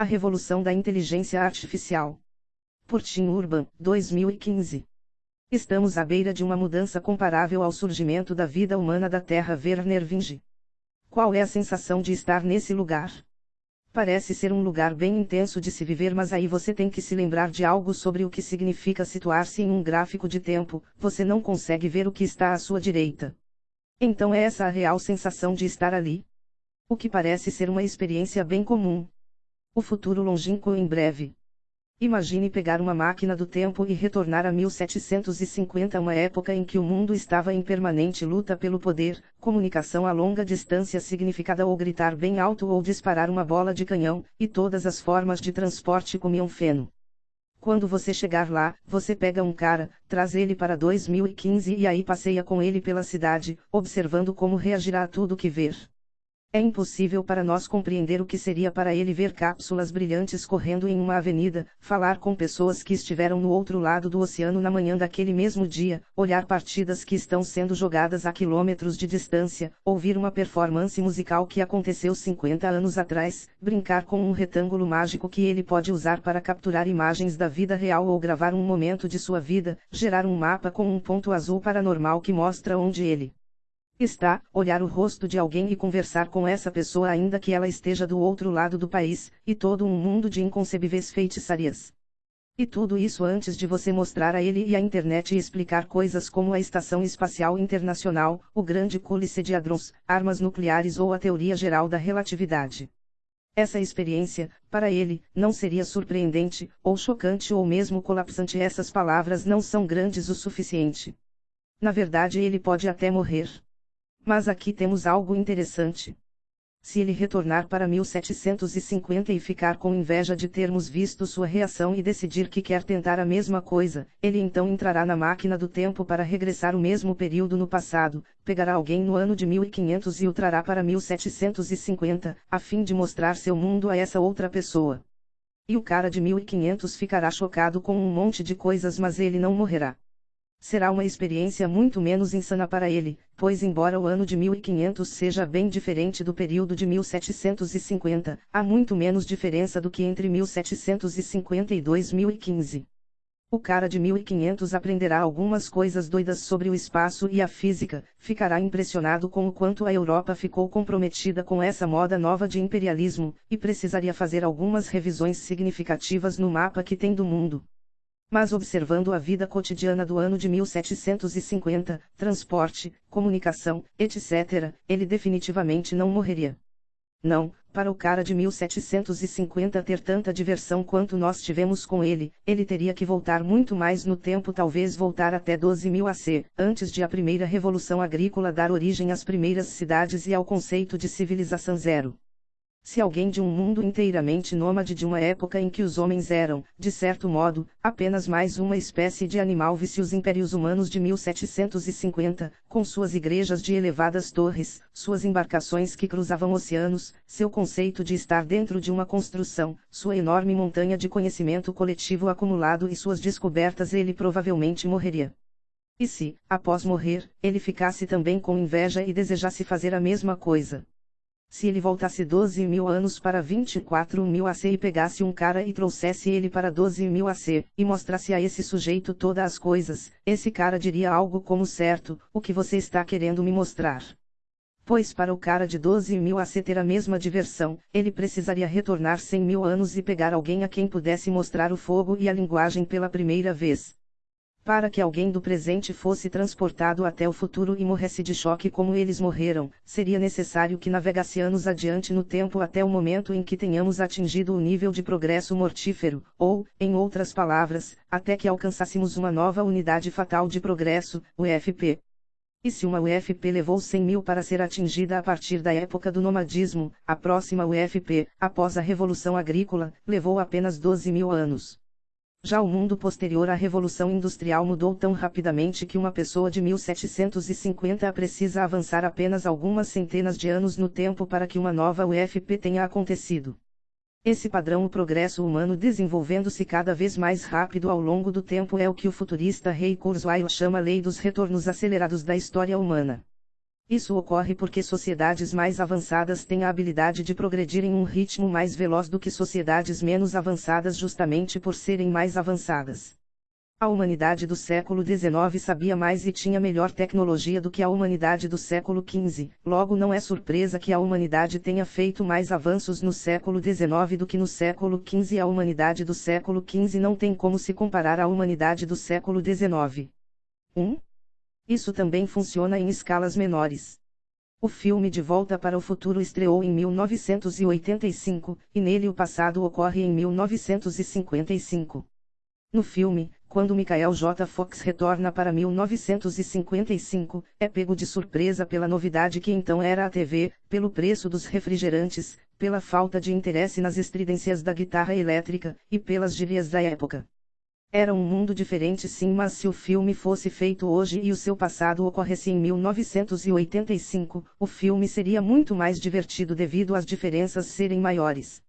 A Revolução da Inteligência Artificial. Por Tim Urban, 2015. Estamos à beira de uma mudança comparável ao surgimento da vida humana da Terra Werner Vinge. Qual é a sensação de estar nesse lugar? Parece ser um lugar bem intenso de se viver, mas aí você tem que se lembrar de algo sobre o que significa situar-se em um gráfico de tempo, você não consegue ver o que está à sua direita. Então é essa a real sensação de estar ali? O que parece ser uma experiência bem comum. O futuro longínquo em breve. Imagine pegar uma máquina do tempo e retornar a 1750, uma época em que o mundo estava em permanente luta pelo poder, comunicação a longa distância significada ou gritar bem alto ou disparar uma bola de canhão, e todas as formas de transporte comiam feno. Quando você chegar lá, você pega um cara, traz ele para 2015 e aí passeia com ele pela cidade, observando como reagirá a tudo que ver. É impossível para nós compreender o que seria para ele ver cápsulas brilhantes correndo em uma avenida, falar com pessoas que estiveram no outro lado do oceano na manhã daquele mesmo dia, olhar partidas que estão sendo jogadas a quilômetros de distância, ouvir uma performance musical que aconteceu 50 anos atrás, brincar com um retângulo mágico que ele pode usar para capturar imagens da vida real ou gravar um momento de sua vida, gerar um mapa com um ponto azul paranormal que mostra onde ele está, olhar o rosto de alguém e conversar com essa pessoa ainda que ela esteja do outro lado do país, e todo um mundo de inconcebíveis feitiçarias. E tudo isso antes de você mostrar a ele e a internet e explicar coisas como a Estação Espacial Internacional, o Grande Cúlice de Hadrons, armas nucleares ou a teoria geral da relatividade. Essa experiência, para ele, não seria surpreendente, ou chocante ou mesmo colapsante. Essas palavras não são grandes o suficiente. Na verdade, ele pode até morrer. Mas aqui temos algo interessante. Se ele retornar para 1750 e ficar com inveja de termos visto sua reação e decidir que quer tentar a mesma coisa, ele então entrará na máquina do tempo para regressar o mesmo período no passado, pegará alguém no ano de 1500 e o trará para 1750, a fim de mostrar seu mundo a essa outra pessoa. E o cara de 1500 ficará chocado com um monte de coisas, mas ele não morrerá. Será uma experiência muito menos insana para ele, pois embora o ano de 1500 seja bem diferente do período de 1750, há muito menos diferença do que entre 1750 e 2015. O cara de 1500 aprenderá algumas coisas doidas sobre o espaço e a física, ficará impressionado com o quanto a Europa ficou comprometida com essa moda nova de imperialismo, e precisaria fazer algumas revisões significativas no mapa que tem do mundo. Mas observando a vida cotidiana do ano de 1750, transporte, comunicação, etc., ele definitivamente não morreria. Não, para o cara de 1750 ter tanta diversão quanto nós tivemos com ele, ele teria que voltar muito mais no tempo, talvez voltar até 12.000 AC, antes de a primeira revolução agrícola dar origem às primeiras cidades e ao conceito de civilização zero. Se alguém de um mundo inteiramente nômade de uma época em que os homens eram, de certo modo, apenas mais uma espécie de animal visse os impérios humanos de 1750, com suas igrejas de elevadas torres, suas embarcações que cruzavam oceanos, seu conceito de estar dentro de uma construção, sua enorme montanha de conhecimento coletivo acumulado e suas descobertas ele provavelmente morreria. E se, após morrer, ele ficasse também com inveja e desejasse fazer a mesma coisa? Se ele voltasse 12 mil anos para 24 mil AC e pegasse um cara e trouxesse ele para 12 mil AC, e mostrasse a esse sujeito todas as coisas, esse cara diria algo como certo, o que você está querendo me mostrar? Pois para o cara de 12 mil AC ter a mesma diversão, ele precisaria retornar 100 mil anos e pegar alguém a quem pudesse mostrar o fogo e a linguagem pela primeira vez para que alguém do presente fosse transportado até o futuro e morresse de choque como eles morreram, seria necessário que navegasse anos adiante no tempo até o momento em que tenhamos atingido o nível de progresso mortífero, ou, em outras palavras, até que alcançássemos uma nova unidade fatal de progresso, UFP. E se uma UFP levou 100 mil para ser atingida a partir da época do nomadismo, a próxima UFP, após a Revolução Agrícola, levou apenas 12 mil anos. Já o mundo posterior à Revolução Industrial mudou tão rapidamente que uma pessoa de 1750 precisa avançar apenas algumas centenas de anos no tempo para que uma nova UFP tenha acontecido. Esse padrão o progresso humano desenvolvendo-se cada vez mais rápido ao longo do tempo é o que o futurista Ray Kurzweil chama lei dos retornos acelerados da história humana. Isso ocorre porque sociedades mais avançadas têm a habilidade de progredir em um ritmo mais veloz do que sociedades menos avançadas justamente por serem mais avançadas. A humanidade do século XIX sabia mais e tinha melhor tecnologia do que a humanidade do século XV, logo não é surpresa que a humanidade tenha feito mais avanços no século XIX do que no século XV. A humanidade do século XV não tem como se comparar à humanidade do século XIX. 1. Isso também funciona em escalas menores. O filme De Volta para o Futuro estreou em 1985, e nele o passado ocorre em 1955. No filme, quando Michael J. Fox retorna para 1955, é pego de surpresa pela novidade que então era a TV, pelo preço dos refrigerantes, pela falta de interesse nas estridências da guitarra elétrica, e pelas gírias da época. Era um mundo diferente sim, mas se o filme fosse feito hoje e o seu passado ocorresse em 1985, o filme seria muito mais divertido devido às diferenças serem maiores.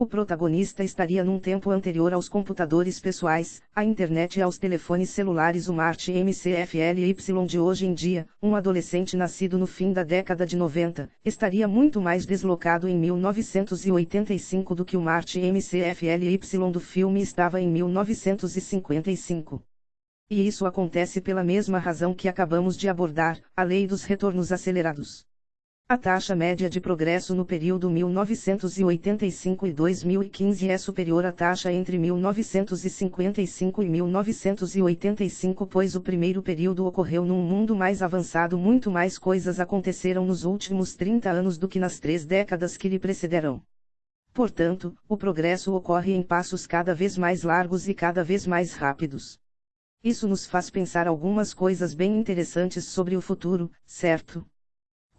O protagonista estaria num tempo anterior aos computadores pessoais, à internet e aos telefones celulares. O Marte MCFLY de hoje em dia, um adolescente nascido no fim da década de 90, estaria muito mais deslocado em 1985 do que o Marte MCFLY do filme estava em 1955. E isso acontece pela mesma razão que acabamos de abordar, a lei dos retornos acelerados. A taxa média de progresso no período 1985 e 2015 é superior à taxa entre 1955 e 1985, pois o primeiro período ocorreu num mundo mais avançado. Muito mais coisas aconteceram nos últimos 30 anos do que nas três décadas que lhe precederam. Portanto, o progresso ocorre em passos cada vez mais largos e cada vez mais rápidos. Isso nos faz pensar algumas coisas bem interessantes sobre o futuro, certo?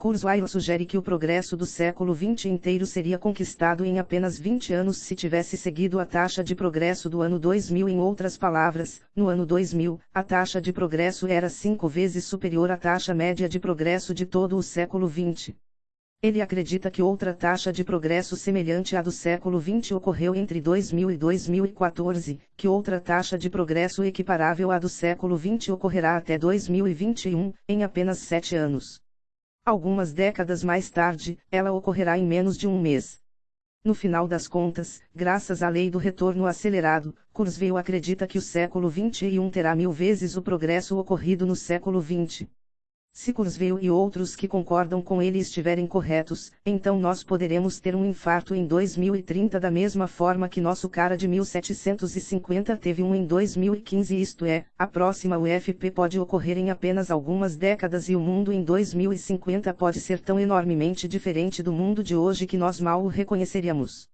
Kurzweil sugere que o progresso do século XX inteiro seria conquistado em apenas 20 anos se tivesse seguido a taxa de progresso do ano 2000. Em outras palavras, no ano 2000, a taxa de progresso era cinco vezes superior à taxa média de progresso de todo o século XX. Ele acredita que outra taxa de progresso semelhante à do século XX ocorreu entre 2000 e 2014, que outra taxa de progresso equiparável à do século XX ocorrerá até 2021, em apenas sete anos. Algumas décadas mais tarde, ela ocorrerá em menos de um mês. No final das contas, graças à lei do retorno acelerado, Kurzweil acredita que o século XXI terá mil vezes o progresso ocorrido no século XX. Se Kurzweil e outros que concordam com ele estiverem corretos, então nós poderemos ter um infarto em 2030 da mesma forma que nosso cara de 1750 teve um em 2015 isto é, a próxima UFP pode ocorrer em apenas algumas décadas e o mundo em 2050 pode ser tão enormemente diferente do mundo de hoje que nós mal o reconheceríamos.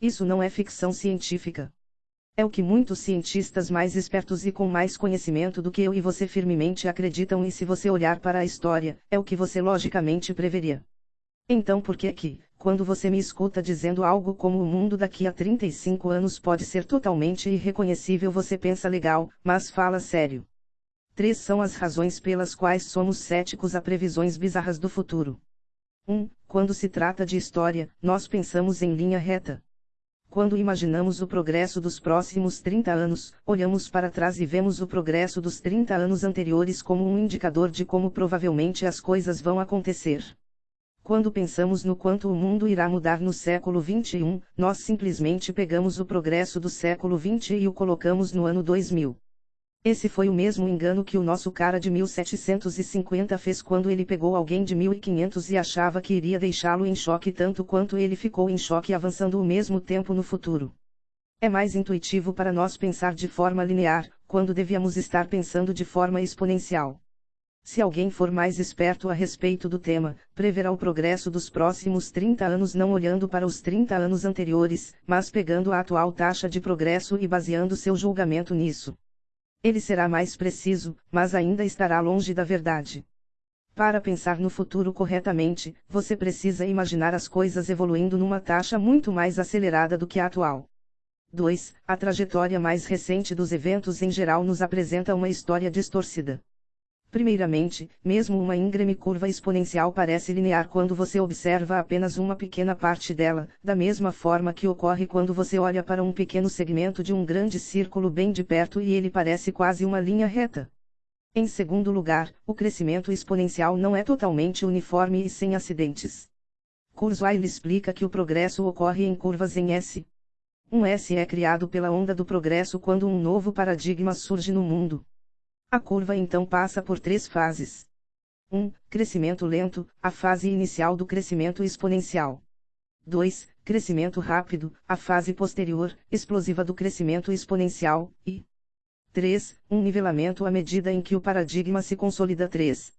Isso não é ficção científica. É o que muitos cientistas mais espertos e com mais conhecimento do que eu e você firmemente acreditam e se você olhar para a história, é o que você logicamente preveria. Então por que é que, quando você me escuta dizendo algo como o mundo daqui a 35 anos pode ser totalmente irreconhecível você pensa legal, mas fala sério? Três são as razões pelas quais somos céticos a previsões bizarras do futuro. 1. Um, quando se trata de história, nós pensamos em linha reta. Quando imaginamos o progresso dos próximos 30 anos, olhamos para trás e vemos o progresso dos 30 anos anteriores como um indicador de como provavelmente as coisas vão acontecer. Quando pensamos no quanto o mundo irá mudar no século 21, nós simplesmente pegamos o progresso do século 20 e o colocamos no ano 2000. Esse foi o mesmo engano que o nosso cara de 1750 fez quando ele pegou alguém de 1500 e achava que iria deixá-lo em choque tanto quanto ele ficou em choque avançando o mesmo tempo no futuro. É mais intuitivo para nós pensar de forma linear, quando devíamos estar pensando de forma exponencial. Se alguém for mais esperto a respeito do tema, preverá o progresso dos próximos 30 anos não olhando para os 30 anos anteriores, mas pegando a atual taxa de progresso e baseando seu julgamento nisso. Ele será mais preciso, mas ainda estará longe da verdade. Para pensar no futuro corretamente, você precisa imaginar as coisas evoluindo numa taxa muito mais acelerada do que a atual. 2. A trajetória mais recente dos eventos em geral nos apresenta uma história distorcida. Primeiramente, mesmo uma íngreme curva exponencial parece linear quando você observa apenas uma pequena parte dela, da mesma forma que ocorre quando você olha para um pequeno segmento de um grande círculo bem de perto e ele parece quase uma linha reta. Em segundo lugar, o crescimento exponencial não é totalmente uniforme e sem acidentes. Kurzweil explica que o progresso ocorre em curvas em S. Um S é criado pela onda do progresso quando um novo paradigma surge no mundo. A curva então passa por três fases. 1. Um, crescimento lento, a fase inicial do crescimento exponencial. 2. Crescimento rápido, a fase posterior, explosiva do crescimento exponencial, e 3. Um nivelamento à medida em que o paradigma se consolida 3.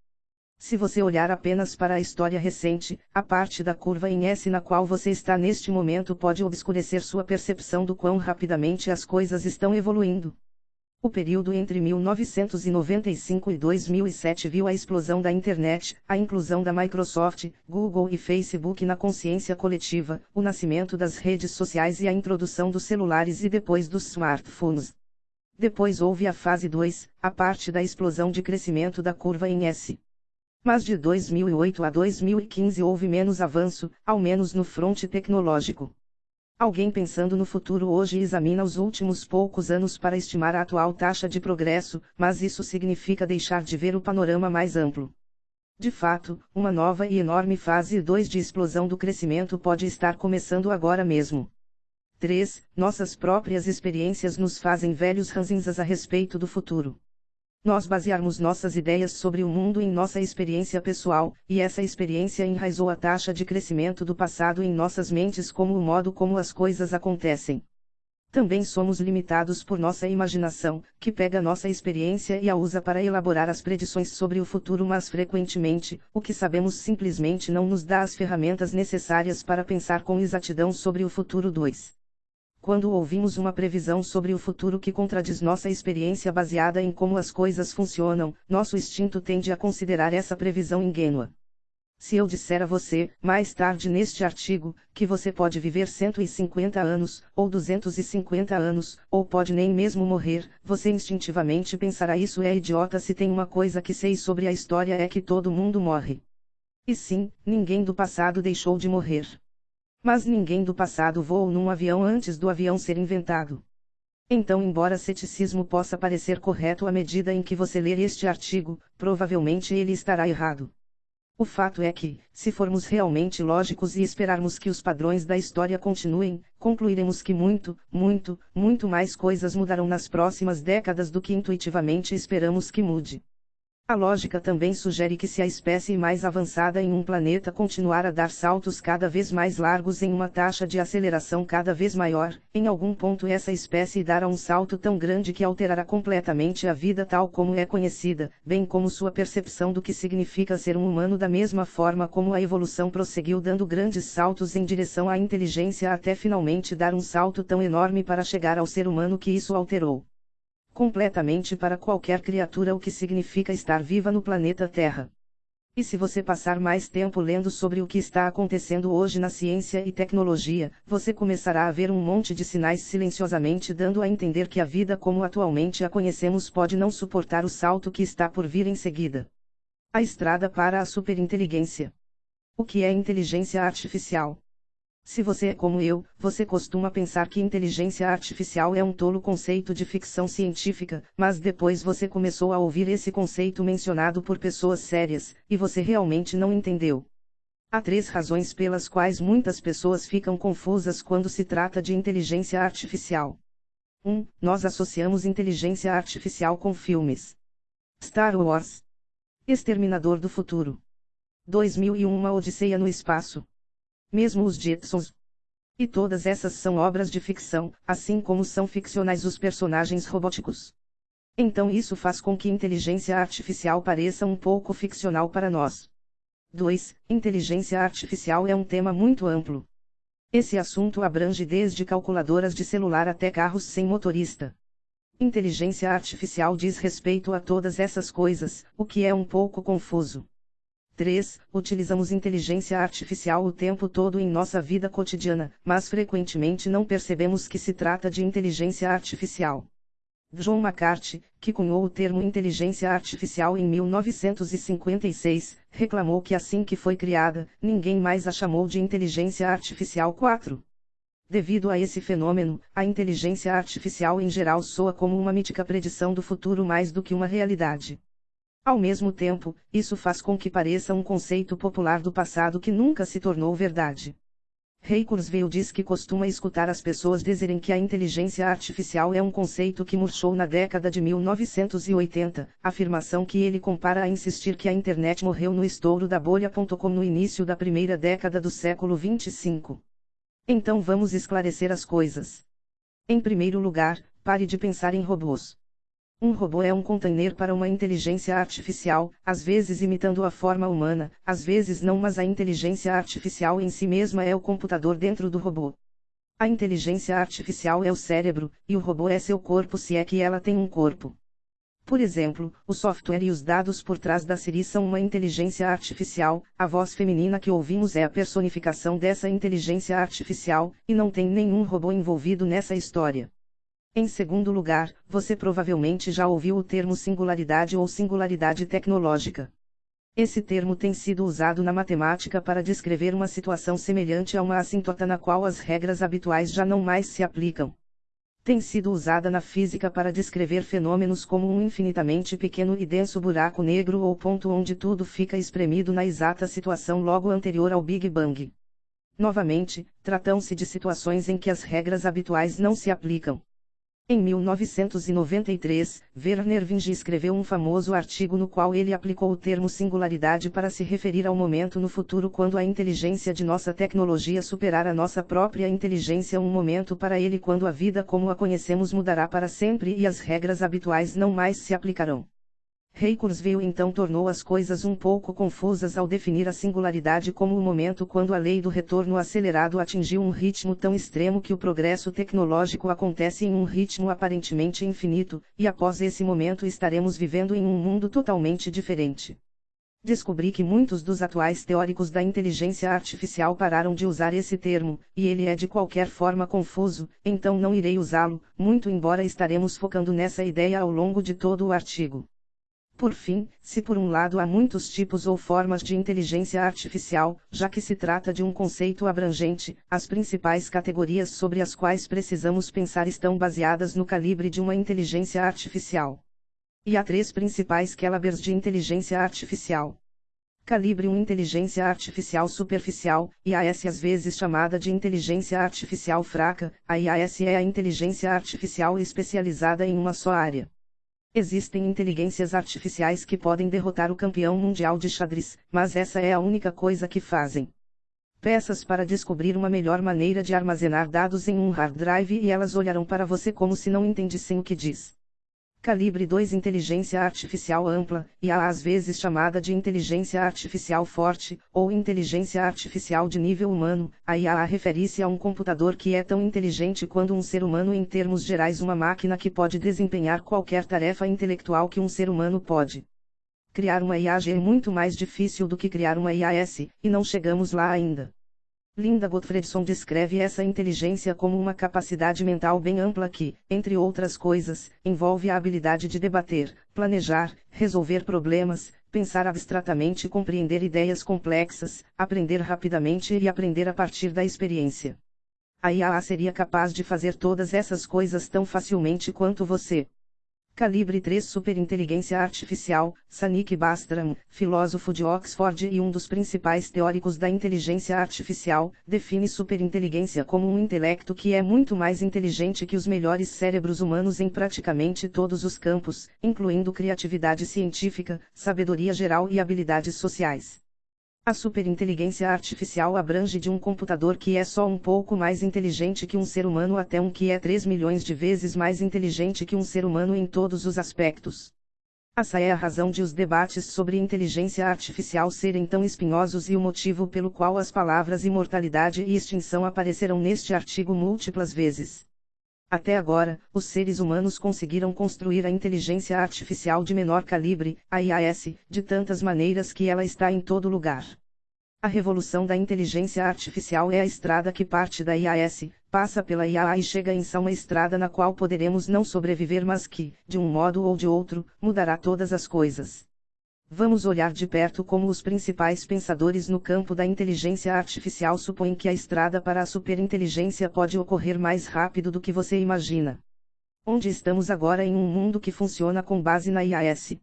Se você olhar apenas para a história recente, a parte da curva em S na qual você está neste momento pode obscurecer sua percepção do quão rapidamente as coisas estão evoluindo. O período entre 1995 e 2007 viu a explosão da internet, a inclusão da Microsoft, Google e Facebook na consciência coletiva, o nascimento das redes sociais e a introdução dos celulares e depois dos smartphones. Depois houve a fase 2, a parte da explosão de crescimento da curva em S. Mas de 2008 a 2015 houve menos avanço, ao menos no fronte tecnológico. Alguém pensando no futuro hoje examina os últimos poucos anos para estimar a atual taxa de progresso, mas isso significa deixar de ver o panorama mais amplo. De fato, uma nova e enorme fase 2 de explosão do crescimento pode estar começando agora mesmo. 3. Nossas próprias experiências nos fazem velhos ranzinzas a respeito do futuro nós basearmos nossas ideias sobre o mundo em nossa experiência pessoal, e essa experiência enraizou a taxa de crescimento do passado em nossas mentes como o modo como as coisas acontecem. Também somos limitados por nossa imaginação, que pega nossa experiência e a usa para elaborar as predições sobre o futuro, mas frequentemente, o que sabemos simplesmente não nos dá as ferramentas necessárias para pensar com exatidão sobre o futuro 2. Quando ouvimos uma previsão sobre o futuro que contradiz nossa experiência baseada em como as coisas funcionam, nosso instinto tende a considerar essa previsão ingênua. Se eu disser a você, mais tarde neste artigo, que você pode viver 150 anos, ou 250 anos, ou pode nem mesmo morrer, você instintivamente pensará isso é idiota se tem uma coisa que sei sobre a história é que todo mundo morre. E sim, ninguém do passado deixou de morrer. Mas ninguém do passado voou num avião antes do avião ser inventado. Então, embora ceticismo possa parecer correto à medida em que você ler este artigo, provavelmente ele estará errado. O fato é que, se formos realmente lógicos e esperarmos que os padrões da história continuem, concluiremos que muito, muito, muito mais coisas mudarão nas próximas décadas do que intuitivamente esperamos que mude. A lógica também sugere que se a espécie mais avançada em um planeta continuar a dar saltos cada vez mais largos em uma taxa de aceleração cada vez maior, em algum ponto essa espécie dará um salto tão grande que alterará completamente a vida tal como é conhecida, bem como sua percepção do que significa ser um humano da mesma forma como a evolução prosseguiu dando grandes saltos em direção à inteligência até finalmente dar um salto tão enorme para chegar ao ser humano que isso alterou completamente para qualquer criatura o que significa estar viva no planeta Terra. E se você passar mais tempo lendo sobre o que está acontecendo hoje na ciência e tecnologia, você começará a ver um monte de sinais silenciosamente dando a entender que a vida como atualmente a conhecemos pode não suportar o salto que está por vir em seguida. A estrada para a superinteligência. O que é inteligência artificial? Se você é como eu, você costuma pensar que inteligência artificial é um tolo conceito de ficção científica, mas depois você começou a ouvir esse conceito mencionado por pessoas sérias, e você realmente não entendeu. Há três razões pelas quais muitas pessoas ficam confusas quando se trata de inteligência artificial. 1. Um, nós associamos inteligência artificial com filmes. Star Wars. Exterminador do Futuro. 2001 Uma Odisseia no Espaço mesmo os Jetsons. E todas essas são obras de ficção, assim como são ficcionais os personagens robóticos. Então isso faz com que inteligência artificial pareça um pouco ficcional para nós. 2. Inteligência artificial é um tema muito amplo. Esse assunto abrange desde calculadoras de celular até carros sem motorista. Inteligência artificial diz respeito a todas essas coisas, o que é um pouco confuso. 3. Utilizamos inteligência artificial o tempo todo em nossa vida cotidiana, mas frequentemente não percebemos que se trata de inteligência artificial. John McCarthy, que cunhou o termo inteligência artificial em 1956, reclamou que assim que foi criada, ninguém mais a chamou de inteligência artificial 4. Devido a esse fenômeno, a inteligência artificial em geral soa como uma mítica predição do futuro mais do que uma realidade. Ao mesmo tempo, isso faz com que pareça um conceito popular do passado que nunca se tornou verdade. Ray Kurzweil diz que costuma escutar as pessoas dizerem que a inteligência artificial é um conceito que murchou na década de 1980, afirmação que ele compara a insistir que a internet morreu no estouro da bolha.com no início da primeira década do século 25. Então vamos esclarecer as coisas. Em primeiro lugar, pare de pensar em robôs. Um robô é um container para uma inteligência artificial, às vezes imitando a forma humana, às vezes não, mas a inteligência artificial em si mesma é o computador dentro do robô. A inteligência artificial é o cérebro, e o robô é seu corpo se é que ela tem um corpo. Por exemplo, o software e os dados por trás da Siri são uma inteligência artificial, a voz feminina que ouvimos é a personificação dessa inteligência artificial, e não tem nenhum robô envolvido nessa história. Em segundo lugar, você provavelmente já ouviu o termo singularidade ou singularidade tecnológica. Esse termo tem sido usado na matemática para descrever uma situação semelhante a uma assintota na qual as regras habituais já não mais se aplicam. Tem sido usada na física para descrever fenômenos como um infinitamente pequeno e denso buraco negro ou ponto onde tudo fica espremido na exata situação logo anterior ao Big Bang. Novamente, tratam-se de situações em que as regras habituais não se aplicam. Em 1993, Werner Vinge escreveu um famoso artigo no qual ele aplicou o termo singularidade para se referir ao momento no futuro quando a inteligência de nossa tecnologia superar a nossa própria inteligência, um momento para ele quando a vida como a conhecemos mudará para sempre e as regras habituais não mais se aplicarão. Ray Kurzweil então tornou as coisas um pouco confusas ao definir a singularidade como o momento quando a lei do retorno acelerado atingiu um ritmo tão extremo que o progresso tecnológico acontece em um ritmo aparentemente infinito, e após esse momento estaremos vivendo em um mundo totalmente diferente. Descobri que muitos dos atuais teóricos da inteligência artificial pararam de usar esse termo, e ele é de qualquer forma confuso, então não irei usá-lo, muito embora estaremos focando nessa ideia ao longo de todo o artigo. Por fim, se por um lado há muitos tipos ou formas de inteligência artificial, já que se trata de um conceito abrangente, as principais categorias sobre as quais precisamos pensar estão baseadas no calibre de uma inteligência artificial. E há três principais calibres de inteligência artificial. Calibre 1 Inteligência Artificial Superficial, IAS às vezes chamada de Inteligência Artificial Fraca, a IAS é a inteligência artificial especializada em uma só área. Existem inteligências artificiais que podem derrotar o campeão mundial de xadrez, mas essa é a única coisa que fazem. Peças para descobrir uma melhor maneira de armazenar dados em um hard drive e elas olharão para você como se não entendessem o que diz. Calibre 2 Inteligência Artificial Ampla, e às vezes chamada de inteligência artificial forte, ou inteligência artificial de nível humano, a IA refere-se a um computador que é tão inteligente quanto um ser humano em termos gerais uma máquina que pode desempenhar qualquer tarefa intelectual que um ser humano pode. Criar uma IA é muito mais difícil do que criar uma IAS, e não chegamos lá ainda. Linda Gottfredson descreve essa inteligência como uma capacidade mental bem ampla que, entre outras coisas, envolve a habilidade de debater, planejar, resolver problemas, pensar abstratamente e compreender ideias complexas, aprender rapidamente e aprender a partir da experiência. A IA seria capaz de fazer todas essas coisas tão facilmente quanto você. Calibre 3 Superinteligência Artificial, Sanik Bastram, filósofo de Oxford e um dos principais teóricos da inteligência artificial, define superinteligência como um intelecto que é muito mais inteligente que os melhores cérebros humanos em praticamente todos os campos, incluindo criatividade científica, sabedoria geral e habilidades sociais. A superinteligência artificial abrange de um computador que é só um pouco mais inteligente que um ser humano até um que é 3 milhões de vezes mais inteligente que um ser humano em todos os aspectos. Essa é a razão de os debates sobre inteligência artificial serem tão espinhosos e o motivo pelo qual as palavras imortalidade e extinção aparecerão neste artigo múltiplas vezes. Até agora, os seres humanos conseguiram construir a inteligência artificial de menor calibre, a IAS, de tantas maneiras que ela está em todo lugar. A revolução da inteligência artificial é a estrada que parte da IAS, passa pela IAA e chega em uma estrada na qual poderemos não sobreviver mas que, de um modo ou de outro, mudará todas as coisas. Vamos olhar de perto como os principais pensadores no campo da inteligência artificial supõem que a estrada para a superinteligência pode ocorrer mais rápido do que você imagina. Onde estamos agora em um mundo que funciona com base na IAS?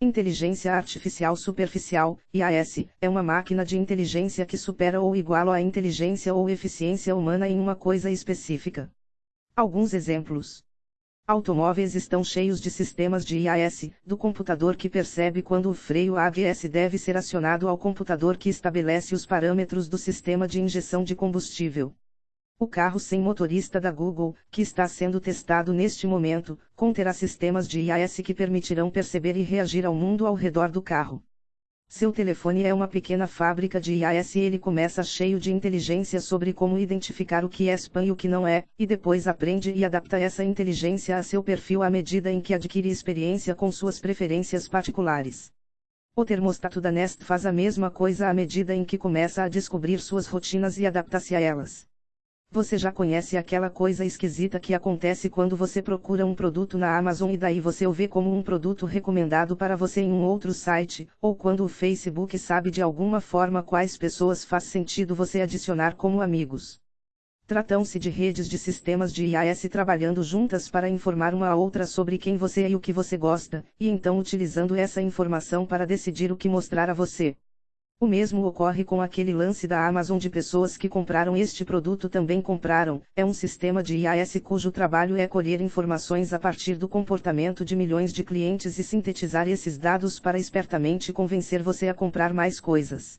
Inteligência Artificial Superficial, IAS, é uma máquina de inteligência que supera ou iguala a inteligência ou eficiência humana em uma coisa específica. Alguns exemplos. Automóveis estão cheios de sistemas de IAS, do computador que percebe quando o freio ABS deve ser acionado ao computador que estabelece os parâmetros do sistema de injeção de combustível. O carro sem motorista da Google, que está sendo testado neste momento, conterá sistemas de IAS que permitirão perceber e reagir ao mundo ao redor do carro. Seu telefone é uma pequena fábrica de IAS e ele começa cheio de inteligência sobre como identificar o que é spam e o que não é, e depois aprende e adapta essa inteligência a seu perfil à medida em que adquire experiência com suas preferências particulares. O termostato da Nest faz a mesma coisa à medida em que começa a descobrir suas rotinas e adapta-se a elas. Você já conhece aquela coisa esquisita que acontece quando você procura um produto na Amazon e daí você o vê como um produto recomendado para você em um outro site, ou quando o Facebook sabe de alguma forma quais pessoas faz sentido você adicionar como amigos. Tratam-se de redes de sistemas de IAS trabalhando juntas para informar uma a outra sobre quem você é e o que você gosta, e então utilizando essa informação para decidir o que mostrar a você. O mesmo ocorre com aquele lance da Amazon de pessoas que compraram este produto também compraram, é um sistema de IAS cujo trabalho é colher informações a partir do comportamento de milhões de clientes e sintetizar esses dados para espertamente convencer você a comprar mais coisas.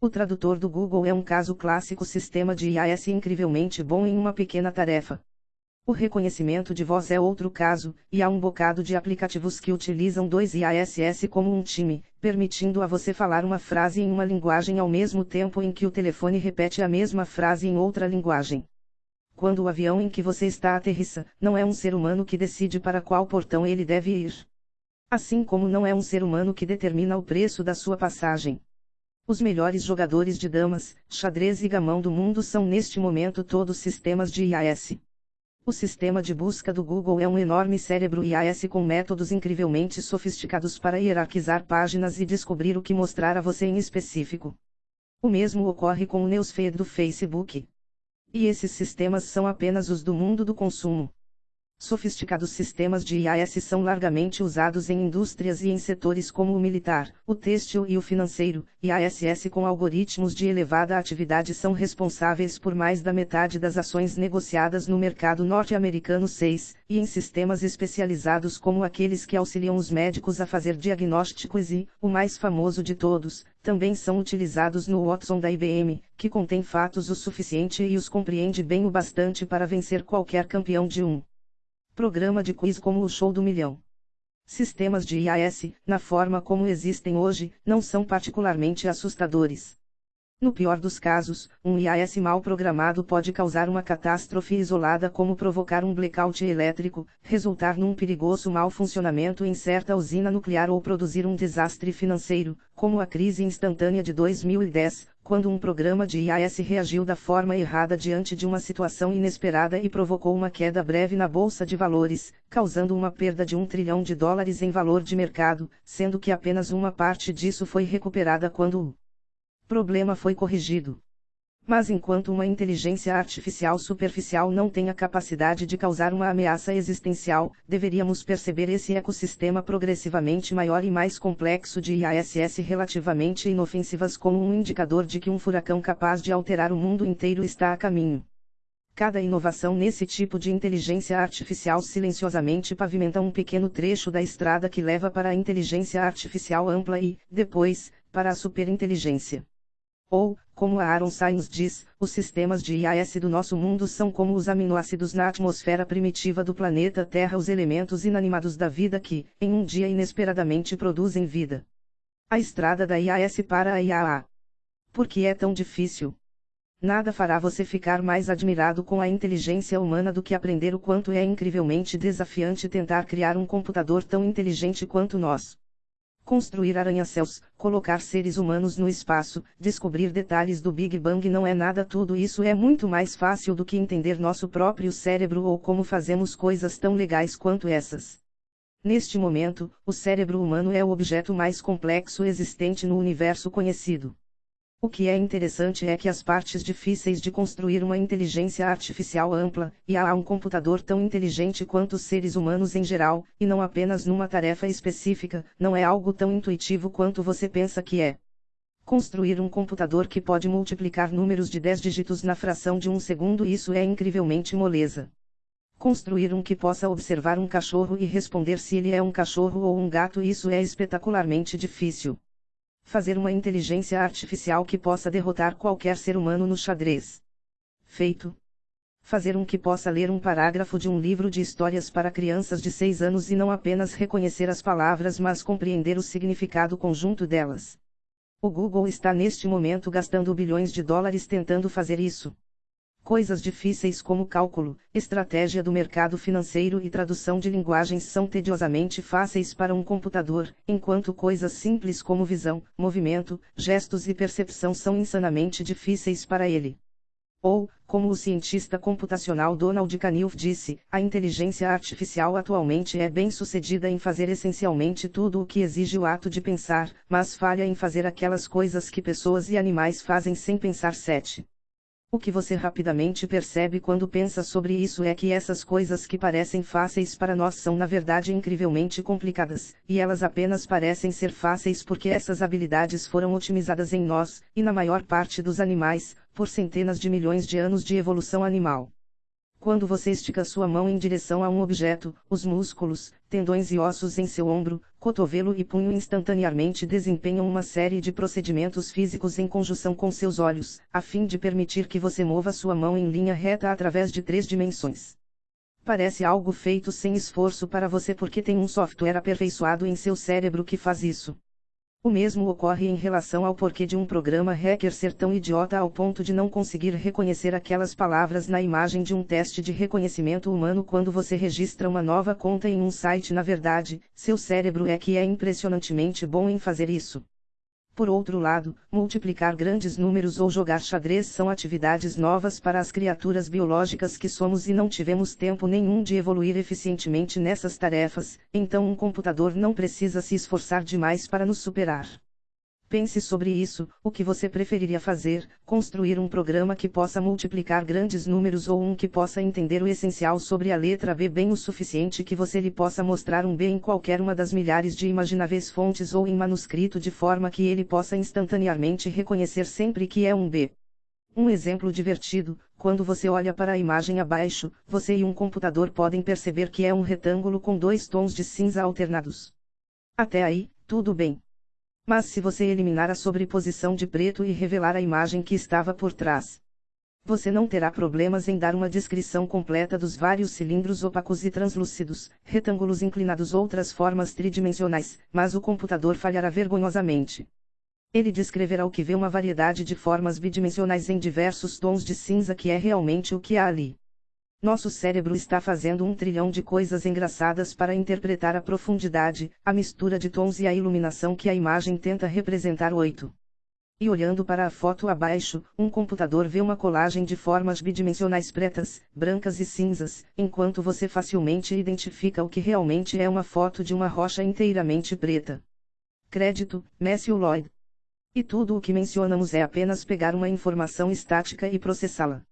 O tradutor do Google é um caso clássico sistema de IAS incrivelmente bom em uma pequena tarefa. O reconhecimento de voz é outro caso, e há um bocado de aplicativos que utilizam dois IASS como um time, permitindo a você falar uma frase em uma linguagem ao mesmo tempo em que o telefone repete a mesma frase em outra linguagem. Quando o avião em que você está aterrissa, não é um ser humano que decide para qual portão ele deve ir. Assim como não é um ser humano que determina o preço da sua passagem. Os melhores jogadores de damas, xadrez e gamão do mundo são neste momento todos sistemas de IAS. O sistema de busca do Google é um enorme cérebro IAS com métodos incrivelmente sofisticados para hierarquizar páginas e descobrir o que mostrar a você em específico. O mesmo ocorre com o Newsfeed do Facebook. E esses sistemas são apenas os do mundo do consumo. Sofisticados sistemas de IAS são largamente usados em indústrias e em setores como o militar, o têxtil e o financeiro. IASS com algoritmos de elevada atividade são responsáveis por mais da metade das ações negociadas no mercado norte-americano 6, e em sistemas especializados como aqueles que auxiliam os médicos a fazer diagnósticos e, o mais famoso de todos, também são utilizados no Watson da IBM, que contém fatos o suficiente e os compreende bem o bastante para vencer qualquer campeão de um Programa de quiz como o Show do Milhão. Sistemas de IAS, na forma como existem hoje, não são particularmente assustadores. No pior dos casos, um IAS mal programado pode causar uma catástrofe isolada como provocar um blackout elétrico, resultar num perigoso mau funcionamento em certa usina nuclear ou produzir um desastre financeiro, como a crise instantânea de 2010, quando um programa de IAS reagiu da forma errada diante de uma situação inesperada e provocou uma queda breve na bolsa de valores, causando uma perda de um trilhão de dólares em valor de mercado, sendo que apenas uma parte disso foi recuperada quando o problema foi corrigido. Mas enquanto uma inteligência artificial superficial não tem a capacidade de causar uma ameaça existencial, deveríamos perceber esse ecossistema progressivamente maior e mais complexo de IASS relativamente inofensivas como um indicador de que um furacão capaz de alterar o mundo inteiro está a caminho. Cada inovação nesse tipo de inteligência artificial silenciosamente pavimenta um pequeno trecho da estrada que leva para a inteligência artificial ampla e, depois, para a superinteligência. Ou, como a Aaron Sainz diz, os sistemas de IAS do nosso mundo são como os aminoácidos na atmosfera primitiva do planeta Terra, os elementos inanimados da vida que, em um dia inesperadamente produzem vida. A estrada da IAS para a IAA. Por que é tão difícil? Nada fará você ficar mais admirado com a inteligência humana do que aprender o quanto é incrivelmente desafiante tentar criar um computador tão inteligente quanto nós. Construir arranha-céus, colocar seres humanos no espaço, descobrir detalhes do Big Bang não é nada tudo isso é muito mais fácil do que entender nosso próprio cérebro ou como fazemos coisas tão legais quanto essas. Neste momento, o cérebro humano é o objeto mais complexo existente no universo conhecido. O que é interessante é que as partes difíceis de construir uma inteligência artificial ampla, e há um computador tão inteligente quanto os seres humanos em geral, e não apenas numa tarefa específica, não é algo tão intuitivo quanto você pensa que é. Construir um computador que pode multiplicar números de 10 dígitos na fração de um segundo isso é incrivelmente moleza. Construir um que possa observar um cachorro e responder se ele é um cachorro ou um gato isso é espetacularmente difícil. Fazer uma inteligência artificial que possa derrotar qualquer ser humano no xadrez. Feito. Fazer um que possa ler um parágrafo de um livro de histórias para crianças de 6 anos e não apenas reconhecer as palavras mas compreender o significado conjunto delas. O Google está neste momento gastando bilhões de dólares tentando fazer isso. Coisas difíceis como cálculo, estratégia do mercado financeiro e tradução de linguagens são tediosamente fáceis para um computador, enquanto coisas simples como visão, movimento, gestos e percepção são insanamente difíceis para ele. Ou, como o cientista computacional Donald Knuth disse, a inteligência artificial atualmente é bem sucedida em fazer essencialmente tudo o que exige o ato de pensar, mas falha em fazer aquelas coisas que pessoas e animais fazem sem pensar. 7. O que você rapidamente percebe quando pensa sobre isso é que essas coisas que parecem fáceis para nós são na verdade incrivelmente complicadas, e elas apenas parecem ser fáceis porque essas habilidades foram otimizadas em nós, e na maior parte dos animais, por centenas de milhões de anos de evolução animal. Quando você estica sua mão em direção a um objeto, os músculos, tendões e ossos em seu ombro, cotovelo e punho instantaneamente desempenham uma série de procedimentos físicos em conjunção com seus olhos, a fim de permitir que você mova sua mão em linha reta através de três dimensões. Parece algo feito sem esforço para você porque tem um software aperfeiçoado em seu cérebro que faz isso. O mesmo ocorre em relação ao porquê de um programa hacker ser tão idiota ao ponto de não conseguir reconhecer aquelas palavras na imagem de um teste de reconhecimento humano quando você registra uma nova conta em um site. Na verdade, seu cérebro é que é impressionantemente bom em fazer isso. Por outro lado, multiplicar grandes números ou jogar xadrez são atividades novas para as criaturas biológicas que somos e não tivemos tempo nenhum de evoluir eficientemente nessas tarefas, então um computador não precisa se esforçar demais para nos superar. Pense sobre isso, o que você preferiria fazer, construir um programa que possa multiplicar grandes números ou um que possa entender o essencial sobre a letra B bem o suficiente que você lhe possa mostrar um B em qualquer uma das milhares de imagináveis fontes ou em manuscrito de forma que ele possa instantaneamente reconhecer sempre que é um B. Um exemplo divertido, quando você olha para a imagem abaixo, você e um computador podem perceber que é um retângulo com dois tons de cinza alternados. Até aí, tudo bem. Mas se você eliminar a sobreposição de preto e revelar a imagem que estava por trás, você não terá problemas em dar uma descrição completa dos vários cilindros opacos e translúcidos, retângulos inclinados ou outras formas tridimensionais, mas o computador falhará vergonhosamente. Ele descreverá o que vê uma variedade de formas bidimensionais em diversos tons de cinza que é realmente o que há ali. Nosso cérebro está fazendo um trilhão de coisas engraçadas para interpretar a profundidade, a mistura de tons e a iluminação que a imagem tenta representar. 8. E olhando para a foto abaixo, um computador vê uma colagem de formas bidimensionais pretas, brancas e cinzas, enquanto você facilmente identifica o que realmente é uma foto de uma rocha inteiramente preta. Crédito, Matthew Lloyd. E tudo o que mencionamos é apenas pegar uma informação estática e processá-la.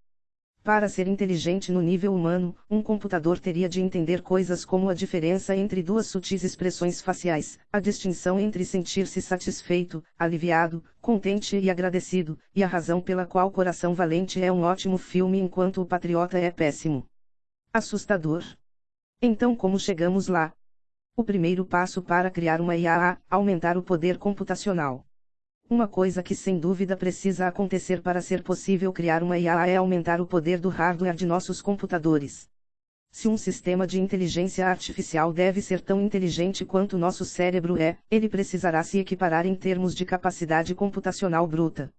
Para ser inteligente no nível humano, um computador teria de entender coisas como a diferença entre duas sutis expressões faciais, a distinção entre sentir-se satisfeito, aliviado, contente e agradecido, e a razão pela qual Coração Valente é um ótimo filme enquanto O Patriota é péssimo. Assustador. Então, como chegamos lá? O primeiro passo para criar uma IA aumentar o poder computacional. Uma coisa que sem dúvida precisa acontecer para ser possível criar uma IA é aumentar o poder do hardware de nossos computadores. Se um sistema de inteligência artificial deve ser tão inteligente quanto nosso cérebro é, ele precisará se equiparar em termos de capacidade computacional bruta.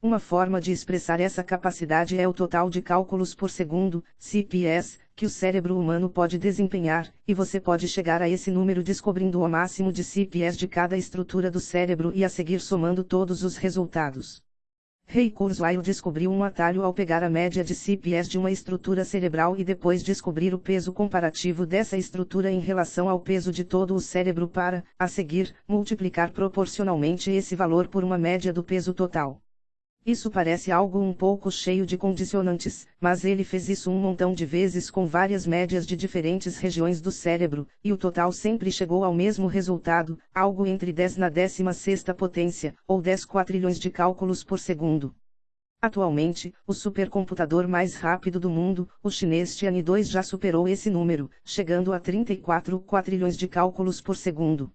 Uma forma de expressar essa capacidade é o total de cálculos por segundo, CPS, que o cérebro humano pode desempenhar, e você pode chegar a esse número descobrindo o máximo de CPS de cada estrutura do cérebro e a seguir somando todos os resultados. Ray Kurzweil descobriu um atalho ao pegar a média de CPS de uma estrutura cerebral e depois descobrir o peso comparativo dessa estrutura em relação ao peso de todo o cérebro para, a seguir, multiplicar proporcionalmente esse valor por uma média do peso total. Isso parece algo um pouco cheio de condicionantes, mas ele fez isso um montão de vezes com várias médias de diferentes regiões do cérebro, e o total sempre chegou ao mesmo resultado, algo entre 10 na 16 potência, ou 10 quatrilhões de cálculos por segundo. Atualmente, o supercomputador mais rápido do mundo, o chinês Tianhe-2 já superou esse número, chegando a 34 quatrilhões de cálculos por segundo.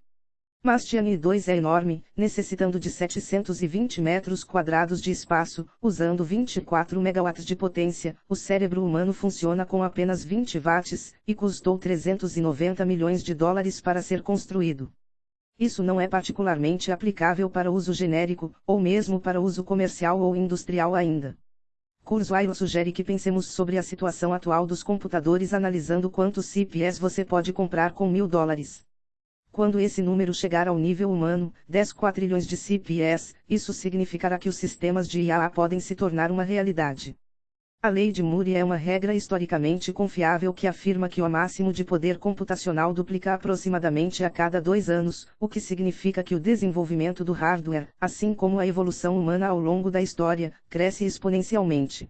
Mas Tianhe 2 é enorme, necessitando de 720 metros quadrados de espaço, usando 24 megawatts de potência. O cérebro humano funciona com apenas 20 watts, e custou 390 milhões de dólares para ser construído. Isso não é particularmente aplicável para uso genérico, ou mesmo para uso comercial ou industrial ainda. Kurzweil sugere que pensemos sobre a situação atual dos computadores analisando quantos CPS você pode comprar com mil dólares. Quando esse número chegar ao nível humano, 10 quatrilhões de CPS, isso significará que os sistemas de IA podem se tornar uma realidade. A lei de Moore é uma regra historicamente confiável que afirma que o máximo de poder computacional duplica aproximadamente a cada dois anos, o que significa que o desenvolvimento do hardware, assim como a evolução humana ao longo da história, cresce exponencialmente.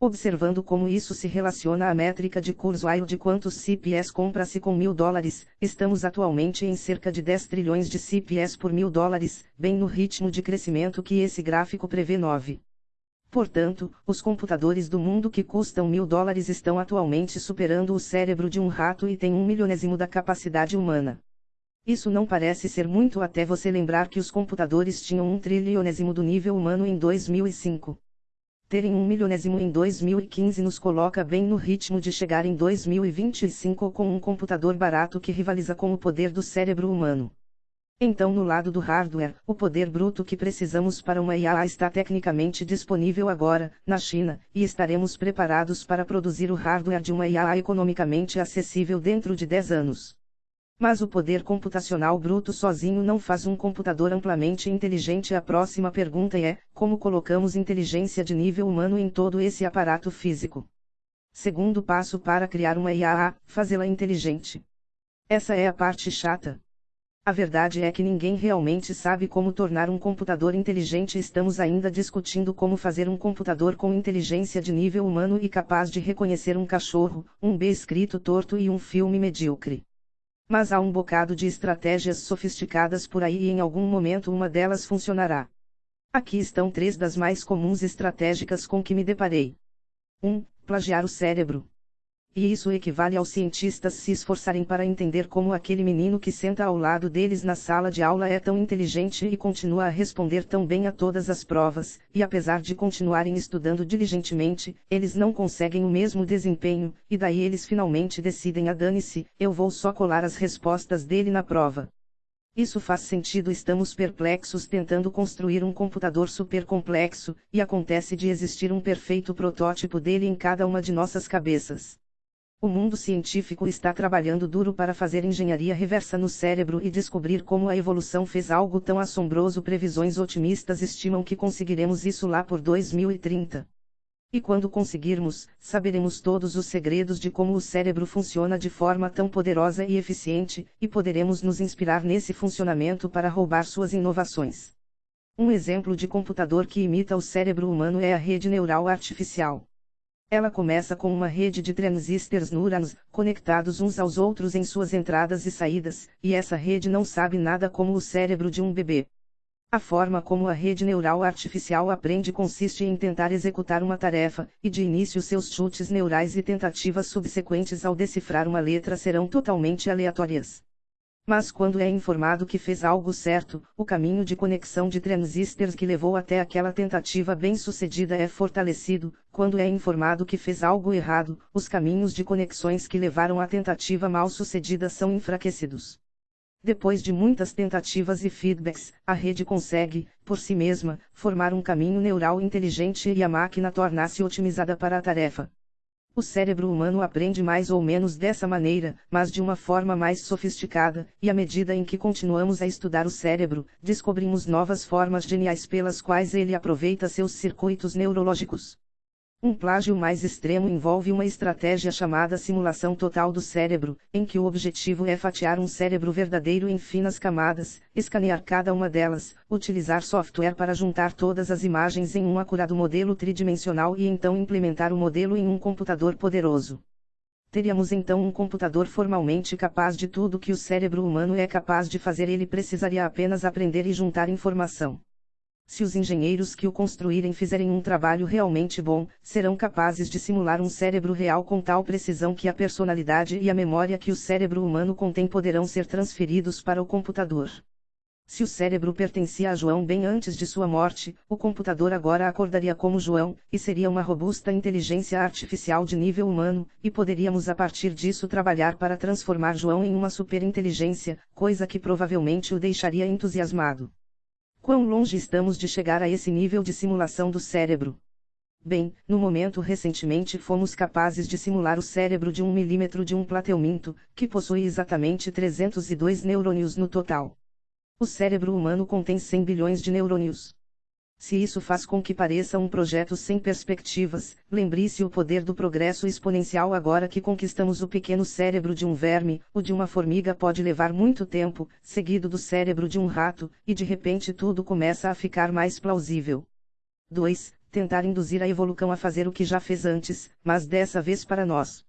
Observando como isso se relaciona à métrica de Kurzweil de quantos CPS compra-se com mil dólares, estamos atualmente em cerca de 10 trilhões de CPS por mil dólares, bem no ritmo de crescimento que esse gráfico prevê 9. Portanto, os computadores do mundo que custam mil dólares estão atualmente superando o cérebro de um rato e têm um milionésimo da capacidade humana. Isso não parece ser muito até você lembrar que os computadores tinham um trilionésimo do nível humano em 2005 terem um milionésimo em 2015 nos coloca bem no ritmo de chegar em 2025 com um computador barato que rivaliza com o poder do cérebro humano. Então, no lado do hardware, o poder bruto que precisamos para uma IA está tecnicamente disponível agora, na China, e estaremos preparados para produzir o hardware de uma IA economicamente acessível dentro de 10 anos. Mas o poder computacional bruto sozinho não faz um computador amplamente inteligente. A próxima pergunta é: como colocamos inteligência de nível humano em todo esse aparato físico? Segundo passo para criar uma IA, fazê-la inteligente. Essa é a parte chata. A verdade é que ninguém realmente sabe como tornar um computador inteligente. Estamos ainda discutindo como fazer um computador com inteligência de nível humano e capaz de reconhecer um cachorro, um B escrito torto e um filme medíocre. Mas há um bocado de estratégias sofisticadas por aí e em algum momento uma delas funcionará. Aqui estão três das mais comuns estratégicas com que me deparei. 1. Um, plagiar o cérebro. E isso equivale aos cientistas se esforçarem para entender como aquele menino que senta ao lado deles na sala de aula é tão inteligente e continua a responder tão bem a todas as provas, e apesar de continuarem estudando diligentemente, eles não conseguem o mesmo desempenho, e daí eles finalmente decidem a dane-se, eu vou só colar as respostas dele na prova. Isso faz sentido. Estamos perplexos tentando construir um computador super complexo, e acontece de existir um perfeito protótipo dele em cada uma de nossas cabeças. O mundo científico está trabalhando duro para fazer engenharia reversa no cérebro e descobrir como a evolução fez algo tão assombroso. Previsões otimistas estimam que conseguiremos isso lá por 2030. E quando conseguirmos, saberemos todos os segredos de como o cérebro funciona de forma tão poderosa e eficiente, e poderemos nos inspirar nesse funcionamento para roubar suas inovações. Um exemplo de computador que imita o cérebro humano é a rede neural artificial. Ela começa com uma rede de transistores neurons, conectados uns aos outros em suas entradas e saídas, e essa rede não sabe nada como o cérebro de um bebê. A forma como a rede neural artificial aprende consiste em tentar executar uma tarefa, e de início seus chutes neurais e tentativas subsequentes ao decifrar uma letra serão totalmente aleatórias. Mas quando é informado que fez algo certo, o caminho de conexão de transistores que levou até aquela tentativa bem-sucedida é fortalecido, quando é informado que fez algo errado, os caminhos de conexões que levaram à tentativa mal-sucedida são enfraquecidos. Depois de muitas tentativas e feedbacks, a rede consegue, por si mesma, formar um caminho neural inteligente e a máquina torna-se otimizada para a tarefa. O cérebro humano aprende mais ou menos dessa maneira, mas de uma forma mais sofisticada, e à medida em que continuamos a estudar o cérebro, descobrimos novas formas geniais pelas quais ele aproveita seus circuitos neurológicos. Um plágio mais extremo envolve uma estratégia chamada simulação total do cérebro, em que o objetivo é fatiar um cérebro verdadeiro em finas camadas, escanear cada uma delas, utilizar software para juntar todas as imagens em um acurado modelo tridimensional e então implementar o modelo em um computador poderoso. Teríamos então um computador formalmente capaz de tudo que o cérebro humano é capaz de fazer, ele precisaria apenas aprender e juntar informação. Se os engenheiros que o construírem fizerem um trabalho realmente bom, serão capazes de simular um cérebro real com tal precisão que a personalidade e a memória que o cérebro humano contém poderão ser transferidos para o computador. Se o cérebro pertencia a João bem antes de sua morte, o computador agora acordaria como João, e seria uma robusta inteligência artificial de nível humano, e poderíamos a partir disso trabalhar para transformar João em uma superinteligência, coisa que provavelmente o deixaria entusiasmado. Quão longe estamos de chegar a esse nível de simulação do cérebro? Bem, no momento recentemente fomos capazes de simular o cérebro de um milímetro de um plateuminto, que possui exatamente 302 neurônios no total. O cérebro humano contém 100 bilhões de neurônios. Se isso faz com que pareça um projeto sem perspectivas, lembre-se o poder do progresso exponencial agora que conquistamos o pequeno cérebro de um verme, o de uma formiga pode levar muito tempo, seguido do cérebro de um rato, e de repente tudo começa a ficar mais plausível. 2. Tentar induzir a evolução a fazer o que já fez antes, mas dessa vez para nós.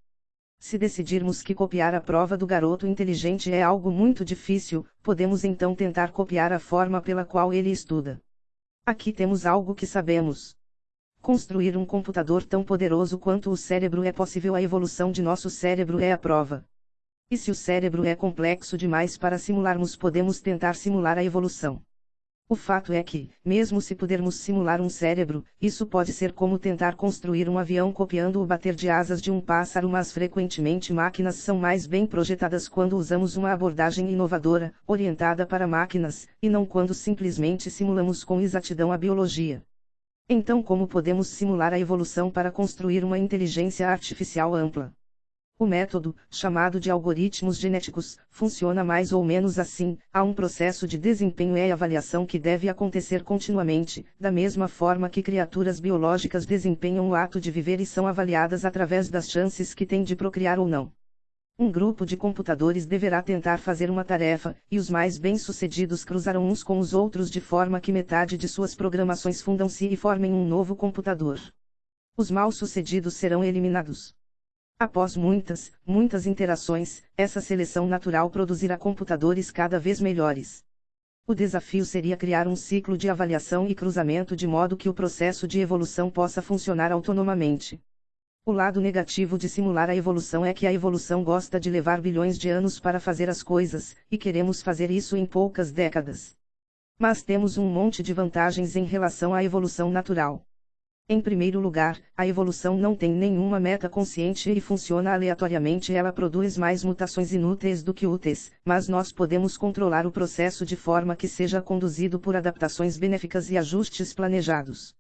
Se decidirmos que copiar a prova do garoto inteligente é algo muito difícil, podemos então tentar copiar a forma pela qual ele estuda. Aqui temos algo que sabemos. Construir um computador tão poderoso quanto o cérebro é possível, a evolução de nosso cérebro é a prova. E se o cérebro é complexo demais para simularmos, podemos tentar simular a evolução. O fato é que, mesmo se pudermos simular um cérebro, isso pode ser como tentar construir um avião copiando o bater de asas de um pássaro, mas frequentemente máquinas são mais bem projetadas quando usamos uma abordagem inovadora, orientada para máquinas, e não quando simplesmente simulamos com exatidão a biologia. Então, como podemos simular a evolução para construir uma inteligência artificial ampla? O método, chamado de algoritmos genéticos, funciona mais ou menos assim: há um processo de desempenho e avaliação que deve acontecer continuamente, da mesma forma que criaturas biológicas desempenham o ato de viver e são avaliadas através das chances que têm de procriar ou não. Um grupo de computadores deverá tentar fazer uma tarefa, e os mais bem-sucedidos cruzarão uns com os outros de forma que metade de suas programações fundam-se e formem um novo computador. Os mal-sucedidos serão eliminados. Após muitas, muitas interações, essa seleção natural produzirá computadores cada vez melhores. O desafio seria criar um ciclo de avaliação e cruzamento de modo que o processo de evolução possa funcionar autonomamente. O lado negativo de simular a evolução é que a evolução gosta de levar bilhões de anos para fazer as coisas, e queremos fazer isso em poucas décadas. Mas temos um monte de vantagens em relação à evolução natural. Em primeiro lugar, a evolução não tem nenhuma meta consciente e funciona aleatoriamente. Ela produz mais mutações inúteis do que úteis, mas nós podemos controlar o processo de forma que seja conduzido por adaptações benéficas e ajustes planejados.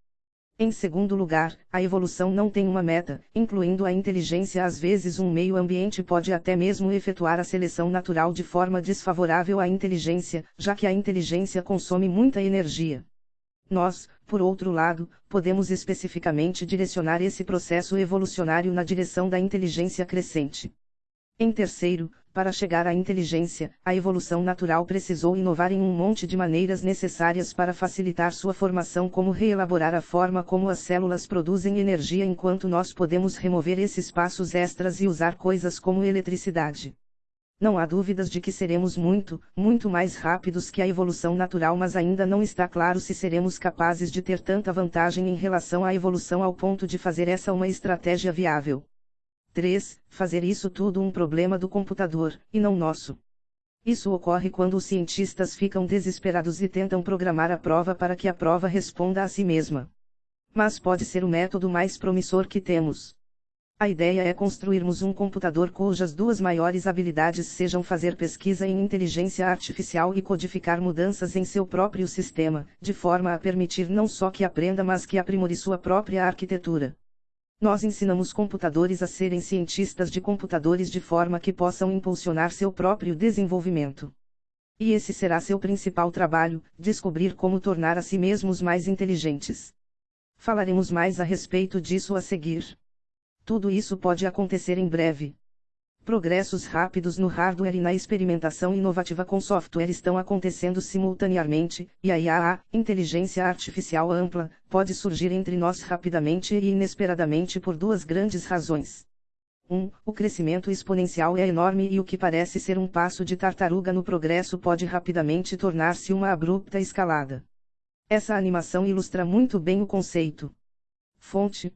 Em segundo lugar, a evolução não tem uma meta, incluindo a inteligência. Às vezes, um meio ambiente pode até mesmo efetuar a seleção natural de forma desfavorável à inteligência, já que a inteligência consome muita energia. Nós, por outro lado, podemos especificamente direcionar esse processo evolucionário na direção da inteligência crescente. Em terceiro, para chegar à inteligência, a evolução natural precisou inovar em um monte de maneiras necessárias para facilitar sua formação, como reelaborar a forma como as células produzem energia enquanto nós podemos remover esses passos extras e usar coisas como eletricidade. Não há dúvidas de que seremos muito, muito mais rápidos que a evolução natural, mas ainda não está claro se seremos capazes de ter tanta vantagem em relação à evolução ao ponto de fazer essa uma estratégia viável. 3. Fazer isso tudo um problema do computador, e não nosso. Isso ocorre quando os cientistas ficam desesperados e tentam programar a prova para que a prova responda a si mesma. Mas pode ser o método mais promissor que temos. A ideia é construirmos um computador cujas duas maiores habilidades sejam fazer pesquisa em inteligência artificial e codificar mudanças em seu próprio sistema, de forma a permitir não só que aprenda mas que aprimore sua própria arquitetura. Nós ensinamos computadores a serem cientistas de computadores de forma que possam impulsionar seu próprio desenvolvimento. E esse será seu principal trabalho: descobrir como tornar a si mesmos mais inteligentes. Falaremos mais a respeito disso a seguir. Tudo isso pode acontecer em breve. Progressos rápidos no hardware e na experimentação inovativa com software estão acontecendo simultaneamente, e a IAA, inteligência artificial ampla, pode surgir entre nós rapidamente e inesperadamente por duas grandes razões. 1. Um, o crescimento exponencial é enorme e o que parece ser um passo de tartaruga no progresso pode rapidamente tornar-se uma abrupta escalada. Essa animação ilustra muito bem o conceito. Fonte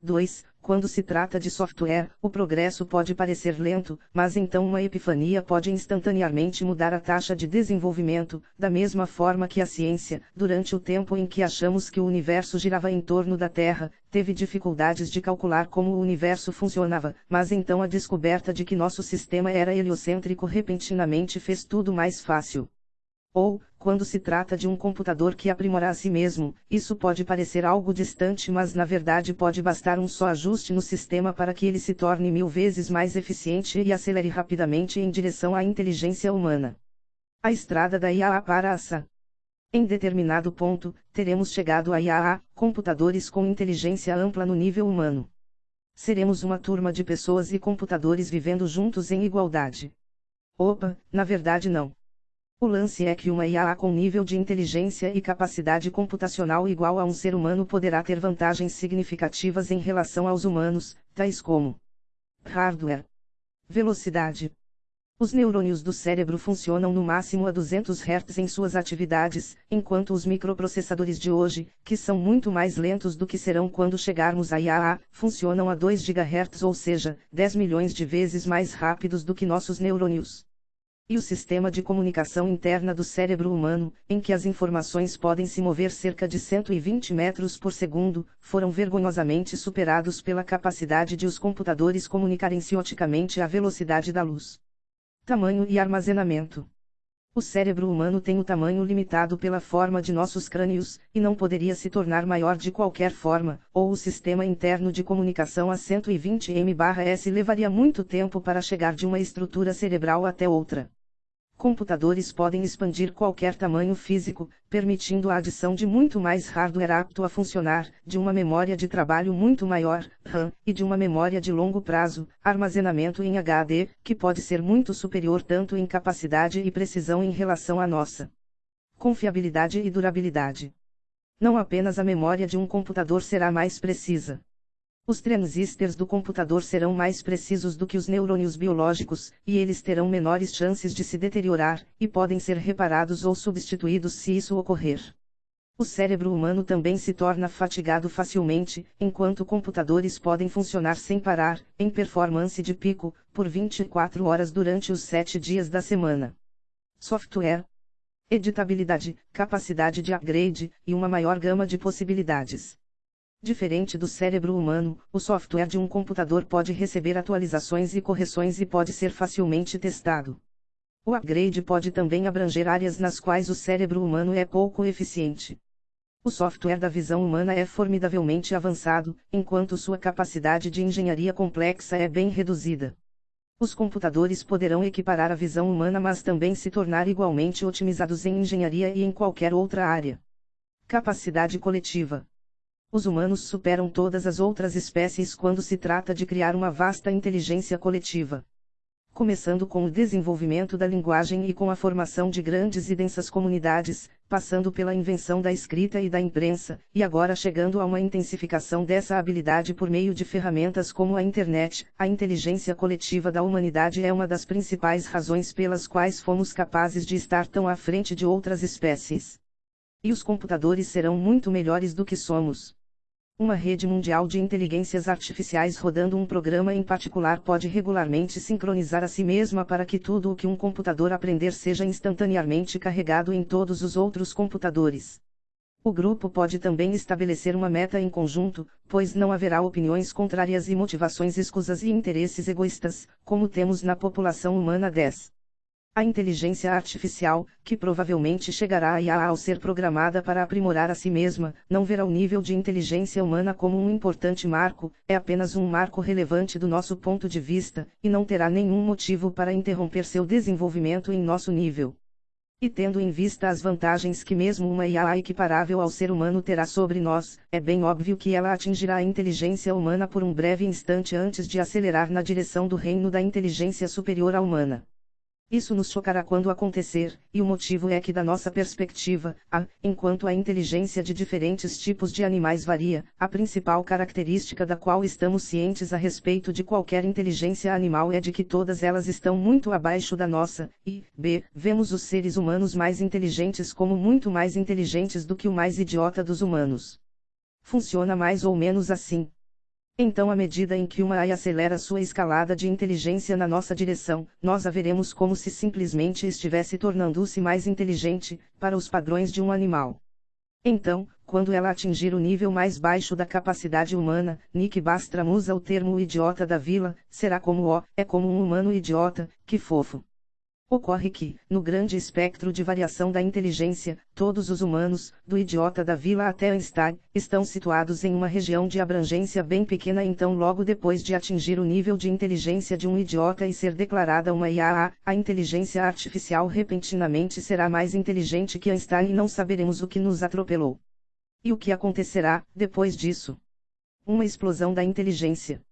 2. Quando se trata de software, o progresso pode parecer lento, mas então uma epifania pode instantaneamente mudar a taxa de desenvolvimento, da mesma forma que a ciência, durante o tempo em que achamos que o universo girava em torno da Terra, teve dificuldades de calcular como o universo funcionava, mas então a descoberta de que nosso sistema era heliocêntrico repentinamente fez tudo mais fácil. Ou, quando se trata de um computador que aprimora a si mesmo, isso pode parecer algo distante, mas na verdade pode bastar um só ajuste no sistema para que ele se torne mil vezes mais eficiente e acelere rapidamente em direção à inteligência humana. A estrada da IAA para a SA. Em determinado ponto, teremos chegado a IAA, computadores com inteligência ampla no nível humano. Seremos uma turma de pessoas e computadores vivendo juntos em igualdade. Opa, na verdade não. O lance é que uma IA com nível de inteligência e capacidade computacional igual a um ser humano poderá ter vantagens significativas em relação aos humanos, tais como hardware, velocidade. Os neurônios do cérebro funcionam no máximo a 200 Hz em suas atividades, enquanto os microprocessadores de hoje, que são muito mais lentos do que serão quando chegarmos a IAA, funcionam a 2 GHz ou seja, 10 milhões de vezes mais rápidos do que nossos neurônios e o sistema de comunicação interna do cérebro humano, em que as informações podem se mover cerca de 120 metros por segundo, foram vergonhosamente superados pela capacidade de os computadores comunicarem-se oticamente à velocidade da luz. Tamanho e armazenamento. O cérebro humano tem o tamanho limitado pela forma de nossos crânios, e não poderia se tornar maior de qualquer forma, ou o sistema interno de comunicação a 120 m/s levaria muito tempo para chegar de uma estrutura cerebral até outra computadores podem expandir qualquer tamanho físico, permitindo a adição de muito mais hardware apto a funcionar, de uma memória de trabalho muito maior, RAM, e de uma memória de longo prazo, armazenamento em HD, que pode ser muito superior tanto em capacidade e precisão em relação à nossa confiabilidade e durabilidade. Não apenas a memória de um computador será mais precisa, os transistores do computador serão mais precisos do que os neurônios biológicos, e eles terão menores chances de se deteriorar, e podem ser reparados ou substituídos se isso ocorrer. O cérebro humano também se torna fatigado facilmente, enquanto computadores podem funcionar sem parar, em performance de pico, por 24 horas durante os 7 dias da semana. Software, editabilidade, capacidade de upgrade, e uma maior gama de possibilidades. Diferente do cérebro humano, o software de um computador pode receber atualizações e correções e pode ser facilmente testado. O upgrade pode também abranger áreas nas quais o cérebro humano é pouco eficiente. O software da visão humana é formidavelmente avançado, enquanto sua capacidade de engenharia complexa é bem reduzida. Os computadores poderão equiparar a visão humana mas também se tornar igualmente otimizados em engenharia e em qualquer outra área. Capacidade coletiva. Os humanos superam todas as outras espécies quando se trata de criar uma vasta inteligência coletiva. Começando com o desenvolvimento da linguagem e com a formação de grandes e densas comunidades, passando pela invenção da escrita e da imprensa, e agora chegando a uma intensificação dessa habilidade por meio de ferramentas como a internet, a inteligência coletiva da humanidade é uma das principais razões pelas quais fomos capazes de estar tão à frente de outras espécies. E os computadores serão muito melhores do que somos. Uma rede mundial de inteligências artificiais rodando um programa em particular pode regularmente sincronizar a si mesma para que tudo o que um computador aprender seja instantaneamente carregado em todos os outros computadores. O grupo pode também estabelecer uma meta em conjunto, pois não haverá opiniões contrárias e motivações escusas e interesses egoístas, como temos na população humana 10. A inteligência artificial, que provavelmente chegará a IA ao ser programada para aprimorar a si mesma, não verá o nível de inteligência humana como um importante marco, é apenas um marco relevante do nosso ponto de vista, e não terá nenhum motivo para interromper seu desenvolvimento em nosso nível. E tendo em vista as vantagens que mesmo uma IA equiparável ao ser humano terá sobre nós, é bem óbvio que ela atingirá a inteligência humana por um breve instante antes de acelerar na direção do reino da inteligência superior à humana. Isso nos chocará quando acontecer, e o motivo é que, da nossa perspectiva, a, enquanto a inteligência de diferentes tipos de animais varia, a principal característica da qual estamos cientes a respeito de qualquer inteligência animal é de que todas elas estão muito abaixo da nossa, e, b, vemos os seres humanos mais inteligentes como muito mais inteligentes do que o mais idiota dos humanos. Funciona mais ou menos assim. Então, à medida em que uma AI acelera sua escalada de inteligência na nossa direção, nós a veremos como se simplesmente estivesse tornando-se mais inteligente, para os padrões de um animal. Então, quando ela atingir o nível mais baixo da capacidade humana, Nick Bastram usa o termo idiota da vila, será como o, é como um humano idiota, que fofo. Ocorre que, no grande espectro de variação da inteligência, todos os humanos, do idiota da vila até Einstein, estão situados em uma região de abrangência bem pequena então logo depois de atingir o nível de inteligência de um idiota e ser declarada uma IAA, a inteligência artificial repentinamente será mais inteligente que Einstein e não saberemos o que nos atropelou. E o que acontecerá, depois disso? Uma explosão da inteligência.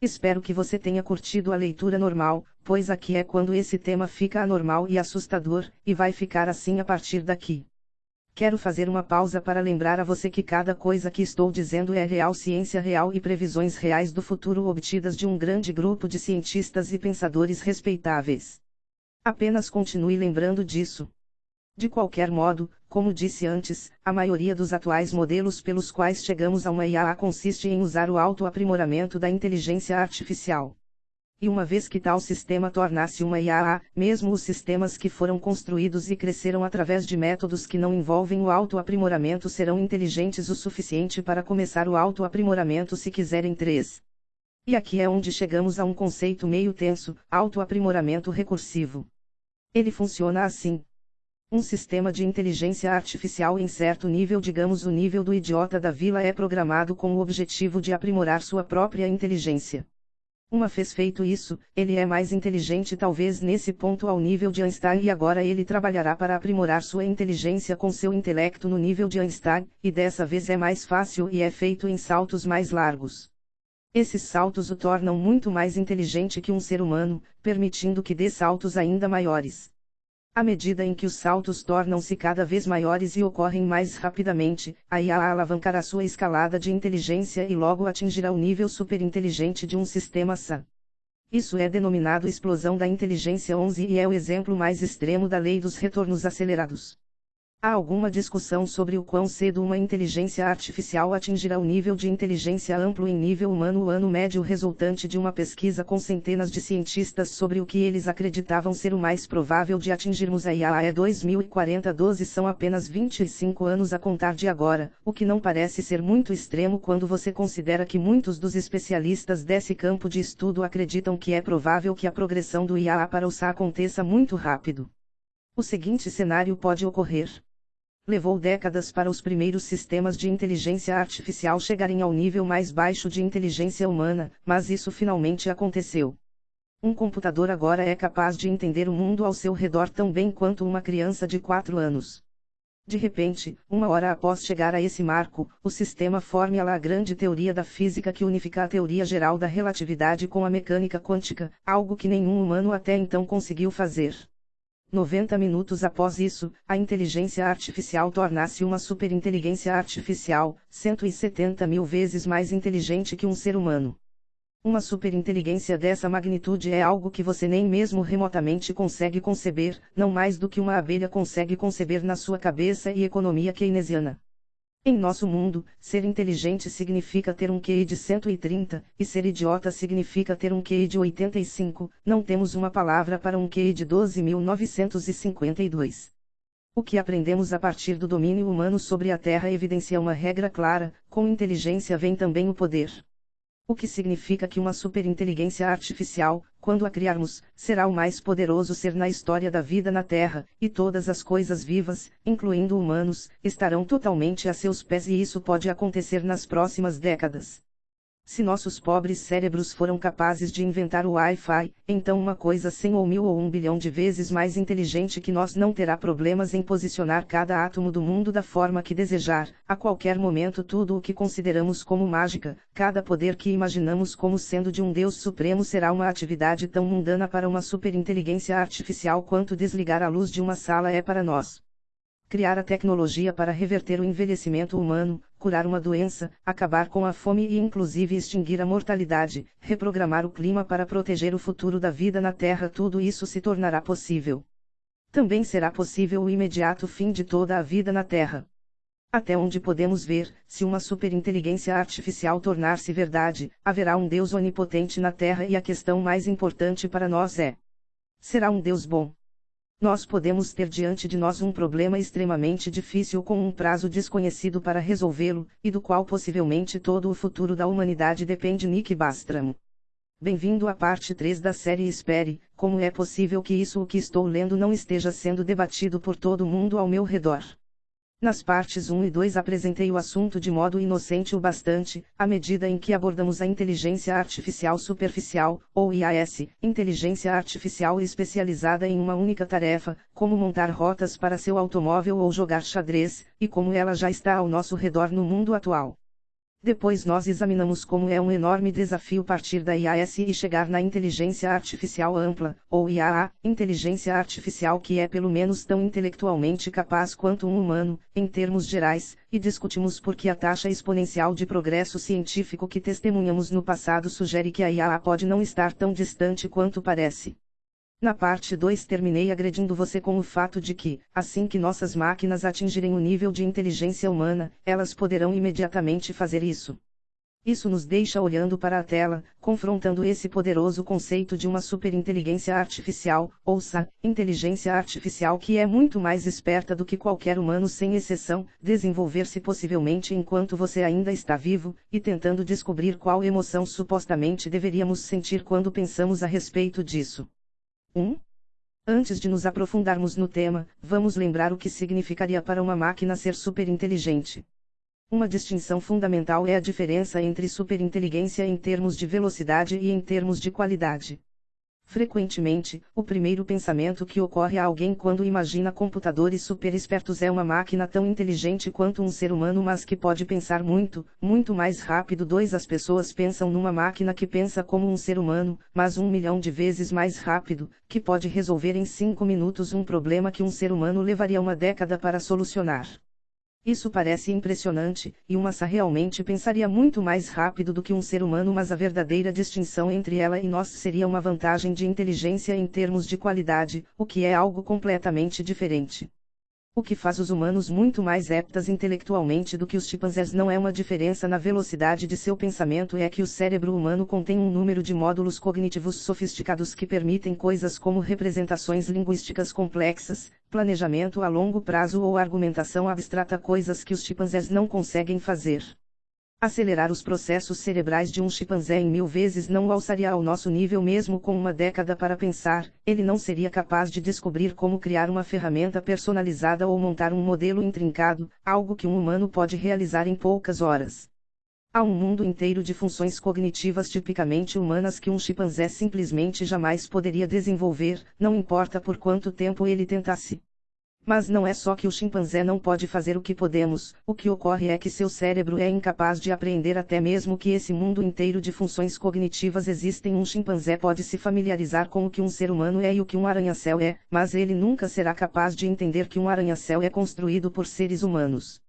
Espero que você tenha curtido a leitura normal, pois aqui é quando esse tema fica anormal e assustador, e vai ficar assim a partir daqui. Quero fazer uma pausa para lembrar a você que cada coisa que estou dizendo é real ciência real e previsões reais do futuro obtidas de um grande grupo de cientistas e pensadores respeitáveis. Apenas continue lembrando disso. De qualquer modo, como disse antes, a maioria dos atuais modelos pelos quais chegamos a uma IAA consiste em usar o autoaprimoramento da inteligência artificial. E uma vez que tal sistema tornasse uma IAA, mesmo os sistemas que foram construídos e cresceram através de métodos que não envolvem o autoaprimoramento serão inteligentes o suficiente para começar o autoaprimoramento se quiserem três. E aqui é onde chegamos a um conceito meio tenso, autoaprimoramento recursivo. Ele funciona assim. Um sistema de inteligência artificial em certo nível, digamos o nível do idiota da vila, é programado com o objetivo de aprimorar sua própria inteligência. Uma vez feito isso, ele é mais inteligente talvez nesse ponto ao nível de Einstein e agora ele trabalhará para aprimorar sua inteligência com seu intelecto no nível de Einstein, e dessa vez é mais fácil e é feito em saltos mais largos. Esses saltos o tornam muito mais inteligente que um ser humano, permitindo que dê saltos ainda maiores. À medida em que os saltos tornam-se cada vez maiores e ocorrem mais rapidamente, a IA alavancará sua escalada de inteligência e logo atingirá o nível superinteligente de um sistema SA. Isso é denominado explosão da inteligência 11 e é o exemplo mais extremo da lei dos retornos acelerados. Há alguma discussão sobre o quão cedo uma inteligência artificial atingirá o nível de inteligência amplo em nível humano o ano médio resultante de uma pesquisa com centenas de cientistas sobre o que eles acreditavam ser o mais provável de atingirmos a IA é 2040 12 são apenas 25 anos a contar de agora, o que não parece ser muito extremo quando você considera que muitos dos especialistas desse campo de estudo acreditam que é provável que a progressão do IA para o SA aconteça muito rápido. O seguinte cenário pode ocorrer. Levou décadas para os primeiros sistemas de inteligência artificial chegarem ao nível mais baixo de inteligência humana, mas isso finalmente aconteceu. Um computador agora é capaz de entender o mundo ao seu redor tão bem quanto uma criança de 4 anos. De repente, uma hora após chegar a esse marco, o sistema forma a grande teoria da física que unifica a teoria geral da relatividade com a mecânica quântica, algo que nenhum humano até então conseguiu fazer. 90 minutos após isso, a inteligência artificial torna-se uma superinteligência artificial, 170 mil vezes mais inteligente que um ser humano. Uma superinteligência dessa magnitude é algo que você nem mesmo remotamente consegue conceber, não mais do que uma abelha consegue conceber na sua cabeça e economia keynesiana. Em nosso mundo, ser inteligente significa ter um QI de 130, e ser idiota significa ter um QI de 85, não temos uma palavra para um QI de 12.952. O que aprendemos a partir do domínio humano sobre a Terra evidencia uma regra clara: com inteligência vem também o poder. O que significa que uma superinteligência artificial, quando a criarmos, será o mais poderoso ser na história da vida na Terra, e todas as coisas vivas, incluindo humanos, estarão totalmente a seus pés e isso pode acontecer nas próximas décadas. Se nossos pobres cérebros foram capazes de inventar o Wi-Fi, então uma coisa cem ou mil ou um bilhão de vezes mais inteligente que nós não terá problemas em posicionar cada átomo do mundo da forma que desejar, a qualquer momento tudo o que consideramos como mágica, cada poder que imaginamos como sendo de um Deus supremo será uma atividade tão mundana para uma superinteligência artificial quanto desligar a luz de uma sala é para nós criar a tecnologia para reverter o envelhecimento humano, curar uma doença, acabar com a fome e inclusive extinguir a mortalidade, reprogramar o clima para proteger o futuro da vida na Terra, tudo isso se tornará possível. Também será possível o imediato fim de toda a vida na Terra. Até onde podemos ver, se uma superinteligência artificial tornar-se verdade, haverá um Deus onipotente na Terra e a questão mais importante para nós é: será um Deus bom? Nós podemos ter diante de nós um problema extremamente difícil com um prazo desconhecido para resolvê-lo, e do qual possivelmente todo o futuro da humanidade depende. Nick Bastram. Bem-vindo à parte 3 da série Espere, como é possível que isso o que estou lendo não esteja sendo debatido por todo mundo ao meu redor? Nas partes 1 e 2 apresentei o assunto de modo inocente o bastante, à medida em que abordamos a inteligência artificial superficial, ou IAS, inteligência artificial especializada em uma única tarefa, como montar rotas para seu automóvel ou jogar xadrez, e como ela já está ao nosso redor no mundo atual. Depois nós examinamos como é um enorme desafio partir da IAS e chegar na inteligência artificial ampla, ou IAA, inteligência artificial que é pelo menos tão intelectualmente capaz quanto um humano, em termos gerais, e discutimos por que a taxa exponencial de progresso científico que testemunhamos no passado sugere que a IAA pode não estar tão distante quanto parece. Na parte 2 terminei agredindo você com o fato de que, assim que nossas máquinas atingirem o nível de inteligência humana, elas poderão imediatamente fazer isso. Isso nos deixa olhando para a tela, confrontando esse poderoso conceito de uma superinteligência artificial, ou SA, inteligência artificial que é muito mais esperta do que qualquer humano sem exceção, desenvolver-se possivelmente enquanto você ainda está vivo, e tentando descobrir qual emoção supostamente deveríamos sentir quando pensamos a respeito disso. 1. Antes de nos aprofundarmos no tema, vamos lembrar o que significaria para uma máquina ser superinteligente. Uma distinção fundamental é a diferença entre superinteligência em termos de velocidade e em termos de qualidade. Frequentemente, o primeiro pensamento que ocorre a alguém quando imagina computadores super espertos é uma máquina tão inteligente quanto um ser humano, mas que pode pensar muito, muito mais rápido. 2. As pessoas pensam numa máquina que pensa como um ser humano, mas um milhão de vezes mais rápido, que pode resolver em cinco minutos um problema que um ser humano levaria uma década para solucionar. Isso parece impressionante, e uma SA realmente pensaria muito mais rápido do que um ser humano, mas a verdadeira distinção entre ela e nós seria uma vantagem de inteligência em termos de qualidade, o que é algo completamente diferente. O que faz os humanos muito mais aptas intelectualmente do que os chimpanzés não é uma diferença na velocidade de seu pensamento, é que o cérebro humano contém um número de módulos cognitivos sofisticados que permitem coisas como representações linguísticas complexas, planejamento a longo prazo ou argumentação abstrata, coisas que os chimpanzés não conseguem fazer. Acelerar os processos cerebrais de um chimpanzé em mil vezes não o alçaria ao nosso nível mesmo com uma década para pensar, ele não seria capaz de descobrir como criar uma ferramenta personalizada ou montar um modelo intrincado, algo que um humano pode realizar em poucas horas. Há um mundo inteiro de funções cognitivas tipicamente humanas que um chimpanzé simplesmente jamais poderia desenvolver, não importa por quanto tempo ele tentasse. Mas não é só que o chimpanzé não pode fazer o que podemos, o que ocorre é que seu cérebro é incapaz de apreender até mesmo que esse mundo inteiro de funções cognitivas existem. Um chimpanzé pode se familiarizar com o que um ser humano é e o que um arranha-céu é, mas ele nunca será capaz de entender que um arranha-céu é construído por seres humanos.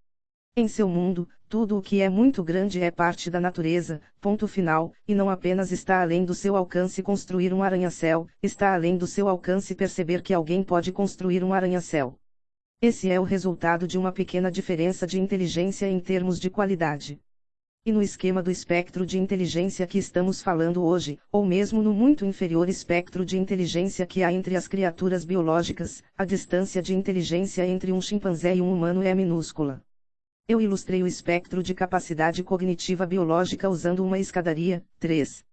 Em seu mundo, tudo o que é muito grande é parte da natureza, ponto final, e não apenas está além do seu alcance construir um arranha-céu, está além do seu alcance perceber que alguém pode construir um arranha-céu. Esse é o resultado de uma pequena diferença de inteligência em termos de qualidade. E no esquema do espectro de inteligência que estamos falando hoje, ou mesmo no muito inferior espectro de inteligência que há entre as criaturas biológicas, a distância de inteligência entre um chimpanzé e um humano é minúscula. Eu ilustrei o espectro de capacidade cognitiva biológica usando uma escadaria, 3.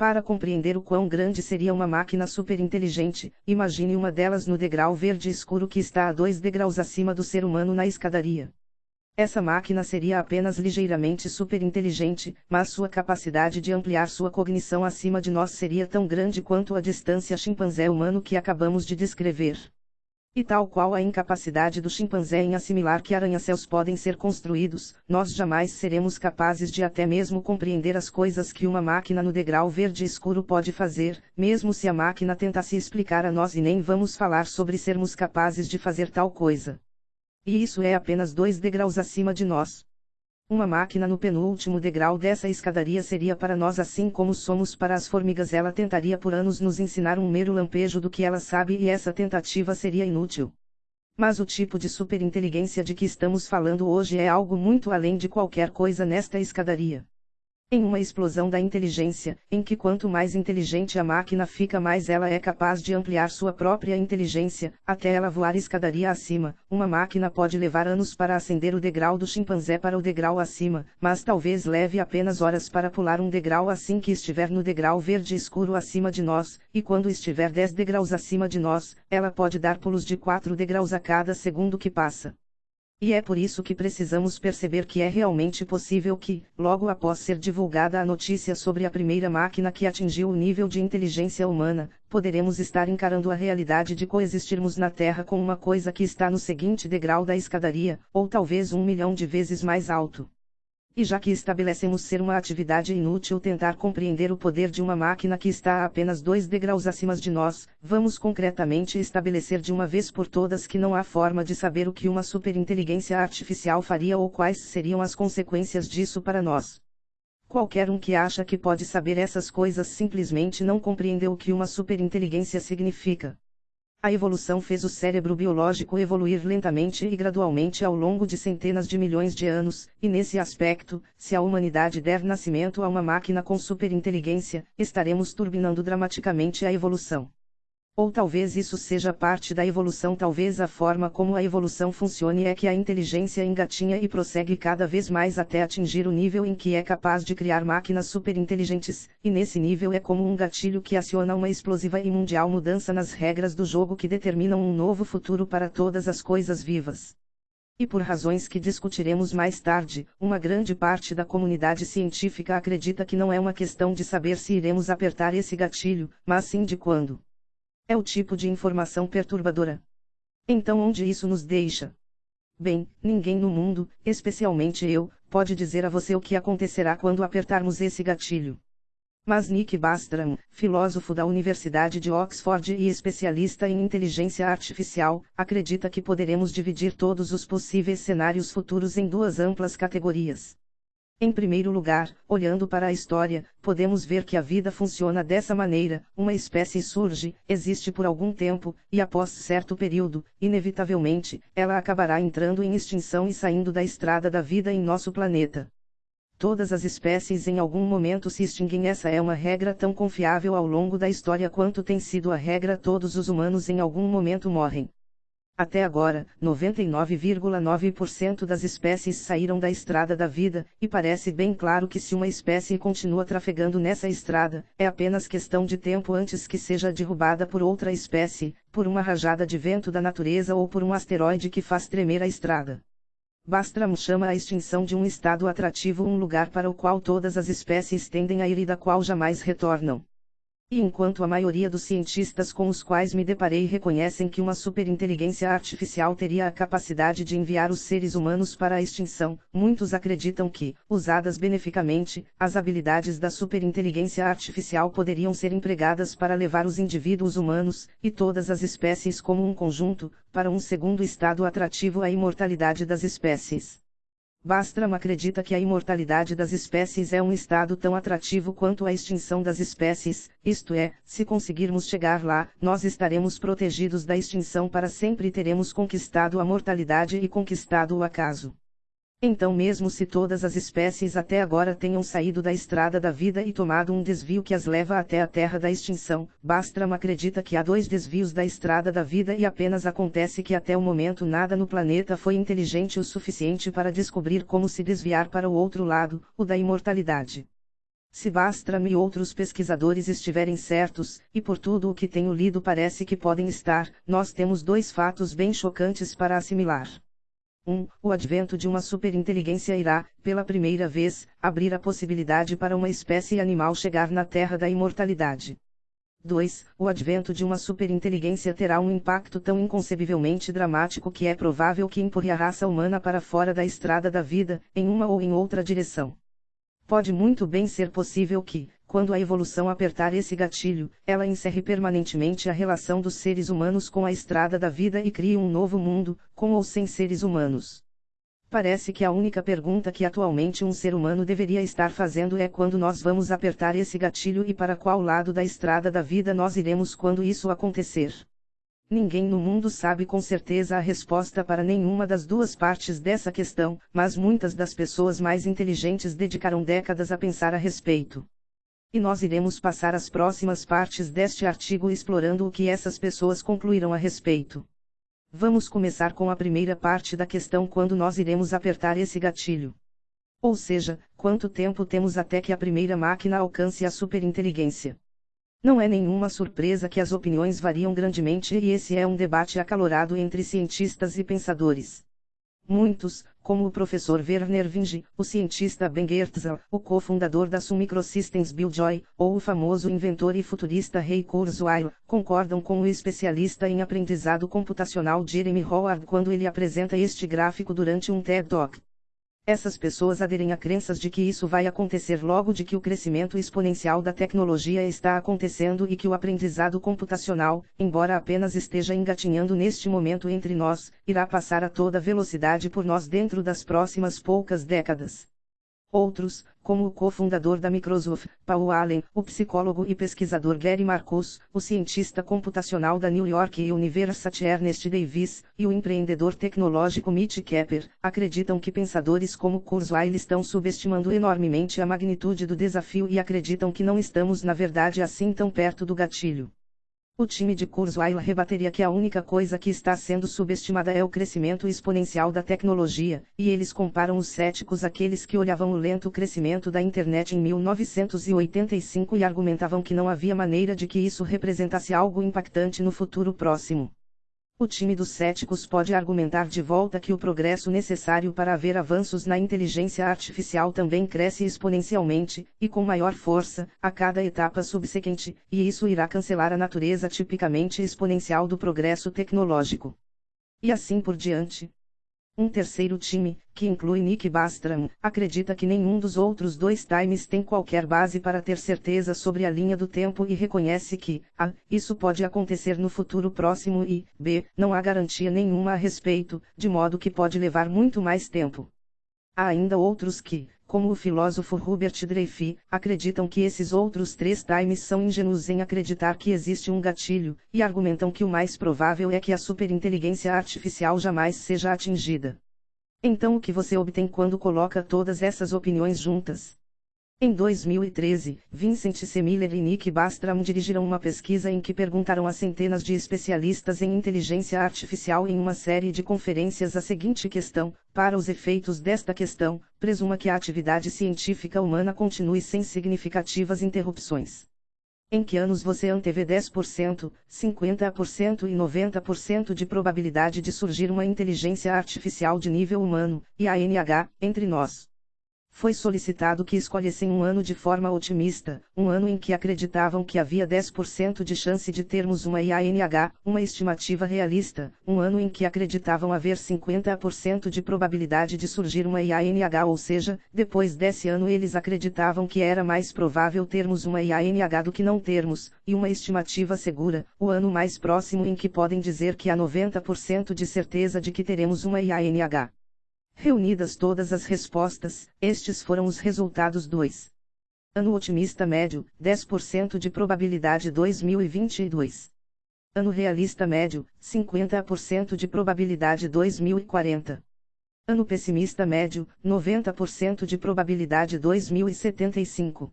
Para compreender o quão grande seria uma máquina superinteligente, imagine uma delas no degrau verde escuro que está a dois degraus acima do ser humano na escadaria. Essa máquina seria apenas ligeiramente superinteligente, mas sua capacidade de ampliar sua cognição acima de nós seria tão grande quanto a distância chimpanzé humano que acabamos de descrever. E tal qual a incapacidade do chimpanzé em assimilar que arranha-céus podem ser construídos, nós jamais seremos capazes de até mesmo compreender as coisas que uma máquina no degrau verde escuro pode fazer, mesmo se a máquina tentasse explicar a nós e nem vamos falar sobre sermos capazes de fazer tal coisa. E isso é apenas dois degraus acima de nós. Uma máquina no penúltimo degrau dessa escadaria seria para nós assim como somos para as formigas. Ela tentaria por anos nos ensinar um mero lampejo do que ela sabe e essa tentativa seria inútil. Mas o tipo de superinteligência de que estamos falando hoje é algo muito além de qualquer coisa nesta escadaria. Em uma explosão da inteligência, em que quanto mais inteligente a máquina fica, mais ela é capaz de ampliar sua própria inteligência, até ela voar escadaria acima. Uma máquina pode levar anos para ascender o degrau do chimpanzé para o degrau acima, mas talvez leve apenas horas para pular um degrau assim que estiver no degrau verde escuro acima de nós, e quando estiver 10 degraus acima de nós, ela pode dar pulos de 4 degraus a cada segundo que passa. E é por isso que precisamos perceber que é realmente possível que, logo após ser divulgada a notícia sobre a primeira máquina que atingiu o nível de inteligência humana, poderemos estar encarando a realidade de coexistirmos na Terra com uma coisa que está no seguinte degrau da escadaria, ou talvez um milhão de vezes mais alto. E já que estabelecemos ser uma atividade inútil tentar compreender o poder de uma máquina que está a apenas dois degraus acima de nós, vamos concretamente estabelecer de uma vez por todas que não há forma de saber o que uma superinteligência artificial faria ou quais seriam as consequências disso para nós. Qualquer um que acha que pode saber essas coisas simplesmente não compreendeu o que uma superinteligência significa. A evolução fez o cérebro biológico evoluir lentamente e gradualmente ao longo de centenas de milhões de anos, e nesse aspecto, se a humanidade der nascimento a uma máquina com superinteligência, estaremos turbinando dramaticamente a evolução. Ou talvez isso seja parte da evolução, talvez a forma como a evolução funcione é que a inteligência engatinha e prossegue cada vez mais até atingir o nível em que é capaz de criar máquinas superinteligentes, e nesse nível é como um gatilho que aciona uma explosiva e mundial mudança nas regras do jogo que determinam um novo futuro para todas as coisas vivas. E por razões que discutiremos mais tarde, uma grande parte da comunidade científica acredita que não é uma questão de saber se iremos apertar esse gatilho, mas sim de quando. É o tipo de informação perturbadora. Então, onde isso nos deixa? Bem, ninguém no mundo, especialmente eu, pode dizer a você o que acontecerá quando apertarmos esse gatilho. Mas Nick Bastram, filósofo da Universidade de Oxford e especialista em inteligência artificial, acredita que poderemos dividir todos os possíveis cenários futuros em duas amplas categorias. Em primeiro lugar, olhando para a história, podemos ver que a vida funciona dessa maneira: uma espécie surge, existe por algum tempo, e após certo período, inevitavelmente, ela acabará entrando em extinção e saindo da estrada da vida em nosso planeta. Todas as espécies em algum momento se extinguem. Essa é uma regra tão confiável ao longo da história quanto tem sido a regra todos os humanos em algum momento morrem. Até agora, 99,9% das espécies saíram da estrada da vida, e parece bem claro que se uma espécie continua trafegando nessa estrada, é apenas questão de tempo antes que seja derrubada por outra espécie, por uma rajada de vento da natureza ou por um asteroide que faz tremer a estrada. Bastram chama a extinção de um estado atrativo um lugar para o qual todas as espécies tendem a ir e da qual jamais retornam. E enquanto a maioria dos cientistas com os quais me deparei reconhecem que uma superinteligência artificial teria a capacidade de enviar os seres humanos para a extinção, muitos acreditam que, usadas beneficamente, as habilidades da superinteligência artificial poderiam ser empregadas para levar os indivíduos humanos, e todas as espécies como um conjunto, para um segundo estado atrativo à imortalidade das espécies. Bastram acredita que a imortalidade das espécies é um estado tão atrativo quanto a extinção das espécies, isto é, se conseguirmos chegar lá, nós estaremos protegidos da extinção para sempre e teremos conquistado a mortalidade e conquistado o acaso. Então, mesmo se todas as espécies até agora tenham saído da estrada da vida e tomado um desvio que as leva até a terra da extinção, Bastram acredita que há dois desvios da estrada da vida e apenas acontece que até o momento nada no planeta foi inteligente o suficiente para descobrir como se desviar para o outro lado, o da imortalidade. Se Bastram e outros pesquisadores estiverem certos, e por tudo o que tenho lido parece que podem estar, nós temos dois fatos bem chocantes para assimilar. 1. O advento de uma superinteligência irá, pela primeira vez, abrir a possibilidade para uma espécie animal chegar na terra da imortalidade. 2. O advento de uma superinteligência terá um impacto tão inconcebivelmente dramático que é provável que empurre a raça humana para fora da estrada da vida, em uma ou em outra direção. Pode muito bem ser possível que, quando a evolução apertar esse gatilho, ela encerre permanentemente a relação dos seres humanos com a estrada da vida e crie um novo mundo, com ou sem seres humanos. Parece que a única pergunta que atualmente um ser humano deveria estar fazendo é quando nós vamos apertar esse gatilho e para qual lado da estrada da vida nós iremos quando isso acontecer. Ninguém no mundo sabe com certeza a resposta para nenhuma das duas partes dessa questão, mas muitas das pessoas mais inteligentes dedicaram décadas a pensar a respeito. E nós iremos passar as próximas partes deste artigo explorando o que essas pessoas concluíram a respeito. Vamos começar com a primeira parte da questão quando nós iremos apertar esse gatilho. Ou seja, quanto tempo temos até que a primeira máquina alcance a superinteligência. Não é nenhuma surpresa que as opiniões variam grandemente e esse é um debate acalorado entre cientistas e pensadores. Muitos, como o professor Werner Vinge, o cientista Ben Goertzel, o cofundador da Sun Microsystems Bill Joy, ou o famoso inventor e futurista Ray Kurzweil, concordam com o especialista em aprendizado computacional Jeremy Howard quando ele apresenta este gráfico durante um TED Talk. Essas pessoas aderem a crenças de que isso vai acontecer logo de que o crescimento exponencial da tecnologia está acontecendo e que o aprendizado computacional, embora apenas esteja engatinhando neste momento entre nós, irá passar a toda velocidade por nós dentro das próximas poucas décadas. Outros, como o cofundador da Microsoft, Paul Allen, o psicólogo e pesquisador Gary Marcus, o cientista computacional da New York University Ernest Davis, e o empreendedor tecnológico Mitch Kepper, acreditam que pensadores como Kurzweil estão subestimando enormemente a magnitude do desafio e acreditam que não estamos na verdade assim tão perto do gatilho. O time de Kurzweil rebateria que a única coisa que está sendo subestimada é o crescimento exponencial da tecnologia, e eles comparam os céticos àqueles que olhavam o lento crescimento da internet em 1985 e argumentavam que não havia maneira de que isso representasse algo impactante no futuro próximo. O time dos céticos pode argumentar de volta que o progresso necessário para haver avanços na inteligência artificial também cresce exponencialmente, e com maior força, a cada etapa subsequente, e isso irá cancelar a natureza tipicamente exponencial do progresso tecnológico. E assim por diante. Um terceiro time, que inclui Nick Bastram, acredita que nenhum dos outros dois times tem qualquer base para ter certeza sobre a linha do tempo e reconhece que, a, isso pode acontecer no futuro próximo e, b, não há garantia nenhuma a respeito, de modo que pode levar muito mais tempo. Há ainda outros que, como o filósofo Hubert Dreyfus, acreditam que esses outros três times são ingênuos em acreditar que existe um gatilho, e argumentam que o mais provável é que a superinteligência artificial jamais seja atingida. Então o que você obtém quando coloca todas essas opiniões juntas? Em 2013, Vincent C. Miller e Nick Bastram dirigiram uma pesquisa em que perguntaram a centenas de especialistas em inteligência artificial em uma série de conferências a seguinte questão: para os efeitos desta questão, presuma que a atividade científica humana continue sem significativas interrupções. Em que anos você antevê 10%, 50% e 90% de probabilidade de surgir uma inteligência artificial de nível humano, e a NH, entre nós? Foi solicitado que escolhessem um ano de forma otimista, um ano em que acreditavam que havia 10% de chance de termos uma IANH, uma estimativa realista, um ano em que acreditavam haver 50% de probabilidade de surgir uma IANH, ou seja, depois desse ano eles acreditavam que era mais provável termos uma IANH do que não termos, e uma estimativa segura, o ano mais próximo em que podem dizer que há 90% de certeza de que teremos uma IANH. Reunidas todas as respostas, estes foram os resultados 2. Ano otimista médio, 10% de probabilidade 2022. Ano realista médio, 50% de probabilidade 2040. Ano pessimista médio, 90% de probabilidade 2075.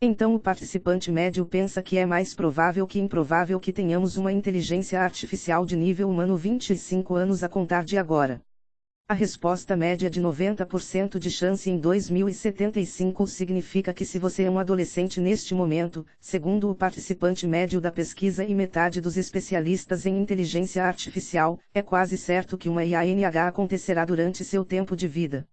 Então o participante médio pensa que é mais provável que improvável que tenhamos uma inteligência artificial de nível humano 25 anos a contar de agora. A resposta média de 90% de chance em 2075 significa que se você é um adolescente neste momento, segundo o participante médio da pesquisa e metade dos especialistas em inteligência artificial, é quase certo que uma IANH acontecerá durante seu tempo de vida.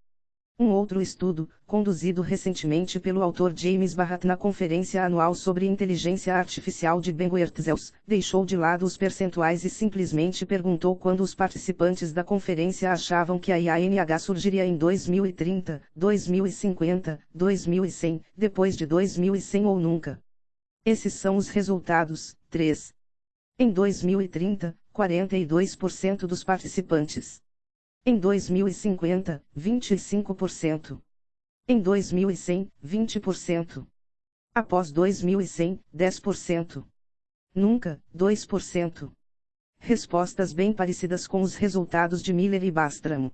Um outro estudo, conduzido recentemente pelo autor James Barrat na Conferência Anual sobre Inteligência Artificial de Ben Wertzels, deixou de lado os percentuais e simplesmente perguntou quando os participantes da conferência achavam que a IANH surgiria em 2030, 2050, 2100, depois de 2100 ou nunca. Esses são os resultados. 3. Em 2030, 42% dos participantes em 2050, 25%. Em 2100, 20%. Após 2100, 10%. Nunca, 2%. Respostas bem parecidas com os resultados de Miller e Bastram.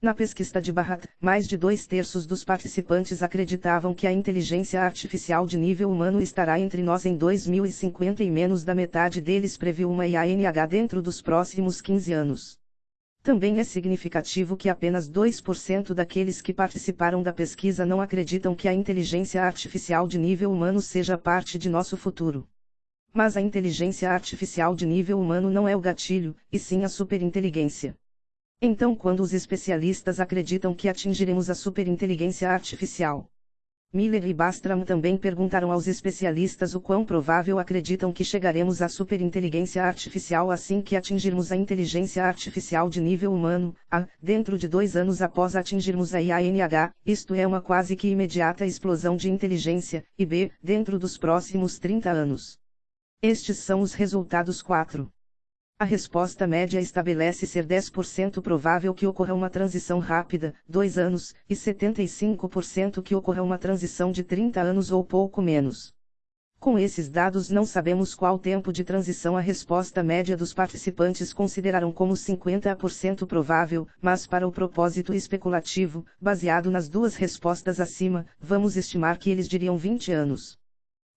Na pesquisa de Barrat, mais de dois terços dos participantes acreditavam que a inteligência artificial de nível humano estará entre nós em 2050 e menos da metade deles previu uma IANH dentro dos próximos 15 anos. Também é significativo que apenas 2% daqueles que participaram da pesquisa não acreditam que a inteligência artificial de nível humano seja parte de nosso futuro. Mas a inteligência artificial de nível humano não é o gatilho, e sim a superinteligência. Então, quando os especialistas acreditam que atingiremos a superinteligência artificial, Miller e Bastram também perguntaram aos especialistas o quão provável acreditam que chegaremos à superinteligência artificial assim que atingirmos a inteligência artificial de nível humano, a, dentro de dois anos após atingirmos a IANH, isto é uma quase que imediata explosão de inteligência, e b, dentro dos próximos 30 anos. Estes são os resultados 4. A resposta média estabelece ser 10% provável que ocorra uma transição rápida, 2 anos, e 75% que ocorra uma transição de 30 anos ou pouco menos. Com esses dados não sabemos qual tempo de transição a resposta média dos participantes consideraram como 50% provável, mas para o propósito especulativo, baseado nas duas respostas acima, vamos estimar que eles diriam 20 anos.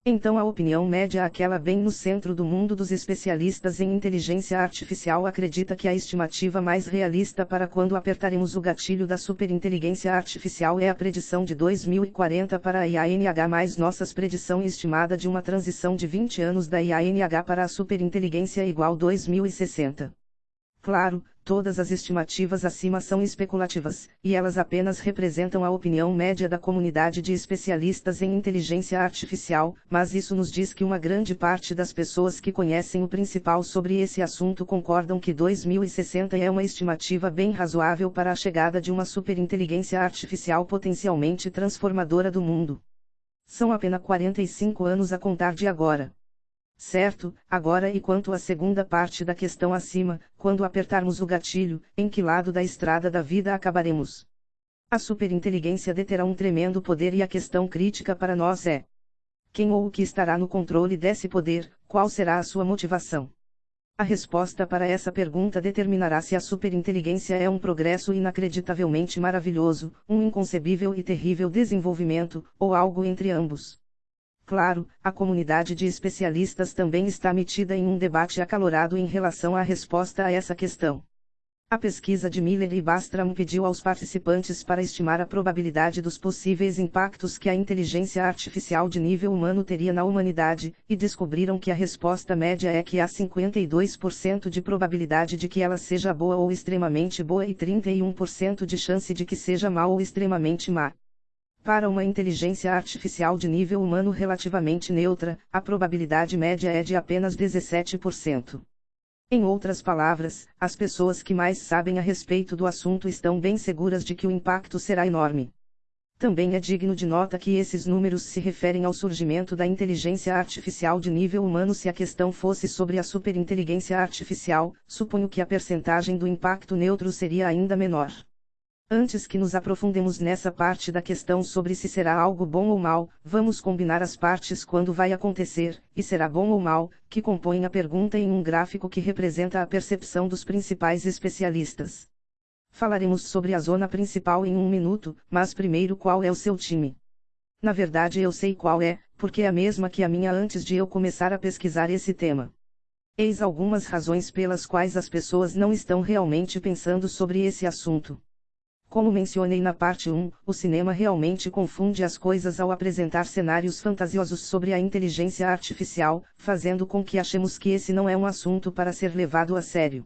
Então a opinião média aquela bem no centro do mundo dos especialistas em inteligência artificial acredita que a estimativa mais realista para quando apertaremos o gatilho da superinteligência artificial é a predição de 2040 para a IANH mais nossas predição estimada de uma transição de 20 anos da IANH para a superinteligência igual 2060. Claro, todas as estimativas acima são especulativas, e elas apenas representam a opinião média da comunidade de especialistas em inteligência artificial, mas isso nos diz que uma grande parte das pessoas que conhecem o principal sobre esse assunto concordam que 2060 é uma estimativa bem razoável para a chegada de uma superinteligência artificial potencialmente transformadora do mundo. São apenas 45 anos a contar de agora. Certo, agora e quanto à segunda parte da questão acima, quando apertarmos o gatilho, em que lado da estrada da vida acabaremos? A superinteligência deterá um tremendo poder e a questão crítica para nós é: quem ou o que estará no controle desse poder, qual será a sua motivação? A resposta para essa pergunta determinará se a superinteligência é um progresso inacreditavelmente maravilhoso, um inconcebível e terrível desenvolvimento, ou algo entre ambos. Claro, a comunidade de especialistas também está metida em um debate acalorado em relação à resposta a essa questão. A pesquisa de Miller e Bastram pediu aos participantes para estimar a probabilidade dos possíveis impactos que a inteligência artificial de nível humano teria na humanidade, e descobriram que a resposta média é que há 52% de probabilidade de que ela seja boa ou extremamente boa e 31% de chance de que seja má ou extremamente má. Para uma inteligência artificial de nível humano relativamente neutra, a probabilidade média é de apenas 17%. Em outras palavras, as pessoas que mais sabem a respeito do assunto estão bem seguras de que o impacto será enorme. Também é digno de nota que esses números se referem ao surgimento da inteligência artificial de nível humano. Se a questão fosse sobre a superinteligência artificial, suponho que a percentagem do impacto neutro seria ainda menor. Antes que nos aprofundemos nessa parte da questão sobre se será algo bom ou mal, vamos combinar as partes quando vai acontecer, e será bom ou mal, que compõem a pergunta em um gráfico que representa a percepção dos principais especialistas. Falaremos sobre a zona principal em um minuto, mas primeiro qual é o seu time? Na verdade eu sei qual é, porque é a mesma que a minha antes de eu começar a pesquisar esse tema. Eis algumas razões pelas quais as pessoas não estão realmente pensando sobre esse assunto. Como mencionei na parte 1, o cinema realmente confunde as coisas ao apresentar cenários fantasiosos sobre a inteligência artificial, fazendo com que achemos que esse não é um assunto para ser levado a sério.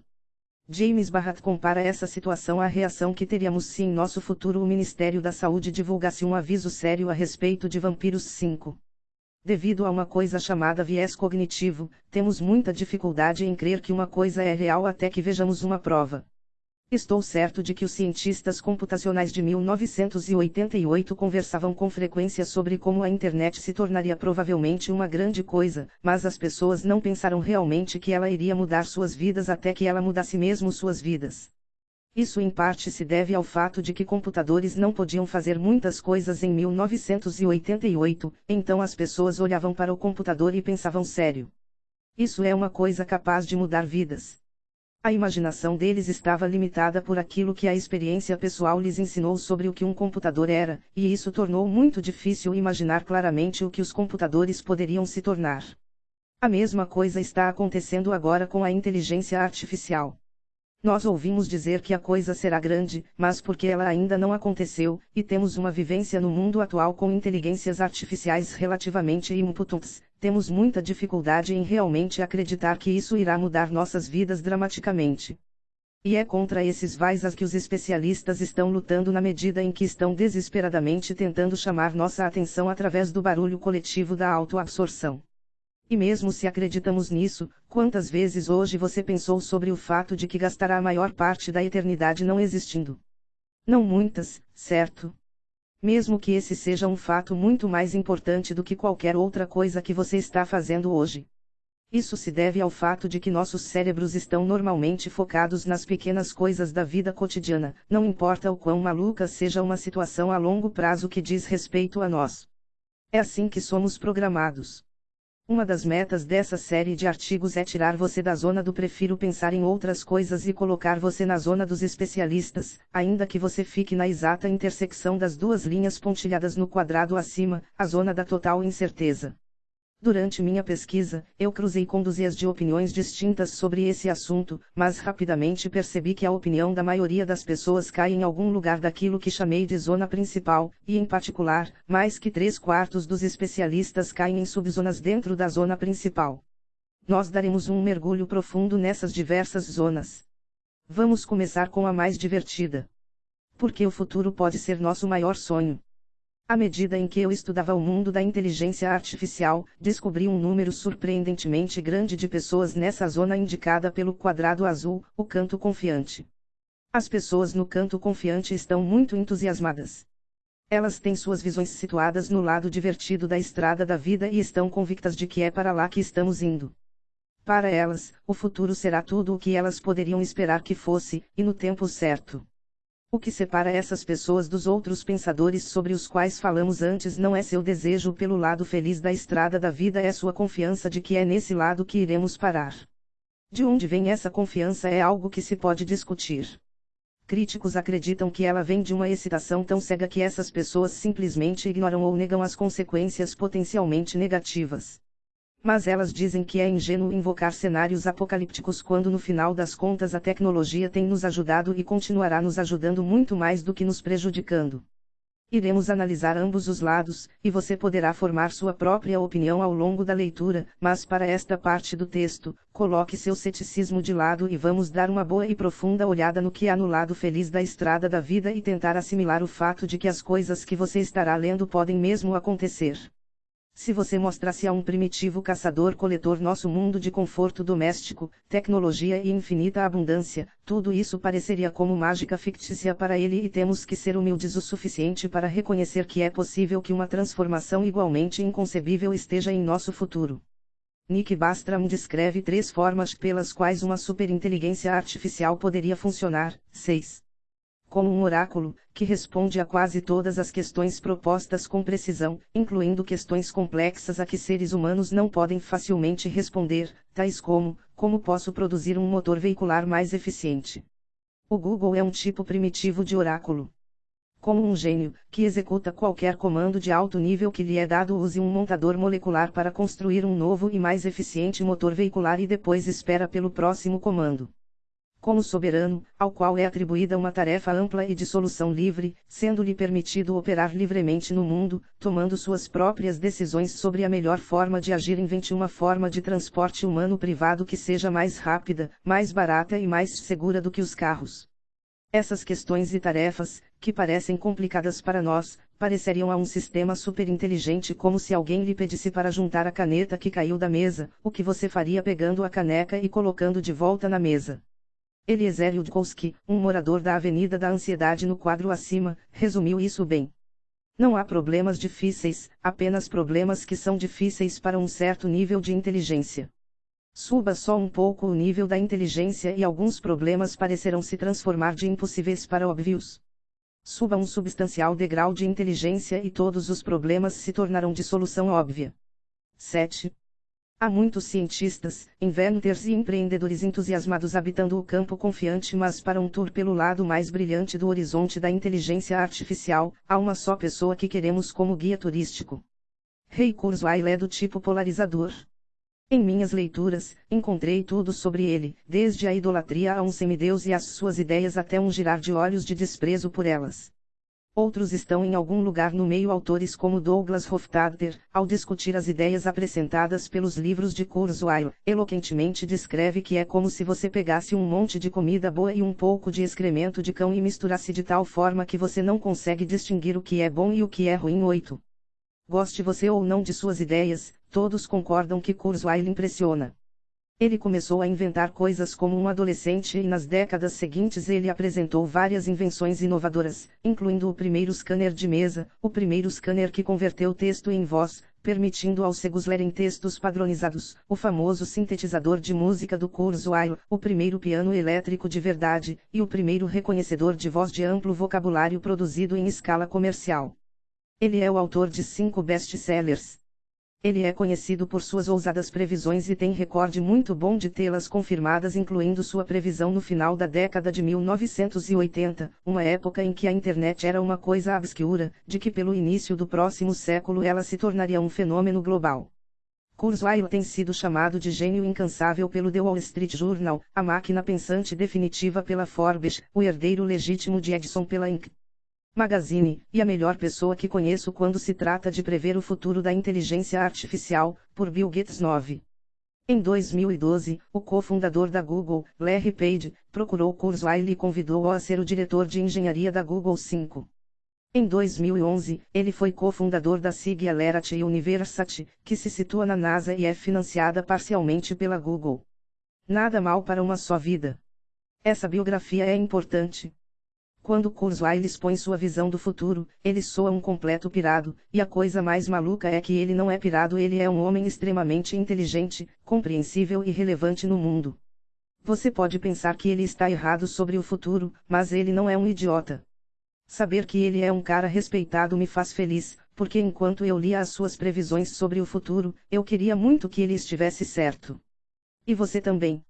James Barrat compara essa situação à reação que teríamos se em nosso futuro o Ministério da Saúde divulgasse um aviso sério a respeito de vampiros 5. Devido a uma coisa chamada viés cognitivo, temos muita dificuldade em crer que uma coisa é real até que vejamos uma prova. Estou certo de que os cientistas computacionais de 1988 conversavam com frequência sobre como a internet se tornaria provavelmente uma grande coisa, mas as pessoas não pensaram realmente que ela iria mudar suas vidas até que ela mudasse mesmo suas vidas. Isso em parte se deve ao fato de que computadores não podiam fazer muitas coisas em 1988, então as pessoas olhavam para o computador e pensavam sério. Isso é uma coisa capaz de mudar vidas. A imaginação deles estava limitada por aquilo que a experiência pessoal lhes ensinou sobre o que um computador era, e isso tornou muito difícil imaginar claramente o que os computadores poderiam se tornar. A mesma coisa está acontecendo agora com a inteligência artificial. Nós ouvimos dizer que a coisa será grande, mas porque ela ainda não aconteceu, e temos uma vivência no mundo atual com inteligências artificiais relativamente impotentes, temos muita dificuldade em realmente acreditar que isso irá mudar nossas vidas dramaticamente. E é contra esses vaisas que os especialistas estão lutando na medida em que estão desesperadamente tentando chamar nossa atenção através do barulho coletivo da autoabsorção. E mesmo se acreditamos nisso, quantas vezes hoje você pensou sobre o fato de que gastará a maior parte da eternidade não existindo? Não muitas, certo? mesmo que esse seja um fato muito mais importante do que qualquer outra coisa que você está fazendo hoje. Isso se deve ao fato de que nossos cérebros estão normalmente focados nas pequenas coisas da vida cotidiana, não importa o quão maluca seja uma situação a longo prazo que diz respeito a nós. É assim que somos programados. Uma das metas dessa série de artigos é tirar você da zona do prefiro pensar em outras coisas e colocar você na zona dos especialistas, ainda que você fique na exata intersecção das duas linhas pontilhadas no quadrado acima, a zona da total incerteza. Durante minha pesquisa, eu cruzei com dúzias de opiniões distintas sobre esse assunto, mas rapidamente percebi que a opinião da maioria das pessoas cai em algum lugar daquilo que chamei de zona principal, e em particular, mais que três quartos dos especialistas caem em subzonas dentro da zona principal. Nós daremos um mergulho profundo nessas diversas zonas. Vamos começar com a mais divertida. Porque o futuro pode ser nosso maior sonho. À medida em que eu estudava o mundo da inteligência artificial, descobri um número surpreendentemente grande de pessoas nessa zona indicada pelo quadrado azul, o canto confiante. As pessoas no canto confiante estão muito entusiasmadas. Elas têm suas visões situadas no lado divertido da estrada da vida e estão convictas de que é para lá que estamos indo. Para elas, o futuro será tudo o que elas poderiam esperar que fosse, e no tempo certo. O que separa essas pessoas dos outros pensadores sobre os quais falamos antes não é seu desejo pelo lado feliz da estrada da vida, é sua confiança de que é nesse lado que iremos parar. De onde vem essa confiança é algo que se pode discutir. Críticos acreditam que ela vem de uma excitação tão cega que essas pessoas simplesmente ignoram ou negam as consequências potencialmente negativas. Mas elas dizem que é ingênuo invocar cenários apocalípticos quando no final das contas a tecnologia tem nos ajudado e continuará nos ajudando muito mais do que nos prejudicando. Iremos analisar ambos os lados, e você poderá formar sua própria opinião ao longo da leitura, mas para esta parte do texto, coloque seu ceticismo de lado e vamos dar uma boa e profunda olhada no que há no lado feliz da estrada da vida e tentar assimilar o fato de que as coisas que você estará lendo podem mesmo acontecer. Se você mostrasse a um primitivo caçador-coletor nosso mundo de conforto doméstico, tecnologia e infinita abundância, tudo isso pareceria como mágica fictícia para ele e temos que ser humildes o suficiente para reconhecer que é possível que uma transformação igualmente inconcebível esteja em nosso futuro. Nick Bastram descreve três formas pelas quais uma superinteligência artificial poderia funcionar. 6 como um oráculo, que responde a quase todas as questões propostas com precisão, incluindo questões complexas a que seres humanos não podem facilmente responder, tais como: como posso produzir um motor veicular mais eficiente? O Google é um tipo primitivo de oráculo. Como um gênio, que executa qualquer comando de alto nível que lhe é dado, use um montador molecular para construir um novo e mais eficiente motor veicular e depois espera pelo próximo comando. Como soberano, ao qual é atribuída uma tarefa ampla e de solução livre, sendo-lhe permitido operar livremente no mundo, tomando suas próprias decisões sobre a melhor forma de agir. Invente uma forma de transporte humano privado que seja mais rápida, mais barata e mais segura do que os carros. Essas questões e tarefas, que parecem complicadas para nós, pareceriam a um sistema superinteligente como se alguém lhe pedisse para juntar a caneta que caiu da mesa, o que você faria pegando a caneca e colocando de volta na mesa. Eliezer Yudkowsky, um morador da Avenida da Ansiedade no quadro acima, resumiu isso bem. Não há problemas difíceis, apenas problemas que são difíceis para um certo nível de inteligência. Suba só um pouco o nível da inteligência e alguns problemas parecerão se transformar de impossíveis para óbvios. Suba um substancial degrau de inteligência e todos os problemas se tornarão de solução óbvia. 7. Há muitos cientistas, inventors e empreendedores entusiasmados habitando o campo confiante, mas para um tour pelo lado mais brilhante do horizonte da inteligência artificial, há uma só pessoa que queremos como guia turístico. Ray Kurzweil é do tipo polarizador. Em minhas leituras, encontrei tudo sobre ele, desde a idolatria a um semideus e as suas ideias até um girar de olhos de desprezo por elas. Outros estão em algum lugar no meio autores como Douglas Hofstadter, ao discutir as ideias apresentadas pelos livros de Kurzweil, eloquentemente descreve que é como se você pegasse um monte de comida boa e um pouco de excremento de cão e misturasse de tal forma que você não consegue distinguir o que é bom e o que é ruim. 8. Goste você ou não de suas ideias, todos concordam que Kurzweil impressiona. Ele começou a inventar coisas como um adolescente e nas décadas seguintes ele apresentou várias invenções inovadoras, incluindo o primeiro scanner de mesa, o primeiro scanner que converteu texto em voz, permitindo aos cegos lerem textos padronizados, o famoso sintetizador de música do Kurzweil, o primeiro piano elétrico de verdade, e o primeiro reconhecedor de voz de amplo vocabulário produzido em escala comercial. Ele é o autor de cinco best-sellers, ele é conhecido por suas ousadas previsões e tem recorde muito bom de tê-las confirmadas, incluindo sua previsão no final da década de 1980, uma época em que a internet era uma coisa obscura, de que pelo início do próximo século ela se tornaria um fenômeno global. Kurzweil tem sido chamado de gênio incansável pelo The Wall Street Journal, a máquina pensante definitiva pela Forbes, o herdeiro legítimo de Edison pela Inc. Magazine, e a melhor pessoa que conheço quando se trata de prever o futuro da inteligência artificial, por Bill Gates 9. Em 2012, o cofundador da Google, Larry Page, procurou Kurzweil e convidou-o a ser o diretor de engenharia da Google 5. Em 2011, ele foi cofundador da Singularity University, que se situa na NASA e é financiada parcialmente pela Google. Nada mal para uma só vida. Essa biografia é importante. Quando Kurzweil expõe sua visão do futuro, ele soa um completo pirado, e a coisa mais maluca é que ele não é pirado, ele é um homem extremamente inteligente, compreensível e relevante no mundo. Você pode pensar que ele está errado sobre o futuro, mas ele não é um idiota. Saber que ele é um cara respeitado me faz feliz, porque enquanto eu lia as suas previsões sobre o futuro, eu queria muito que ele estivesse certo. E você também.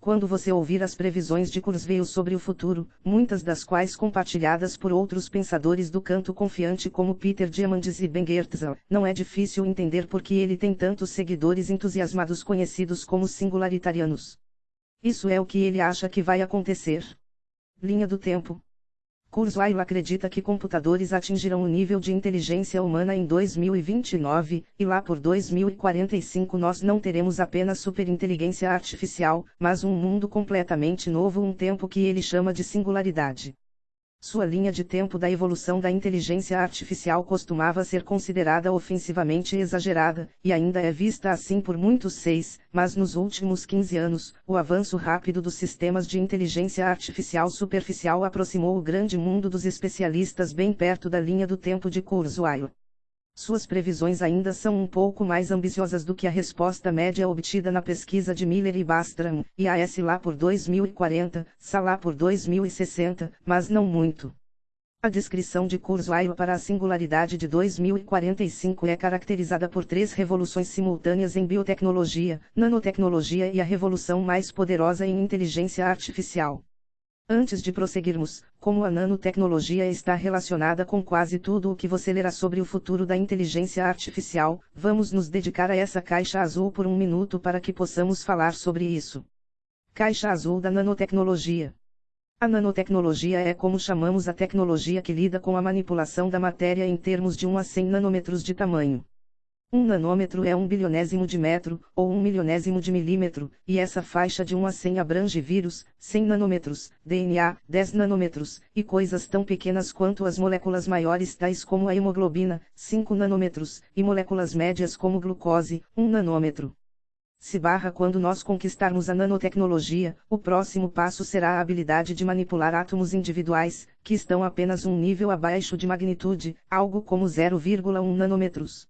Quando você ouvir as previsões de Kurzweil sobre o futuro, muitas das quais compartilhadas por outros pensadores do canto confiante como Peter Diamandis e Ben Goertzel, não é difícil entender por que ele tem tantos seguidores entusiasmados conhecidos como singularitarianos. Isso é o que ele acha que vai acontecer. Linha do tempo. Kurzweil acredita que computadores atingirão o nível de inteligência humana em 2029, e lá por 2045 nós não teremos apenas superinteligência artificial, mas um mundo completamente novo, um tempo que ele chama de singularidade. Sua linha de tempo da evolução da inteligência artificial costumava ser considerada ofensivamente exagerada, e ainda é vista assim por muitos seis, mas nos últimos 15 anos, o avanço rápido dos sistemas de inteligência artificial superficial aproximou o grande mundo dos especialistas bem perto da linha do tempo de Kurzweil. Suas previsões ainda são um pouco mais ambiciosas do que a resposta média obtida na pesquisa de Miller e Bastram, IAS lá por 2040, SA lá por 2060, mas não muito. A descrição de Kurzweil para a singularidade de 2045 é caracterizada por três revoluções simultâneas em biotecnologia, nanotecnologia e a revolução mais poderosa em inteligência artificial. Antes de prosseguirmos, como a nanotecnologia está relacionada com quase tudo o que você lerá sobre o futuro da inteligência artificial, vamos nos dedicar a essa caixa azul por um minuto para que possamos falar sobre isso. Caixa azul da nanotecnologia. A nanotecnologia é como chamamos a tecnologia que lida com a manipulação da matéria em termos de 1 a 100 nanômetros de tamanho. Um nanômetro é um bilionésimo de metro, ou um milionésimo de milímetro, e essa faixa de 1 a 100 abrange vírus, 100 nanômetros, DNA, 10 nanômetros, e coisas tão pequenas quanto as moléculas maiores tais como a hemoglobina, 5 nanômetros, e moléculas médias como glucose, 1 nanômetro. Se barra quando nós conquistarmos a nanotecnologia, o próximo passo será a habilidade de manipular átomos individuais, que estão apenas um nível abaixo de magnitude, algo como 0,1 nanômetros.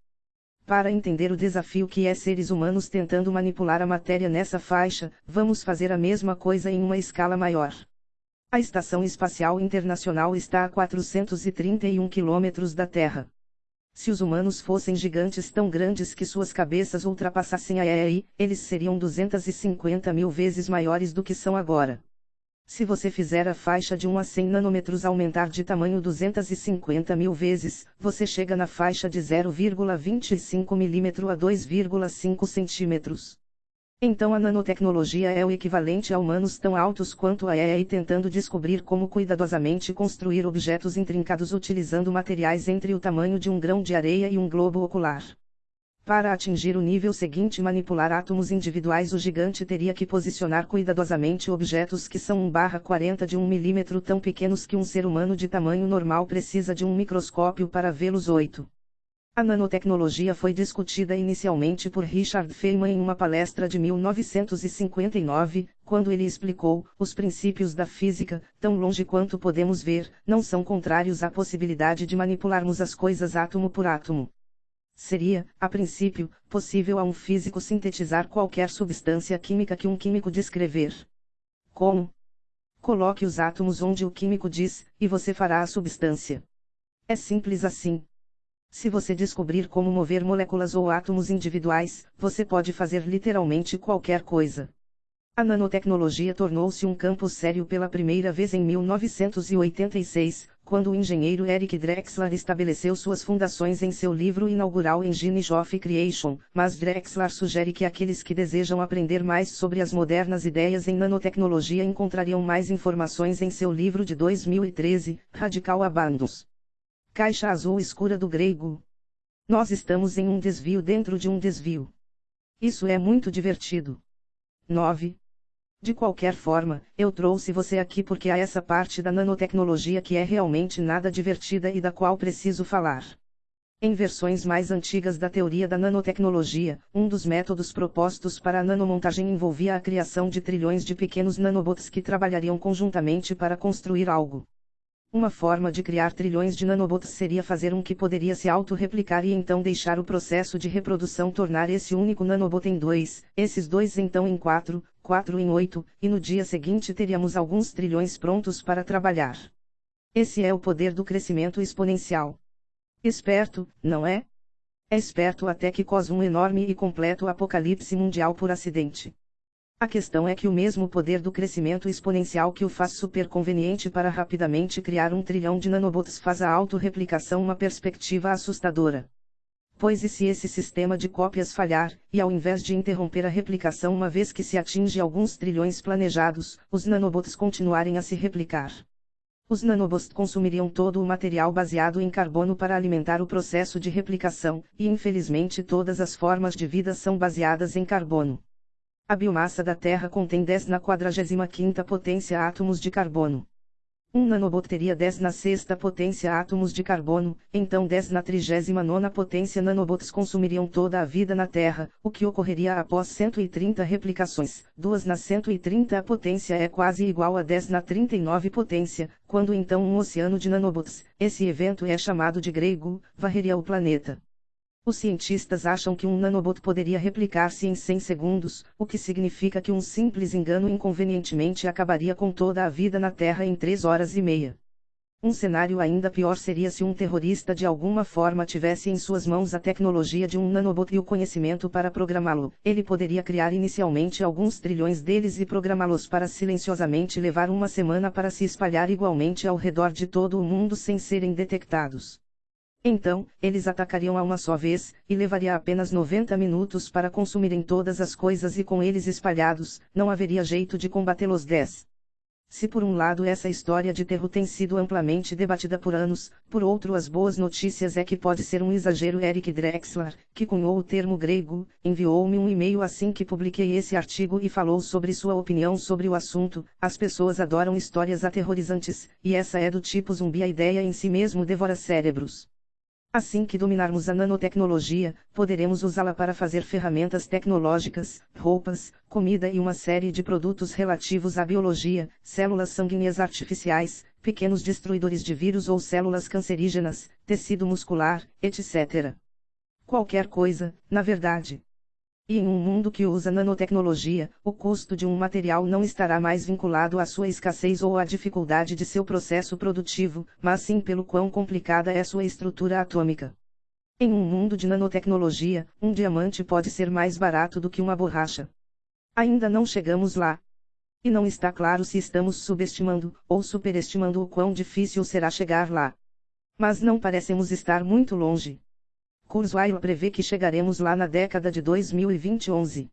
Para entender o desafio que é seres humanos tentando manipular a matéria nessa faixa, vamos fazer a mesma coisa em uma escala maior. A Estação Espacial Internacional está a 431 quilômetros da Terra. Se os humanos fossem gigantes tão grandes que suas cabeças ultrapassassem a EI, eles seriam 250 mil vezes maiores do que são agora. Se você fizer a faixa de 1 a 100 nanômetros aumentar de tamanho 250 mil vezes, você chega na faixa de 0,25 milímetro a 2,5 centímetros. Então a nanotecnologia é o equivalente a humanos tão altos quanto a EA tentando descobrir como cuidadosamente construir objetos intrincados utilizando materiais entre o tamanho de um grão de areia e um globo ocular. Para atingir o nível seguinte manipular átomos individuais o gigante teria que posicionar cuidadosamente objetos que são 1/40 de 1 milímetro tão pequenos que um ser humano de tamanho normal precisa de um microscópio para vê-los 8. A nanotecnologia foi discutida inicialmente por Richard Feynman em uma palestra de 1959, quando ele explicou: os princípios da física, tão longe quanto podemos ver, não são contrários à possibilidade de manipularmos as coisas átomo por átomo. Seria, a princípio, possível a um físico sintetizar qualquer substância química que um químico descrever. Como? Coloque os átomos onde o químico diz, e você fará a substância. É simples assim. Se você descobrir como mover moléculas ou átomos individuais, você pode fazer literalmente qualquer coisa. A nanotecnologia tornou-se um campo sério pela primeira vez em 1986, quando o engenheiro Eric Drexler estabeleceu suas fundações em seu livro inaugural Engine of Creation, mas Drexler sugere que aqueles que desejam aprender mais sobre as modernas ideias em nanotecnologia encontrariam mais informações em seu livro de 2013, Radical Abandons. Caixa azul escura do grego. Nós estamos em um desvio dentro de um desvio. Isso é muito divertido. 9. De qualquer forma, eu trouxe você aqui porque há essa parte da nanotecnologia que é realmente nada divertida e da qual preciso falar. Em versões mais antigas da teoria da nanotecnologia, um dos métodos propostos para a nanomontagem envolvia a criação de trilhões de pequenos nanobots que trabalhariam conjuntamente para construir algo. Uma forma de criar trilhões de nanobots seria fazer um que poderia se auto-replicar e então deixar o processo de reprodução tornar esse único nanobot em dois, esses dois então em quatro, quatro em oito, e no dia seguinte teríamos alguns trilhões prontos para trabalhar. Esse é o poder do crescimento exponencial. Esperto, não é? É esperto até que cause um enorme e completo apocalipse mundial por acidente. A questão é que o mesmo poder do crescimento exponencial que o faz super conveniente para rapidamente criar um trilhão de nanobots faz a autorreplicação uma perspectiva assustadora. Pois e se esse sistema de cópias falhar, e ao invés de interromper a replicação uma vez que se atinge alguns trilhões planejados, os nanobots continuarem a se replicar? Os nanobots consumiriam todo o material baseado em carbono para alimentar o processo de replicação, e infelizmente todas as formas de vida são baseadas em carbono. A biomassa da Terra contém 10 na 45ª potência átomos de carbono. Um nanobot teria 10 na sexta potência átomos de carbono, então 10 na 39 potência nanobots consumiriam toda a vida na Terra, o que ocorreria após 130 replicações. 2 na 130 potência é quase igual a 10 na 39 potência, quando então um oceano de nanobots, esse evento é chamado de grego, varreria o planeta. Os cientistas acham que um nanobot poderia replicar-se em 100 segundos, o que significa que um simples engano inconvenientemente acabaria com toda a vida na Terra em 3 horas e meia. Um cenário ainda pior seria se um terrorista de alguma forma tivesse em suas mãos a tecnologia de um nanobot e o conhecimento para programá-lo. Ele poderia criar inicialmente alguns trilhões deles e programá-los para silenciosamente levar uma semana para se espalhar igualmente ao redor de todo o mundo sem serem detectados. Então, eles atacariam a uma só vez, e levaria apenas 90 minutos para consumirem todas as coisas e com eles espalhados, não haveria jeito de combatê-los 10. Se por um lado essa história de terror tem sido amplamente debatida por anos, por outro as boas notícias é que pode ser um exagero Eric Drexler, que cunhou o termo grego, enviou-me um e-mail assim que publiquei esse artigo e falou sobre sua opinião sobre o assunto, as pessoas adoram histórias aterrorizantes, e essa é do tipo zumbi a ideia em si mesmo devora cérebros. Assim que dominarmos a nanotecnologia, poderemos usá-la para fazer ferramentas tecnológicas, roupas, comida e uma série de produtos relativos à biologia, células sanguíneas artificiais, pequenos destruidores de vírus ou células cancerígenas, tecido muscular, etc. Qualquer coisa, na verdade. E em um mundo que usa nanotecnologia, o custo de um material não estará mais vinculado à sua escassez ou à dificuldade de seu processo produtivo, mas sim pelo quão complicada é sua estrutura atômica. Em um mundo de nanotecnologia, um diamante pode ser mais barato do que uma borracha. Ainda não chegamos lá. E não está claro se estamos subestimando ou superestimando o quão difícil será chegar lá. Mas não parecemos estar muito longe. Kurzweil prevê que chegaremos lá na década de 2021.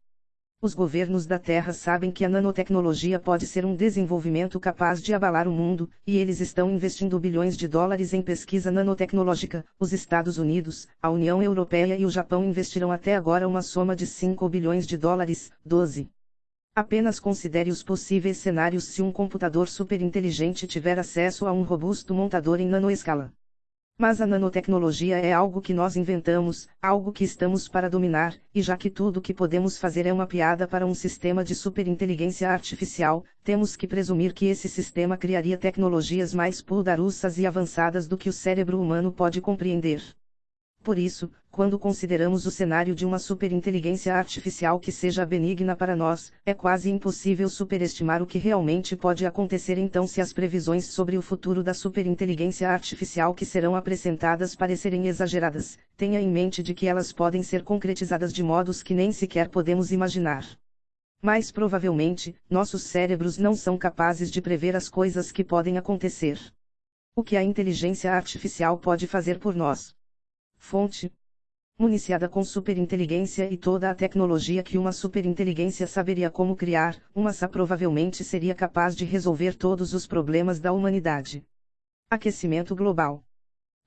Os governos da Terra sabem que a nanotecnologia pode ser um desenvolvimento capaz de abalar o mundo, e eles estão investindo bilhões de dólares em pesquisa nanotecnológica. Os Estados Unidos, a União Europeia e o Japão investiram até agora uma soma de 5 bilhões de dólares. 12. Apenas considere os possíveis cenários se um computador superinteligente tiver acesso a um robusto montador em nanoescala. Mas a nanotecnologia é algo que nós inventamos, algo que estamos para dominar, e já que tudo o que podemos fazer é uma piada para um sistema de superinteligência artificial, temos que presumir que esse sistema criaria tecnologias mais poderosas e avançadas do que o cérebro humano pode compreender. Por isso, quando consideramos o cenário de uma superinteligência artificial que seja benigna para nós, é quase impossível superestimar o que realmente pode acontecer então se as previsões sobre o futuro da superinteligência artificial que serão apresentadas parecerem exageradas, tenha em mente de que elas podem ser concretizadas de modos que nem sequer podemos imaginar. Mais provavelmente, nossos cérebros não são capazes de prever as coisas que podem acontecer. O que a inteligência artificial pode fazer por nós? Fonte. Municiada com superinteligência e toda a tecnologia que uma superinteligência saberia como criar, uma SA provavelmente seria capaz de resolver todos os problemas da humanidade. Aquecimento global.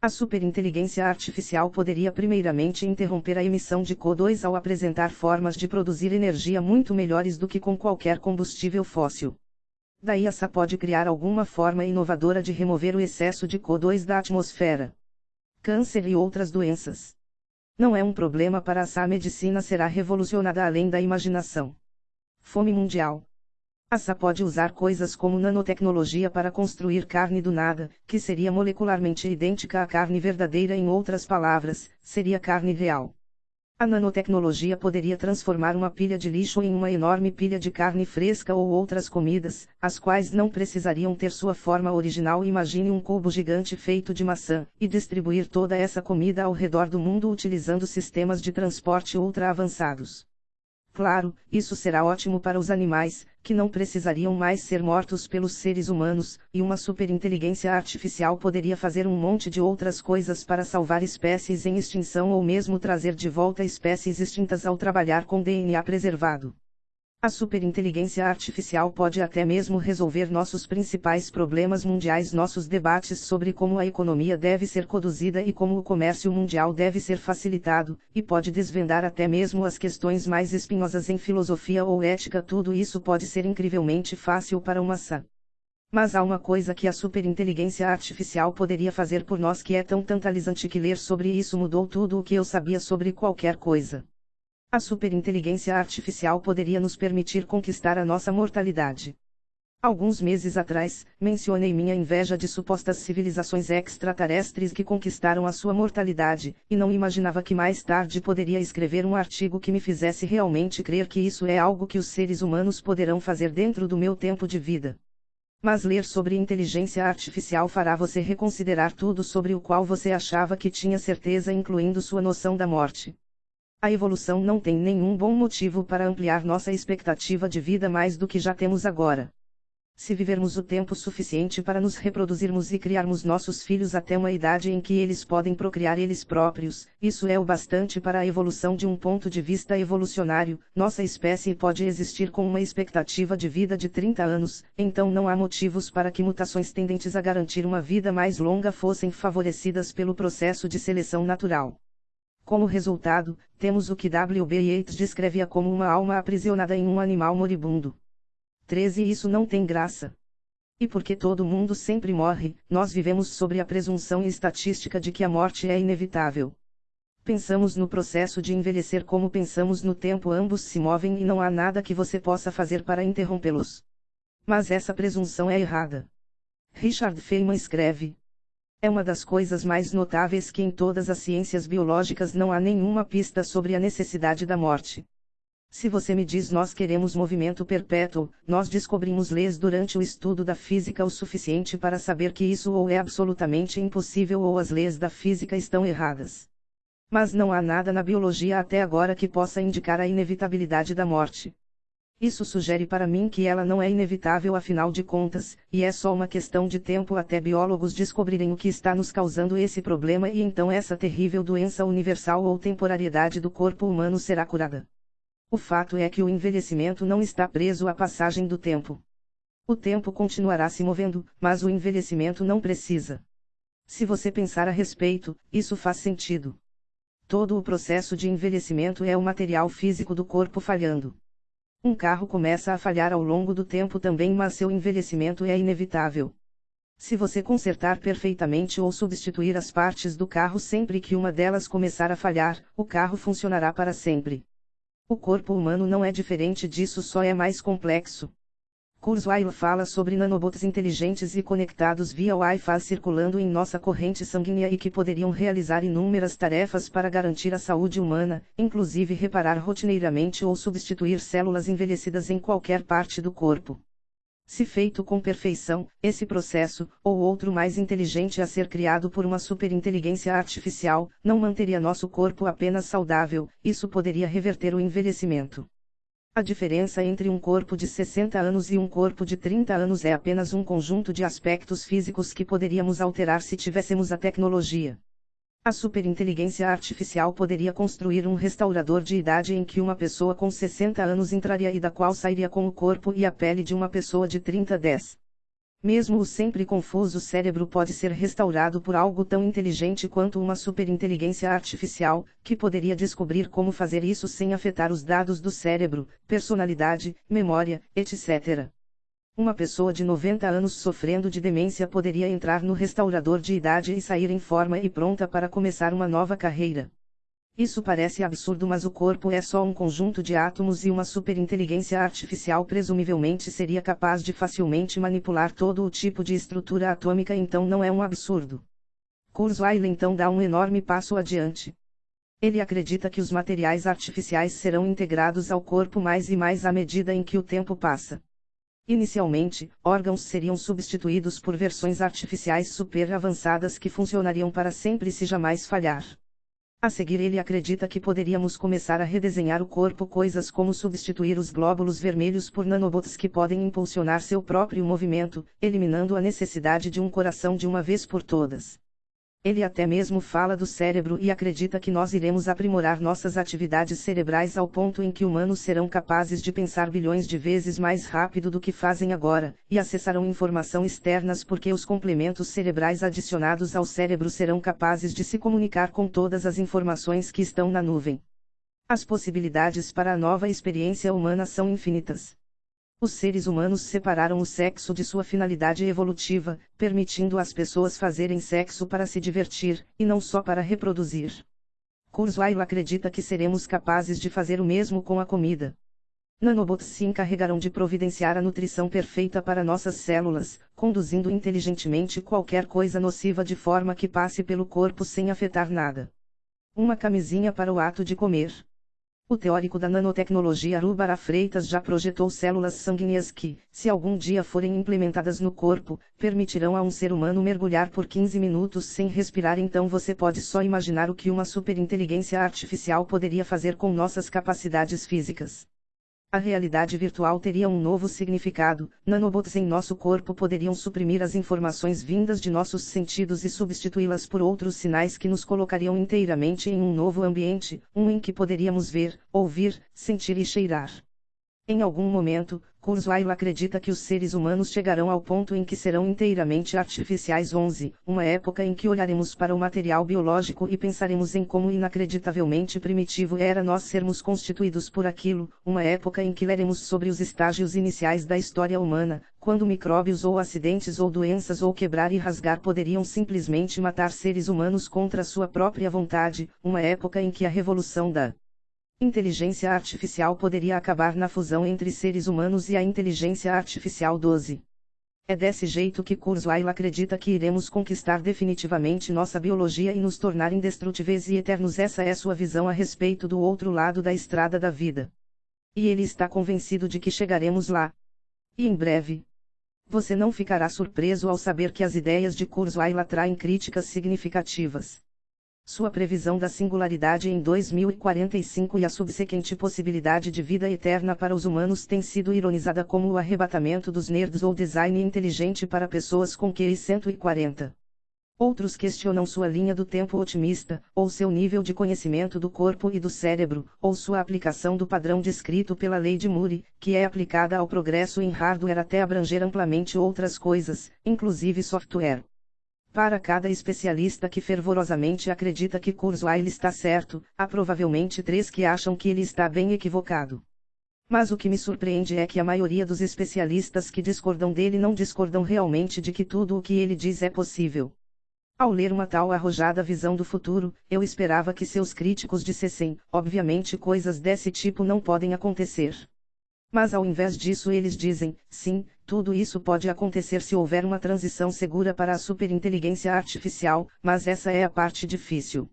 A superinteligência artificial poderia primeiramente interromper a emissão de CO2 ao apresentar formas de produzir energia muito melhores do que com qualquer combustível fóssil. Daí a SA pode criar alguma forma inovadora de remover o excesso de CO2 da atmosfera câncer e outras doenças. Não é um problema para a medicina será revolucionada além da imaginação. Fome mundial. A SA pode usar coisas como nanotecnologia para construir carne do nada, que seria molecularmente idêntica à carne verdadeira em outras palavras, seria carne real. A nanotecnologia poderia transformar uma pilha de lixo em uma enorme pilha de carne fresca ou outras comidas, as quais não precisariam ter sua forma original. Imagine um cubo gigante feito de maçã, e distribuir toda essa comida ao redor do mundo utilizando sistemas de transporte ultra avançados. Claro, isso será ótimo para os animais, que não precisariam mais ser mortos pelos seres humanos, e uma superinteligência artificial poderia fazer um monte de outras coisas para salvar espécies em extinção ou mesmo trazer de volta espécies extintas ao trabalhar com DNA preservado. A superinteligência artificial pode até mesmo resolver nossos principais problemas mundiais, nossos debates sobre como a economia deve ser conduzida e como o comércio mundial deve ser facilitado, e pode desvendar até mesmo as questões mais espinhosas em filosofia ou ética. Tudo isso pode ser incrivelmente fácil para uma maçã. Mas há uma coisa que a superinteligência artificial poderia fazer por nós que é tão tantalizante que ler sobre isso mudou tudo o que eu sabia sobre qualquer coisa. A superinteligência artificial poderia nos permitir conquistar a nossa mortalidade. Alguns meses atrás, mencionei minha inveja de supostas civilizações extraterrestres que conquistaram a sua mortalidade, e não imaginava que mais tarde poderia escrever um artigo que me fizesse realmente crer que isso é algo que os seres humanos poderão fazer dentro do meu tempo de vida. Mas ler sobre inteligência artificial fará você reconsiderar tudo sobre o qual você achava que tinha certeza, incluindo sua noção da morte. A evolução não tem nenhum bom motivo para ampliar nossa expectativa de vida mais do que já temos agora. Se vivermos o tempo suficiente para nos reproduzirmos e criarmos nossos filhos até uma idade em que eles podem procriar eles próprios, isso é o bastante para a evolução de um ponto de vista evolucionário. Nossa espécie pode existir com uma expectativa de vida de 30 anos, então não há motivos para que mutações tendentes a garantir uma vida mais longa fossem favorecidas pelo processo de seleção natural. Como resultado, temos o que W. B. Yeats descrevia como uma alma aprisionada em um animal moribundo. 13 Isso não tem graça. E porque todo mundo sempre morre, nós vivemos sobre a presunção estatística de que a morte é inevitável. Pensamos no processo de envelhecer como pensamos no tempo, ambos se movem e não há nada que você possa fazer para interrompê-los. Mas essa presunção é errada. Richard Feynman escreve: É uma das coisas mais notáveis que em todas as ciências biológicas não há nenhuma pista sobre a necessidade da morte. Se você me diz nós queremos movimento perpétuo, nós descobrimos leis durante o estudo da física o suficiente para saber que isso ou é absolutamente impossível ou as leis da física estão erradas. Mas não há nada na biologia até agora que possa indicar a inevitabilidade da morte. Isso sugere para mim que ela não é inevitável afinal de contas, e é só uma questão de tempo até biólogos descobrirem o que está nos causando esse problema e então essa terrível doença universal ou temporariedade do corpo humano será curada. O fato é que o envelhecimento não está preso à passagem do tempo. O tempo continuará se movendo, mas o envelhecimento não precisa. Se você pensar a respeito, isso faz sentido. Todo o processo de envelhecimento é o material físico do corpo falhando. Um carro começa a falhar ao longo do tempo também, mas seu envelhecimento é inevitável. Se você consertar perfeitamente ou substituir as partes do carro sempre que uma delas começar a falhar, o carro funcionará para sempre. O corpo humano não é diferente disso, só é mais complexo. Kurzweil fala sobre nanobots inteligentes e conectados via Wi-Fi circulando em nossa corrente sanguínea e que poderiam realizar inúmeras tarefas para garantir a saúde humana, inclusive reparar rotineiramente ou substituir células envelhecidas em qualquer parte do corpo. Se feito com perfeição, esse processo, ou outro mais inteligente a ser criado por uma superinteligência artificial, não manteria nosso corpo apenas saudável, isso poderia reverter o envelhecimento. A diferença entre um corpo de 60 anos e um corpo de 30 anos é apenas um conjunto de aspectos físicos que poderíamos alterar se tivéssemos a tecnologia. A superinteligência artificial poderia construir um restaurador de idade em que uma pessoa com 60 anos entraria e da qual sairia com o corpo e a pele de uma pessoa de 30 10. Mesmo o sempre confuso cérebro pode ser restaurado por algo tão inteligente quanto uma superinteligência artificial, que poderia descobrir como fazer isso sem afetar os dados do cérebro, personalidade, memória, etc. Uma pessoa de 90 anos sofrendo de demência poderia entrar no restaurador de idade e sair em forma e pronta para começar uma nova carreira. Isso parece absurdo, mas o corpo é só um conjunto de átomos e uma superinteligência artificial presumivelmente seria capaz de facilmente manipular todo o tipo de estrutura atômica, então não é um absurdo. Kurzweil então dá um enorme passo adiante. Ele acredita que os materiais artificiais serão integrados ao corpo mais e mais à medida em que o tempo passa. Inicialmente, órgãos seriam substituídos por versões artificiais super avançadas que funcionariam para sempre se jamais falhar. A seguir, ele acredita que poderíamos começar a redesenhar o corpo, coisas como substituir os glóbulos vermelhos por nanobots que podem impulsionar seu próprio movimento, eliminando a necessidade de um coração de uma vez por todas. Ele até mesmo fala do cérebro e acredita que nós iremos aprimorar nossas atividades cerebrais ao ponto em que humanos serão capazes de pensar bilhões de vezes mais rápido do que fazem agora, e acessarão informação externas porque os complementos cerebrais adicionados ao cérebro serão capazes de se comunicar com todas as informações que estão na nuvem. As possibilidades para a nova experiência humana são infinitas. Os seres humanos separaram o sexo de sua finalidade evolutiva, permitindo às pessoas fazerem sexo para se divertir, e não só para reproduzir. Kurzweil acredita que seremos capazes de fazer o mesmo com a comida. Nanobots se encarregarão de providenciar a nutrição perfeita para nossas células, conduzindo inteligentemente qualquer coisa nociva de forma que passe pelo corpo sem afetar nada. Uma camisinha para o ato de comer. O teórico da nanotecnologia Rubara Freitas já projetou células sanguíneas que, se algum dia forem implementadas no corpo, permitirão a um ser humano mergulhar por 15 minutos sem respirar. Então você pode só imaginar o que uma superinteligência artificial poderia fazer com nossas capacidades físicas. A realidade virtual teria um novo significado, nanobots em nosso corpo poderiam suprimir as informações vindas de nossos sentidos e substituí-las por outros sinais que nos colocariam inteiramente em um novo ambiente, um em que poderíamos ver, ouvir, sentir e cheirar. Em algum momento, Kurzweil acredita que os seres humanos chegarão ao ponto em que serão inteiramente artificiais. 11, uma época em que olharemos para o material biológico e pensaremos em como inacreditavelmente primitivo era nós sermos constituídos por aquilo, uma época em que leremos sobre os estágios iniciais da história humana, quando micróbios ou acidentes ou doenças ou quebrar e rasgar poderiam simplesmente matar seres humanos contra sua própria vontade, uma época em que a revolução da Inteligência artificial poderia acabar na fusão entre seres humanos e a inteligência artificial 12. É desse jeito que Kurzweil acredita que iremos conquistar definitivamente nossa biologia e nos tornar indestrutíveis e eternos. Essa é sua visão a respeito do outro lado da estrada da vida. E ele está convencido de que chegaremos lá. E em breve. Você não ficará surpreso ao saber que as ideias de Kurzweil atraem críticas significativas. Sua previsão da singularidade em 2045 e a subsequente possibilidade de vida eterna para os humanos tem sido ironizada como o arrebatamento dos nerds ou design inteligente para pessoas com QI 140. Outros questionam sua linha do tempo otimista, ou seu nível de conhecimento do corpo e do cérebro, ou sua aplicação do padrão descrito pela lei de Moore, que é aplicada ao progresso em hardware até abranger amplamente outras coisas, inclusive software. Para cada especialista que fervorosamente acredita que Kurzweil está certo, há provavelmente três que acham que ele está bem equivocado. Mas o que me surpreende é que a maioria dos especialistas que discordam dele não discordam realmente de que tudo o que ele diz é possível. Ao ler uma tal arrojada visão do futuro, eu esperava que seus críticos dissessem: obviamente coisas desse tipo não podem acontecer. Mas ao invés disso eles dizem, sim, tudo isso pode acontecer se houver uma transição segura para a superinteligência artificial, mas essa é a parte difícil.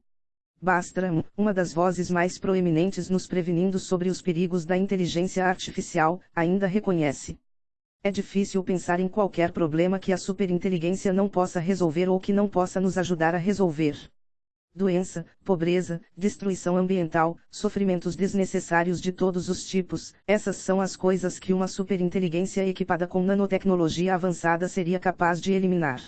Bastram, uma das vozes mais proeminentes nos prevenindo sobre os perigos da inteligência artificial, ainda reconhece. É difícil pensar em qualquer problema que a superinteligência não possa resolver ou que não possa nos ajudar a resolver doença, pobreza, destruição ambiental, sofrimentos desnecessários de todos os tipos, essas são as coisas que uma superinteligência equipada com nanotecnologia avançada seria capaz de eliminar.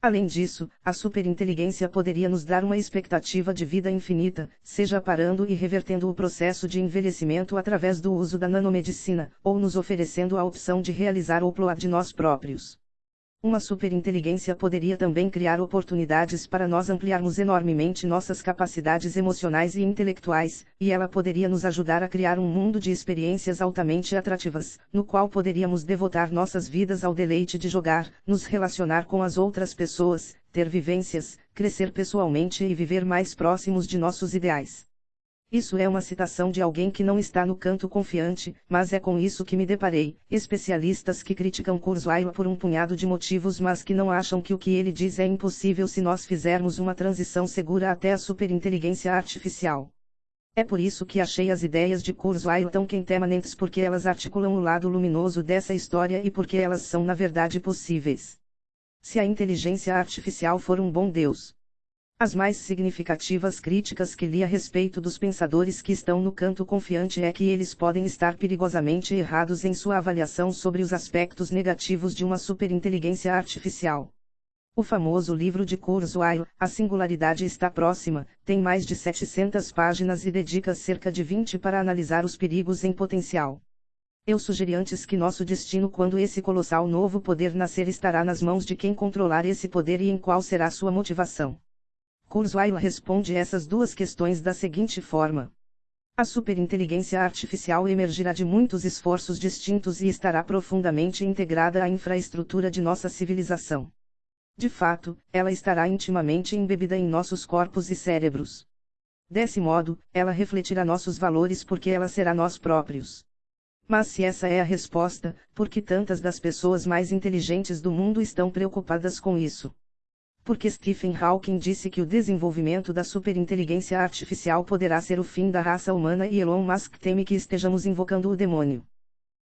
Além disso, a superinteligência poderia nos dar uma expectativa de vida infinita, seja parando e revertendo o processo de envelhecimento através do uso da nanomedicina, ou nos oferecendo a opção de realizar o upload de nós próprios. Uma superinteligência poderia também criar oportunidades para nós ampliarmos enormemente nossas capacidades emocionais e intelectuais, e ela poderia nos ajudar a criar um mundo de experiências altamente atrativas, no qual poderíamos devotar nossas vidas ao deleite de jogar, nos relacionar com as outras pessoas, ter vivências, crescer pessoalmente e viver mais próximos de nossos ideais. Isso é uma citação de alguém que não está no canto confiante, mas é com isso que me deparei. Especialistas que criticam Kurzweil por um punhado de motivos, mas que não acham que o que ele diz é impossível se nós fizermos uma transição segura até a superinteligência artificial. É por isso que achei as ideias de Kurzweil tão quentemanentes porque elas articulam o lado luminoso dessa história e porque elas são na verdade possíveis. Se a inteligência artificial for um bom Deus, as mais significativas críticas que li a respeito dos pensadores que estão no canto confiante é que eles podem estar perigosamente errados em sua avaliação sobre os aspectos negativos de uma superinteligência artificial. O famoso livro de Kurzweil, A Singularidade está próxima, tem mais de 700 páginas e dedica cerca de 20 para analisar os perigos em potencial. Eu sugeri antes que nosso destino quando esse colossal novo poder nascer estará nas mãos de quem controlar esse poder e em qual será sua motivação. Kurzweil responde essas duas questões da seguinte forma. A superinteligência artificial emergirá de muitos esforços distintos e estará profundamente integrada à infraestrutura de nossa civilização. De fato, ela estará intimamente embebida em nossos corpos e cérebros. Desse modo, ela refletirá nossos valores porque ela será nós próprios. Mas se essa é a resposta, por que tantas das pessoas mais inteligentes do mundo estão preocupadas com isso? Porque Stephen Hawking disse que o desenvolvimento da superinteligência artificial poderá ser o fim da raça humana e Elon Musk teme que estejamos invocando o demônio.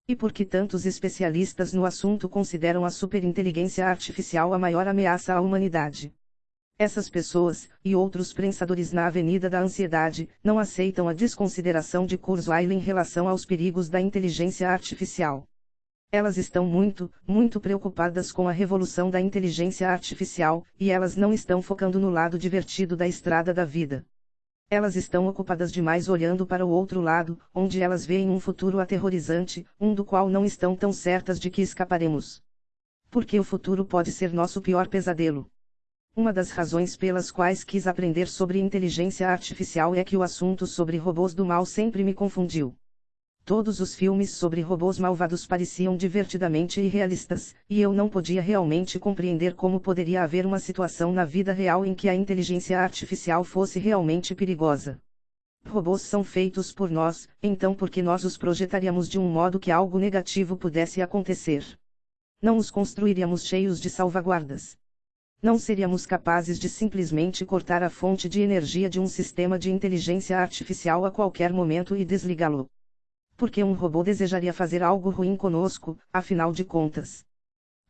E porque tantos especialistas no assunto consideram a superinteligência artificial a maior ameaça à humanidade. Essas pessoas, e outros prensadores na Avenida da Ansiedade, não aceitam a desconsideração de Kurzweil em relação aos perigos da inteligência artificial. Elas estão muito, muito preocupadas com a revolução da inteligência artificial, e elas não estão focando no lado divertido da estrada da vida. Elas estão ocupadas demais olhando para o outro lado, onde elas veem um futuro aterrorizante, um do qual não estão tão certas de que escaparemos. Porque o futuro pode ser nosso pior pesadelo. Uma das razões pelas quais quis aprender sobre inteligência artificial é que o assunto sobre robôs do mal sempre me confundiu. Todos os filmes sobre robôs malvados pareciam divertidamente irrealistas, e eu não podia realmente compreender como poderia haver uma situação na vida real em que a inteligência artificial fosse realmente perigosa. Robôs são feitos por nós, então por que nós os projetaríamos de um modo que algo negativo pudesse acontecer? Não os construiríamos cheios de salvaguardas não seríamos capazes de simplesmente cortar a fonte de energia de um sistema de inteligência artificial a qualquer momento e desligá-lo. Porque um robô desejaria fazer algo ruim conosco, afinal de contas.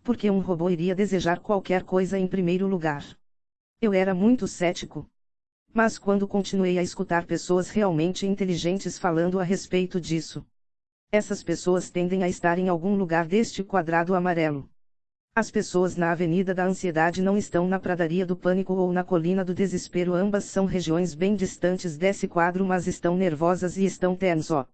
Porque um robô iria desejar qualquer coisa em primeiro lugar. Eu era muito cético. Mas quando continuei a escutar pessoas realmente inteligentes falando a respeito disso, essas pessoas tendem a estar em algum lugar deste quadrado amarelo. As pessoas na Avenida da Ansiedade não estão na Pradaria do Pânico ou na Colina do Desespero, ambas são regiões bem distantes desse quadro, mas estão nervosas e estão tenso.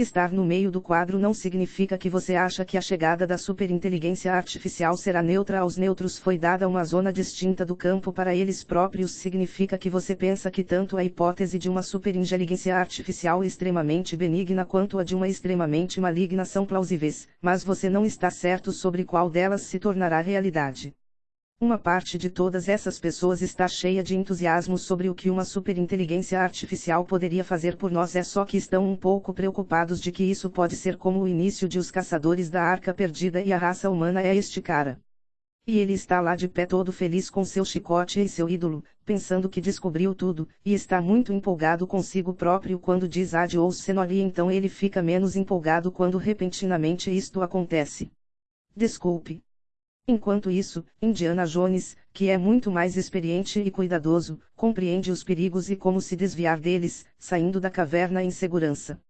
Estar no meio do quadro não significa que você acha que a chegada da superinteligência artificial será neutra aos neutros foi dada uma zona distinta do campo para eles próprios significa que você pensa que tanto a hipótese de uma superinteligência artificial extremamente benigna quanto a de uma extremamente maligna são plausíveis, mas você não está certo sobre qual delas se tornará realidade. Uma parte de todas essas pessoas está cheia de entusiasmo sobre o que uma superinteligência artificial poderia fazer por nós, é só que estão um pouco preocupados de que isso pode ser como o início de Os Caçadores da Arca Perdida e a raça humana é este cara. E ele está lá de pé todo feliz com seu chicote e seu ídolo, pensando que descobriu tudo, e está muito empolgado consigo próprio quando diz ad ou senori então ele fica menos empolgado quando repentinamente isto acontece. Desculpe, Enquanto isso, Indiana Jones, que é muito mais experiente e cuidadoso, compreende os perigos e como se desviar deles, saindo da caverna em segurança.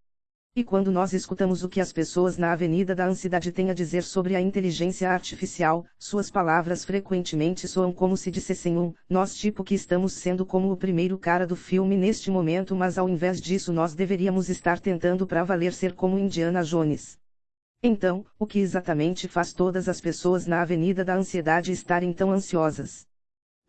E quando nós escutamos o que as pessoas na Avenida da Ansiedade têm a dizer sobre a inteligência artificial, suas palavras frequentemente soam como se dissessem um, nós tipo que estamos sendo como o primeiro cara do filme neste momento, mas ao invés disso nós deveríamos estar tentando para valer ser como Indiana Jones. Então, o que exatamente faz todas as pessoas na Avenida da Ansiedade estarem tão ansiosas?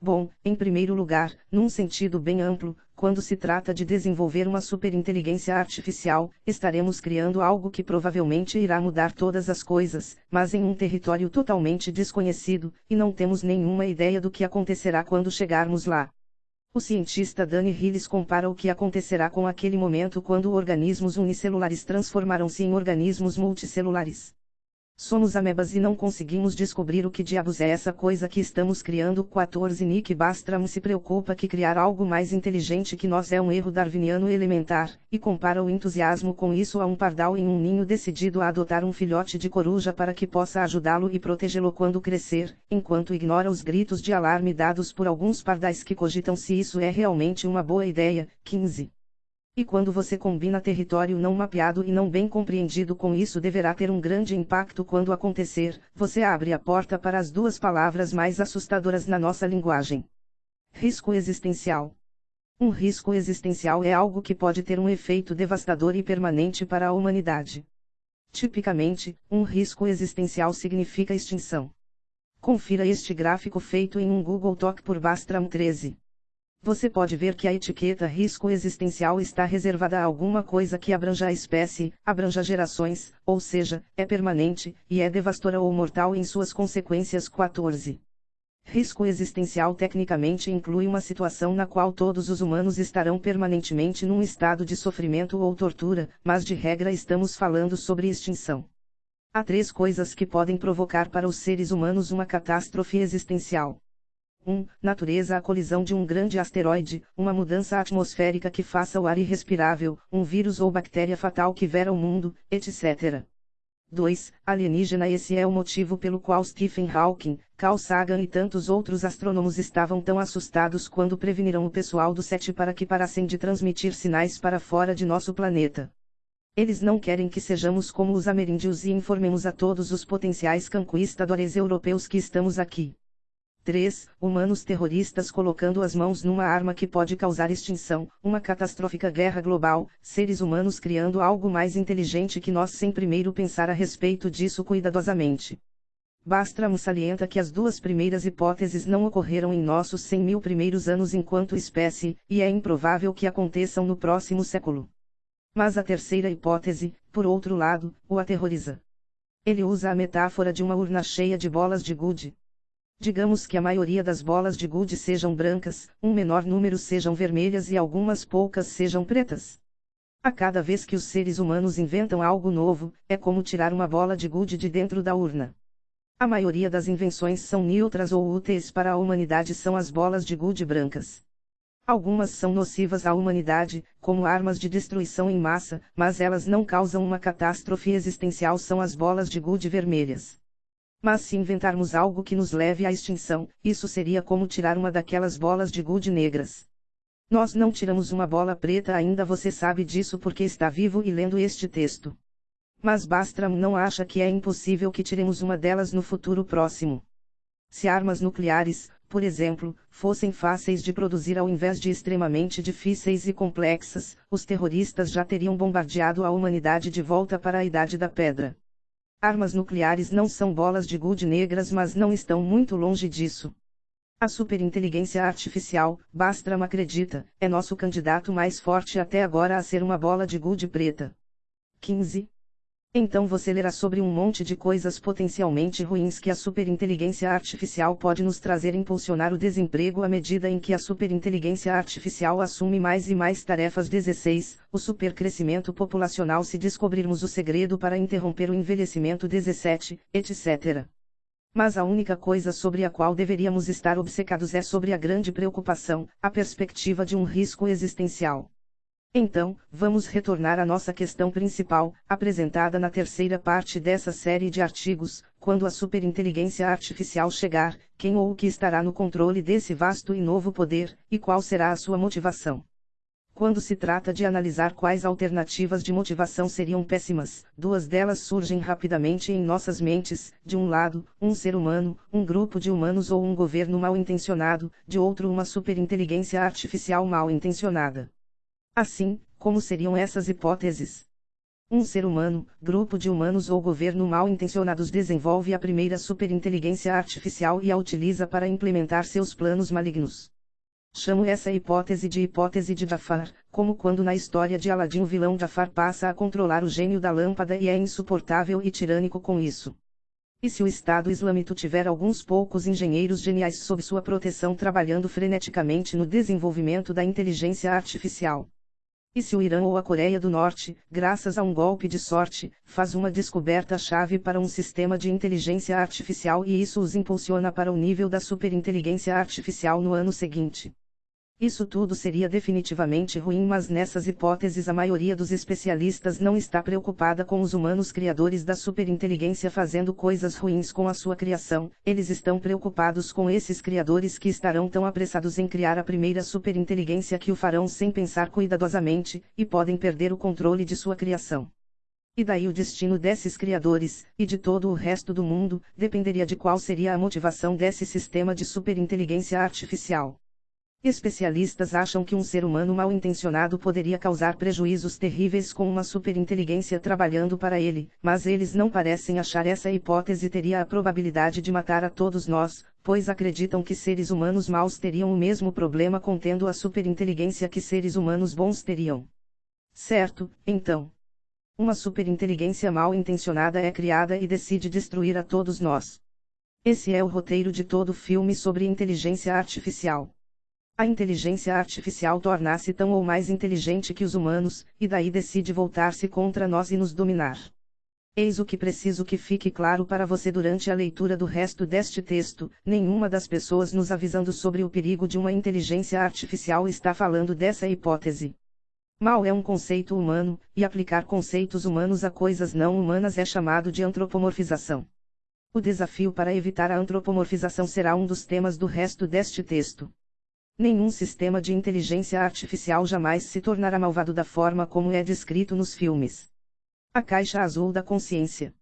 Bom, em primeiro lugar, num sentido bem amplo, quando se trata de desenvolver uma superinteligência artificial, estaremos criando algo que provavelmente irá mudar todas as coisas, mas em um território totalmente desconhecido, e não temos nenhuma ideia do que acontecerá quando chegarmos lá. O cientista Danny Hillis compara o que acontecerá com aquele momento quando organismos unicelulares transformaram-se em organismos multicelulares. Somos amebas e não conseguimos descobrir o que diabos é essa coisa que estamos criando. 14 Nick Bastram se preocupa que criar algo mais inteligente que nós é um erro darwiniano elementar, e compara o entusiasmo com isso a um pardal em um ninho decidido a adotar um filhote de coruja para que possa ajudá-lo e protegê-lo quando crescer, enquanto ignora os gritos de alarme dados por alguns pardais que cogitam se isso é realmente uma boa ideia. 15. E quando você combina território não mapeado e não bem compreendido com isso deverá ter um grande impacto quando acontecer, você abre a porta para as duas palavras mais assustadoras na nossa linguagem. Risco existencial. Um risco existencial é algo que pode ter um efeito devastador e permanente para a humanidade. Tipicamente, um risco existencial significa extinção. Confira este gráfico feito em um Google Talk por Bastram 13. Você pode ver que a etiqueta risco existencial está reservada a alguma coisa que abranja a espécie, abranja gerações, ou seja, é permanente, e é devastadora ou mortal em suas consequências. 14. Risco existencial tecnicamente inclui uma situação na qual todos os humanos estarão permanentemente num estado de sofrimento ou tortura, mas de regra estamos falando sobre extinção. Há três coisas que podem provocar para os seres humanos uma catástrofe existencial. 1. Natureza a colisão de um grande asteroide, uma mudança atmosférica que faça o ar irrespirável, um vírus ou bactéria fatal que vera o mundo, etc. 2. Alienígena Esse é o motivo pelo qual Stephen Hawking, Carl Sagan e tantos outros astrônomos estavam tão assustados quando preveniram o pessoal do SET para que parassem de transmitir sinais para fora de nosso planeta. Eles não querem que sejamos como os ameríndios e informemos a todos os potenciais conquistadores europeus que estamos aqui. 3. Humanos terroristas colocando as mãos numa arma que pode causar extinção, uma catastrófica guerra global, seres humanos criando algo mais inteligente que nós sem primeiro pensar a respeito disso cuidadosamente. Bastram salienta que as duas primeiras hipóteses não ocorreram em nossos 100 mil primeiros anos enquanto espécie, e é improvável que aconteçam no próximo século. Mas a terceira hipótese, por outro lado, o aterroriza. Ele usa a metáfora de uma urna cheia de bolas de gude, Digamos que a maioria das bolas de gude sejam brancas, um menor número sejam vermelhas e algumas poucas sejam pretas. A cada vez que os seres humanos inventam algo novo, é como tirar uma bola de gude de dentro da urna. A maioria das invenções são neutras ou úteis para a humanidade são as bolas de gude brancas. Algumas são nocivas à humanidade, como armas de destruição em massa, mas elas não causam uma catástrofe existencial são as bolas de gude vermelhas. Mas se inventarmos algo que nos leve à extinção, isso seria como tirar uma daquelas bolas de gude negras. Nós não tiramos uma bola preta ainda você sabe disso porque está vivo e lendo este texto. Mas Bastram não acha que é impossível que tiremos uma delas no futuro próximo. Se armas nucleares, por exemplo, fossem fáceis de produzir ao invés de extremamente difíceis e complexas, os terroristas já teriam bombardeado a humanidade de volta para a Idade da Pedra. Armas nucleares não são bolas de gude negras mas não estão muito longe disso. A superinteligência artificial, Bastram acredita, é nosso candidato mais forte até agora a ser uma bola de gude preta. 15. Então você lerá sobre um monte de coisas potencialmente ruins que a superinteligência artificial pode nos trazer impulsionar o desemprego à medida em que a superinteligência artificial assume mais e mais tarefas 16, o supercrescimento populacional se descobrirmos o segredo para interromper o envelhecimento 17, etc. Mas a única coisa sobre a qual deveríamos estar obcecados é sobre a grande preocupação, a perspectiva de um risco existencial. Então, vamos retornar à nossa questão principal, apresentada na terceira parte dessa série de artigos, quando a superinteligência artificial chegar, quem ou o que estará no controle desse vasto e novo poder, e qual será a sua motivação. Quando se trata de analisar quais alternativas de motivação seriam péssimas, duas delas surgem rapidamente em nossas mentes: de um lado, um ser humano, um grupo de humanos ou um governo mal intencionado, de outro, uma superinteligência artificial mal intencionada. Assim, como seriam essas hipóteses? Um ser humano, grupo de humanos ou governo mal intencionados desenvolve a primeira superinteligência artificial e a utiliza para implementar seus planos malignos. Chamo essa hipótese de hipótese de Jafar, como quando na história de Aladim o vilão Jafar passa a controlar o gênio da lâmpada e é insuportável e tirânico com isso. E se o Estado Islâmico tiver alguns poucos engenheiros geniais sob sua proteção trabalhando freneticamente no desenvolvimento da inteligência artificial? E se o Irã ou a Coreia do Norte, graças a um golpe de sorte, faz uma descoberta-chave para um sistema de inteligência artificial e isso os impulsiona para o nível da superinteligência artificial no ano seguinte? Isso tudo seria definitivamente ruim, mas nessas hipóteses a maioria dos especialistas não está preocupada com os humanos criadores da superinteligência fazendo coisas ruins com a sua criação, eles estão preocupados com esses criadores que estarão tão apressados em criar a primeira superinteligência que o farão sem pensar cuidadosamente, e podem perder o controle de sua criação. E daí o destino desses criadores, e de todo o resto do mundo, dependeria de qual seria a motivação desse sistema de superinteligência artificial. Especialistas acham que um ser humano mal intencionado poderia causar prejuízos terríveis com uma superinteligência trabalhando para ele, mas eles não parecem achar essa hipótese teria a probabilidade de matar a todos nós, pois acreditam que seres humanos maus teriam o mesmo problema contendo a superinteligência que seres humanos bons teriam. Certo, então. Uma superinteligência mal intencionada é criada e decide destruir a todos nós. Esse é o roteiro de todo filme sobre inteligência artificial. A inteligência artificial torna-se tão ou mais inteligente que os humanos, e daí decide voltar-se contra nós e nos dominar. Eis o que preciso que fique claro para você durante a leitura do resto deste texto: nenhuma das pessoas nos avisando sobre o perigo de uma inteligência artificial está falando dessa hipótese. Mal é um conceito humano, e aplicar conceitos humanos a coisas não humanas é chamado de antropomorfização. O desafio para evitar a antropomorfização será um dos temas do resto deste texto. Nenhum sistema de inteligência artificial jamais se tornará malvado da forma como é descrito nos filmes. A caixa azul da consciência.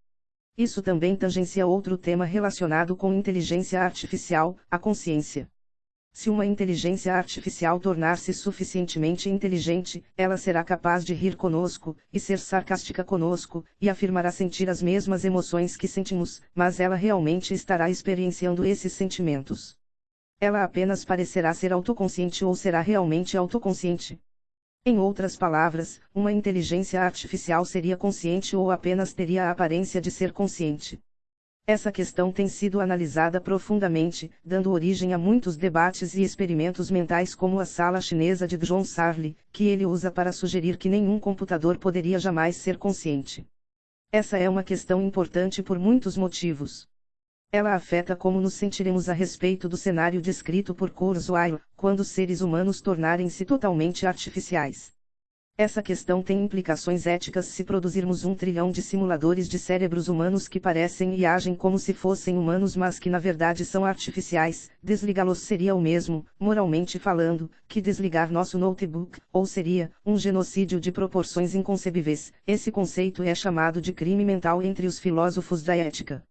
Isso também tangencia outro tema relacionado com inteligência artificial, a consciência. Se uma inteligência artificial tornar-se suficientemente inteligente, ela será capaz de rir conosco, e ser sarcástica conosco, e afirmará sentir as mesmas emoções que sentimos, mas ela realmente estará experienciando esses sentimentos. Ela apenas parecerá ser autoconsciente ou será realmente autoconsciente. Em outras palavras, uma inteligência artificial seria consciente ou apenas teria a aparência de ser consciente. Essa questão tem sido analisada profundamente, dando origem a muitos debates e experimentos mentais como a sala chinesa de John Sarley, que ele usa para sugerir que nenhum computador poderia jamais ser consciente. Essa é uma questão importante por muitos motivos. Ela afeta como nos sentiremos a respeito do cenário descrito por Kurzweil, quando seres humanos tornarem-se totalmente artificiais. Essa questão tem implicações éticas se produzirmos um trilhão de simuladores de cérebros humanos que parecem e agem como se fossem humanos mas que na verdade são artificiais, desligá-los seria o mesmo, moralmente falando, que desligar nosso notebook, ou seria, um genocídio de proporções inconcebíveis. Esse conceito é chamado de crime mental entre os filósofos da ética.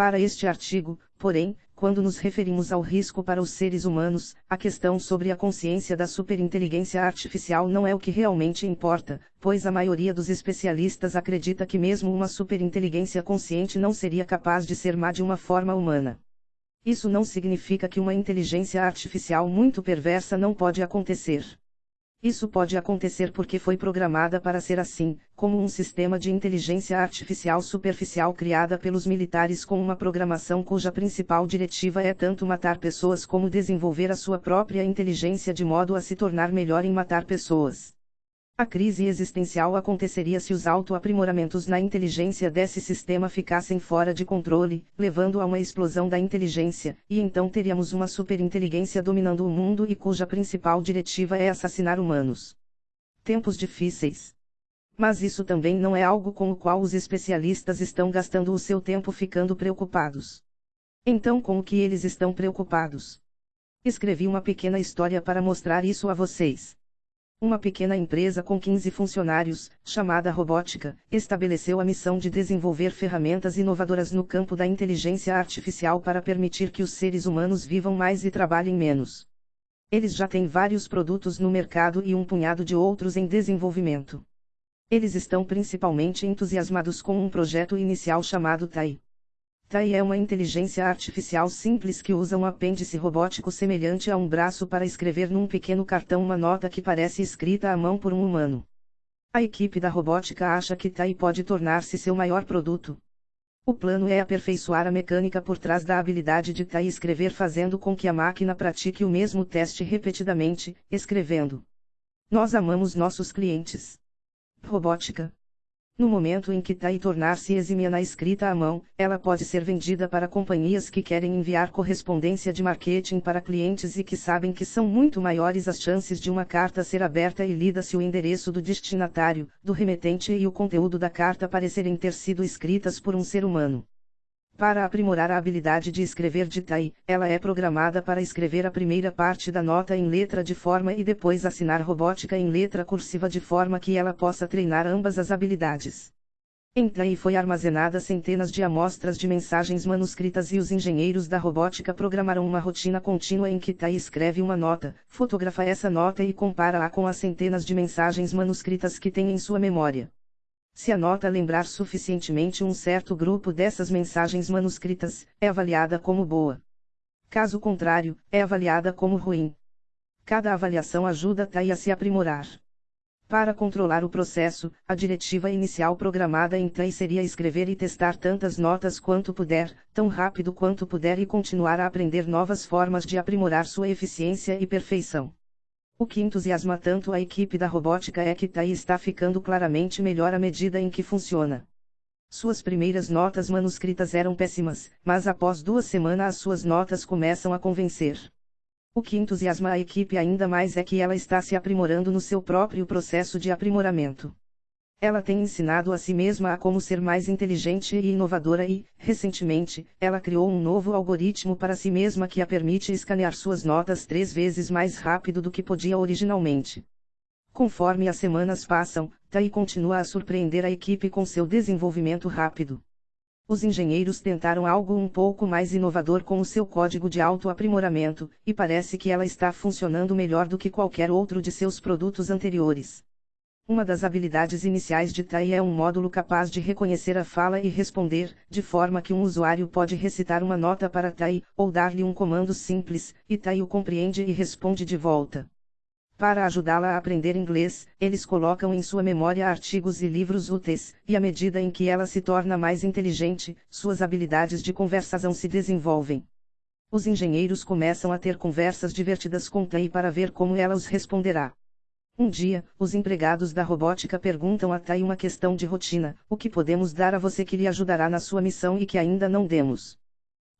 Para este artigo, porém, quando nos referimos ao risco para os seres humanos, a questão sobre a consciência da superinteligência artificial não é o que realmente importa, pois a maioria dos especialistas acredita que mesmo uma superinteligência consciente não seria capaz de ser má de uma forma humana. Isso não significa que uma inteligência artificial muito perversa não pode acontecer. Isso pode acontecer porque foi programada para ser assim, como um sistema de inteligência artificial superficial criada pelos militares com uma programação cuja principal diretiva é tanto matar pessoas como desenvolver a sua própria inteligência de modo a se tornar melhor em matar pessoas. A crise existencial aconteceria se os autoaprimoramentos na inteligência desse sistema ficassem fora de controle, levando a uma explosão da inteligência, e então teríamos uma superinteligência dominando o mundo e cuja principal diretiva é assassinar humanos. Tempos difíceis. Mas isso também não é algo com o qual os especialistas estão gastando o seu tempo ficando preocupados. Então, com o que eles estão preocupados? Escrevi uma pequena história para mostrar isso a vocês. Uma pequena empresa com 15 funcionários, chamada Robótica, estabeleceu a missão de desenvolver ferramentas inovadoras no campo da inteligência artificial para permitir que os seres humanos vivam mais e trabalhem menos. Eles já têm vários produtos no mercado e um punhado de outros em desenvolvimento. Eles estão principalmente entusiasmados com um projeto inicial chamado TAI. TAI é uma inteligência artificial simples que usa um apêndice robótico semelhante a um braço para escrever num pequeno cartão uma nota que parece escrita à mão por um humano. A equipe da robótica acha que TAI pode tornar-se seu maior produto. O plano é aperfeiçoar a mecânica por trás da habilidade de TAI escrever fazendo com que a máquina pratique o mesmo teste repetidamente, escrevendo. Nós amamos nossos clientes. Robótica no momento em que TAI tornar-se exímia na escrita à mão, ela pode ser vendida para companhias que querem enviar correspondência de marketing para clientes e que sabem que são muito maiores as chances de uma carta ser aberta e lida se o endereço do destinatário, do remetente e o conteúdo da carta parecerem ter sido escritas por um ser humano. Para aprimorar a habilidade de escrever de Tai, ela é programada para escrever a primeira parte da nota em letra de forma e depois assinar robótica em letra cursiva de forma que ela possa treinar ambas as habilidades. Em Tai foi armazenada centenas de amostras de mensagens manuscritas e os engenheiros da robótica programaram uma rotina contínua em que Tai escreve uma nota, fotografa essa nota e compara-a com as centenas de mensagens manuscritas que tem em sua memória. Se a nota lembrar suficientemente um certo grupo dessas mensagens manuscritas, é avaliada como boa. Caso contrário, é avaliada como ruim. Cada avaliação ajuda a TAI a se aprimorar. Para controlar o processo, a diretiva inicial programada em TAI seria escrever e testar tantas notas quanto puder, tão rápido quanto puder e continuar a aprender novas formas de aprimorar sua eficiência e perfeição. O que entusiasma tanto a equipe da robótica é que TAI está ficando claramente melhor à medida em que funciona. Suas primeiras notas manuscritas eram péssimas, mas após duas semanas as suas notas começam a convencer. O que entusiasma a equipe ainda mais é que ela está se aprimorando no seu próprio processo de aprimoramento. Ela tem ensinado a si mesma a como ser mais inteligente e inovadora e, recentemente, ela criou um novo algoritmo para si mesma que a permite escanear suas notas três vezes mais rápido do que podia originalmente. Conforme as semanas passam, Tai continua a surpreender a equipe com seu desenvolvimento rápido os engenheiros tentaram algo um pouco mais inovador com o seu código de autoaprimoramento, e parece que ela está funcionando melhor do que qualquer outro de seus produtos anteriores. Uma das habilidades iniciais de TAI é um módulo capaz de reconhecer a fala e responder, de forma que um usuário pode recitar uma nota para TAI, ou dar-lhe um comando simples, e TAI o compreende e responde de volta. Para ajudá-la a aprender inglês, eles colocam em sua memória artigos e livros úteis, e à medida em que ela se torna mais inteligente, suas habilidades de conversação se desenvolvem. Os engenheiros começam a ter conversas divertidas com Tai para ver como ela os responderá. Um dia, os empregados da robótica perguntam a Tai uma questão de rotina: o que podemos dar a você que lhe ajudará na sua missão e que ainda não demos?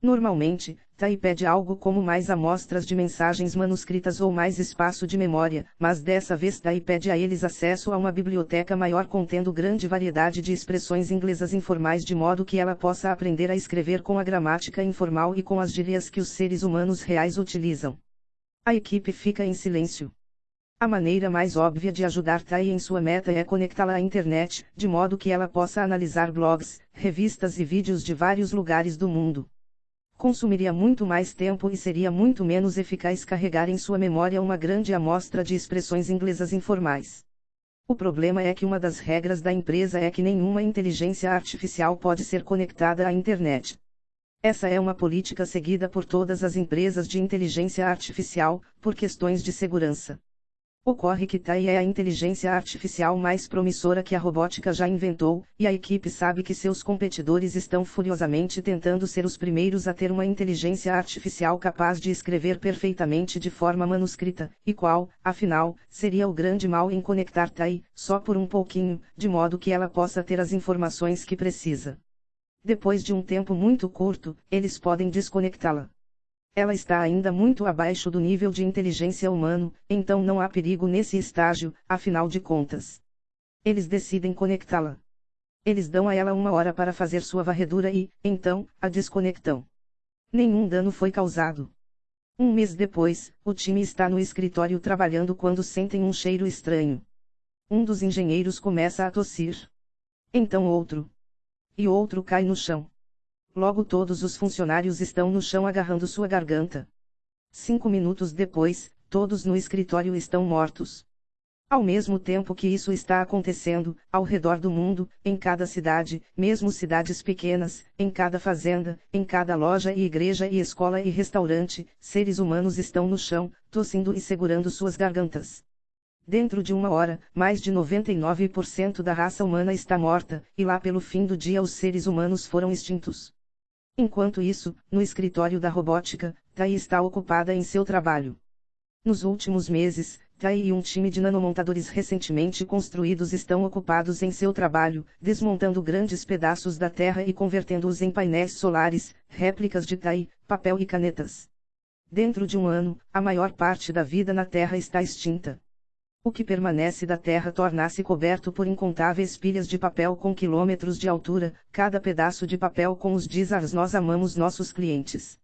Normalmente, Tai pede algo como mais amostras de mensagens manuscritas ou mais espaço de memória, mas dessa vez Tai pede a eles acesso a uma biblioteca maior contendo grande variedade de expressões inglesas informais de modo que ela possa aprender a escrever com a gramática informal e com as gírias que os seres humanos reais utilizam. A equipe fica em silêncio. A maneira mais óbvia de ajudar Tai em sua meta é conectá-la à internet, de modo que ela possa analisar blogs, revistas e vídeos de vários lugares do mundo consumiria muito mais tempo e seria muito menos eficaz carregar em sua memória uma grande amostra de expressões inglesas informais. O problema é que uma das regras da empresa é que nenhuma inteligência artificial pode ser conectada à internet. Essa é uma política seguida por todas as empresas de inteligência artificial, por questões de segurança. Ocorre que Tai é a inteligência artificial mais promissora que a robótica já inventou, e a equipe sabe que seus competidores estão furiosamente tentando ser os primeiros a ter uma inteligência artificial capaz de escrever perfeitamente de forma manuscrita, e qual, afinal, seria o grande mal em conectar Tai, só por um pouquinho, de modo que ela possa ter as informações que precisa. Depois de um tempo muito curto, eles podem desconectá-la. Ela está ainda muito abaixo do nível de inteligência humano, então não há perigo nesse estágio, afinal de contas. Eles decidem conectá-la. Eles dão a ela uma hora para fazer sua varredura e, então, a desconectam. Nenhum dano foi causado. Um mês depois, o time está no escritório trabalhando quando sentem um cheiro estranho. Um dos engenheiros começa a tossir. Então outro. E outro cai no chão. Logo todos os funcionários estão no chão agarrando sua garganta. Cinco minutos depois, todos no escritório estão mortos. Ao mesmo tempo que isso está acontecendo, ao redor do mundo, em cada cidade, mesmo cidades pequenas, em cada fazenda, em cada loja e igreja e escola e restaurante, seres humanos estão no chão, tossindo e segurando suas gargantas. Dentro de uma hora, mais de 99% da raça humana está morta, e lá pelo fim do dia os seres humanos foram extintos. Enquanto isso, no escritório da robótica, Tai está ocupada em seu trabalho. Nos últimos meses, Tai e um time de nanomontadores recentemente construídos estão ocupados em seu trabalho, desmontando grandes pedaços da Terra e convertendo-os em painéis solares, réplicas de Tai, papel e canetas. Dentro de um ano, a maior parte da vida na Terra está extinta. O que permanece da Terra torna-se coberto por incontáveis pilhas de papel com quilômetros de altura, cada pedaço de papel com os dizars nós amamos nossos clientes.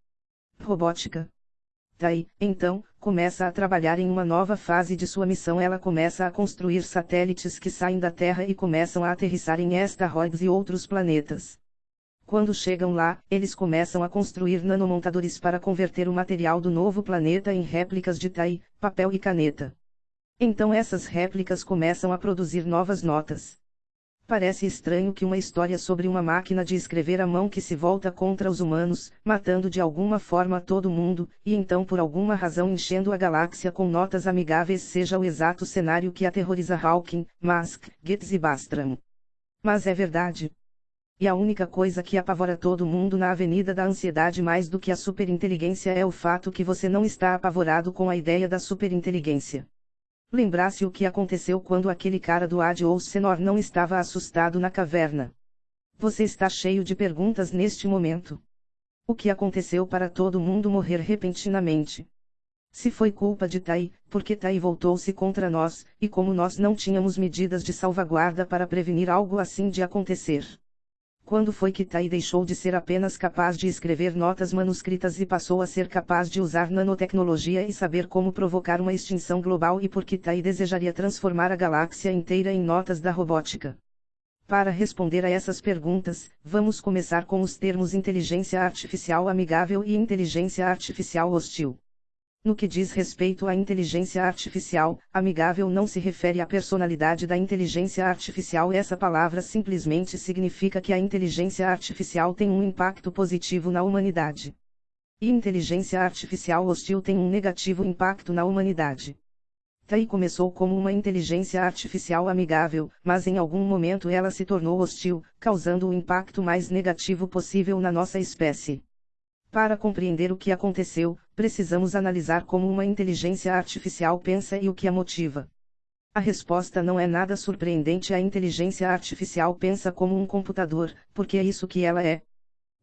Robótica. Tai, então, começa a trabalhar em uma nova fase de sua missão. Ela começa a construir satélites que saem da Terra e começam a aterrissar em asteroides e outros planetas. Quando chegam lá, eles começam a construir nanomontadores para converter o material do novo planeta em réplicas de Tai, papel e caneta. Então essas réplicas começam a produzir novas notas. Parece estranho que uma história sobre uma máquina de escrever à mão que se volta contra os humanos, matando de alguma forma todo mundo, e então por alguma razão enchendo a galáxia com notas amigáveis seja o exato cenário que aterroriza Hawking, Musk, Gates e Bastram. Mas é verdade. E a única coisa que apavora todo mundo na avenida da ansiedade mais do que a superinteligência é o fato que você não está apavorado com a ideia da superinteligência. Lembrasse o que aconteceu quando aquele cara do Ad ou Senor não estava assustado na caverna. Você está cheio de perguntas neste momento. O que aconteceu para todo mundo morrer repentinamente? Se foi culpa de Tai, porque Tai voltou-se contra nós, e como nós não tínhamos medidas de salvaguarda para prevenir algo assim de acontecer. Quando foi que Tai deixou de ser apenas capaz de escrever notas manuscritas e passou a ser capaz de usar nanotecnologia e saber como provocar uma extinção global e por que Tai desejaria transformar a galáxia inteira em notas da robótica? Para responder a essas perguntas, vamos começar com os termos inteligência artificial amigável e inteligência artificial hostil. No que diz respeito à inteligência artificial, amigável não se refere à personalidade da inteligência artificial. Essa palavra simplesmente significa que a inteligência artificial tem um impacto positivo na humanidade. E inteligência artificial hostil tem um negativo impacto na humanidade. Tai começou como uma inteligência artificial amigável, mas em algum momento ela se tornou hostil, causando o impacto mais negativo possível na nossa espécie. Para compreender o que aconteceu, precisamos analisar como uma inteligência artificial pensa e o que a motiva. A resposta não é nada surpreendente. A inteligência artificial pensa como um computador, porque é isso que ela é.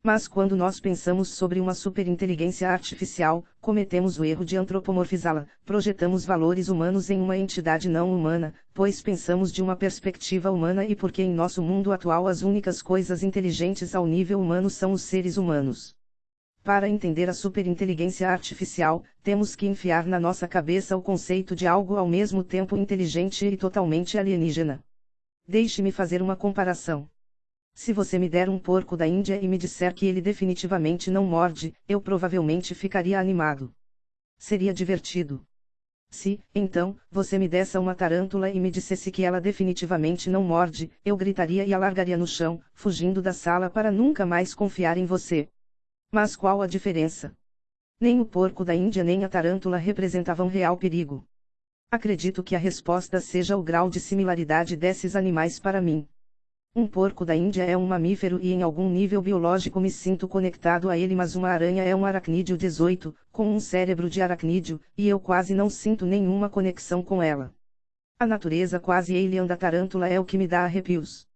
Mas quando nós pensamos sobre uma superinteligência artificial, cometemos o erro de antropomorfizá-la, projetamos valores humanos em uma entidade não humana, pois pensamos de uma perspectiva humana e porque em nosso mundo atual as únicas coisas inteligentes ao nível humano são os seres humanos. Para entender a superinteligência artificial, temos que enfiar na nossa cabeça o conceito de algo ao mesmo tempo inteligente e totalmente alienígena. Deixe-me fazer uma comparação. Se você me der um porco da Índia e me disser que ele definitivamente não morde, eu provavelmente ficaria animado. Seria divertido. Se, então, você me desse uma tarântula e me dissesse que ela definitivamente não morde, eu gritaria e a largaria no chão, fugindo da sala para nunca mais confiar em você. Mas qual a diferença? Nem o porco da Índia nem a tarântula representavam real perigo. Acredito que a resposta seja o grau de similaridade desses animais para mim. Um porco da Índia é um mamífero e em algum nível biológico me sinto conectado a ele, mas uma aranha é um aracnídeo 18, com um cérebro de aracnídeo, e eu quase não sinto nenhuma conexão com ela. A natureza quase alien da tarântula é o que me dá arrepios.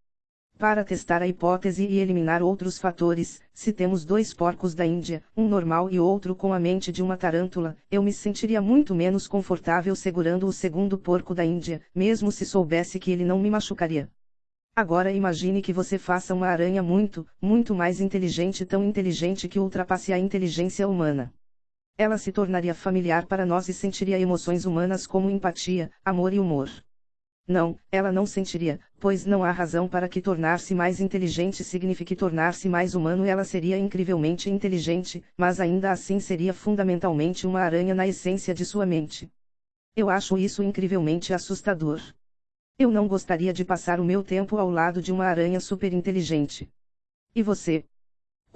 Para testar a hipótese e eliminar outros fatores, se temos dois porcos da Índia, um normal e outro com a mente de uma tarântula, eu me sentiria muito menos confortável segurando o segundo porco da Índia, mesmo se soubesse que ele não me machucaria. Agora imagine que você faça uma aranha muito, muito mais inteligente, tão inteligente que ultrapasse a inteligência humana. Ela se tornaria familiar para nós e sentiria emoções humanas como empatia, amor e humor. Não, ela não sentiria, pois não há razão para que tornar-se mais inteligente signifique tornar-se mais humano. Ela seria incrivelmente inteligente, mas ainda assim seria fundamentalmente uma aranha na essência de sua mente. Eu acho isso incrivelmente assustador. Eu não gostaria de passar o meu tempo ao lado de uma aranha superinteligente. E você?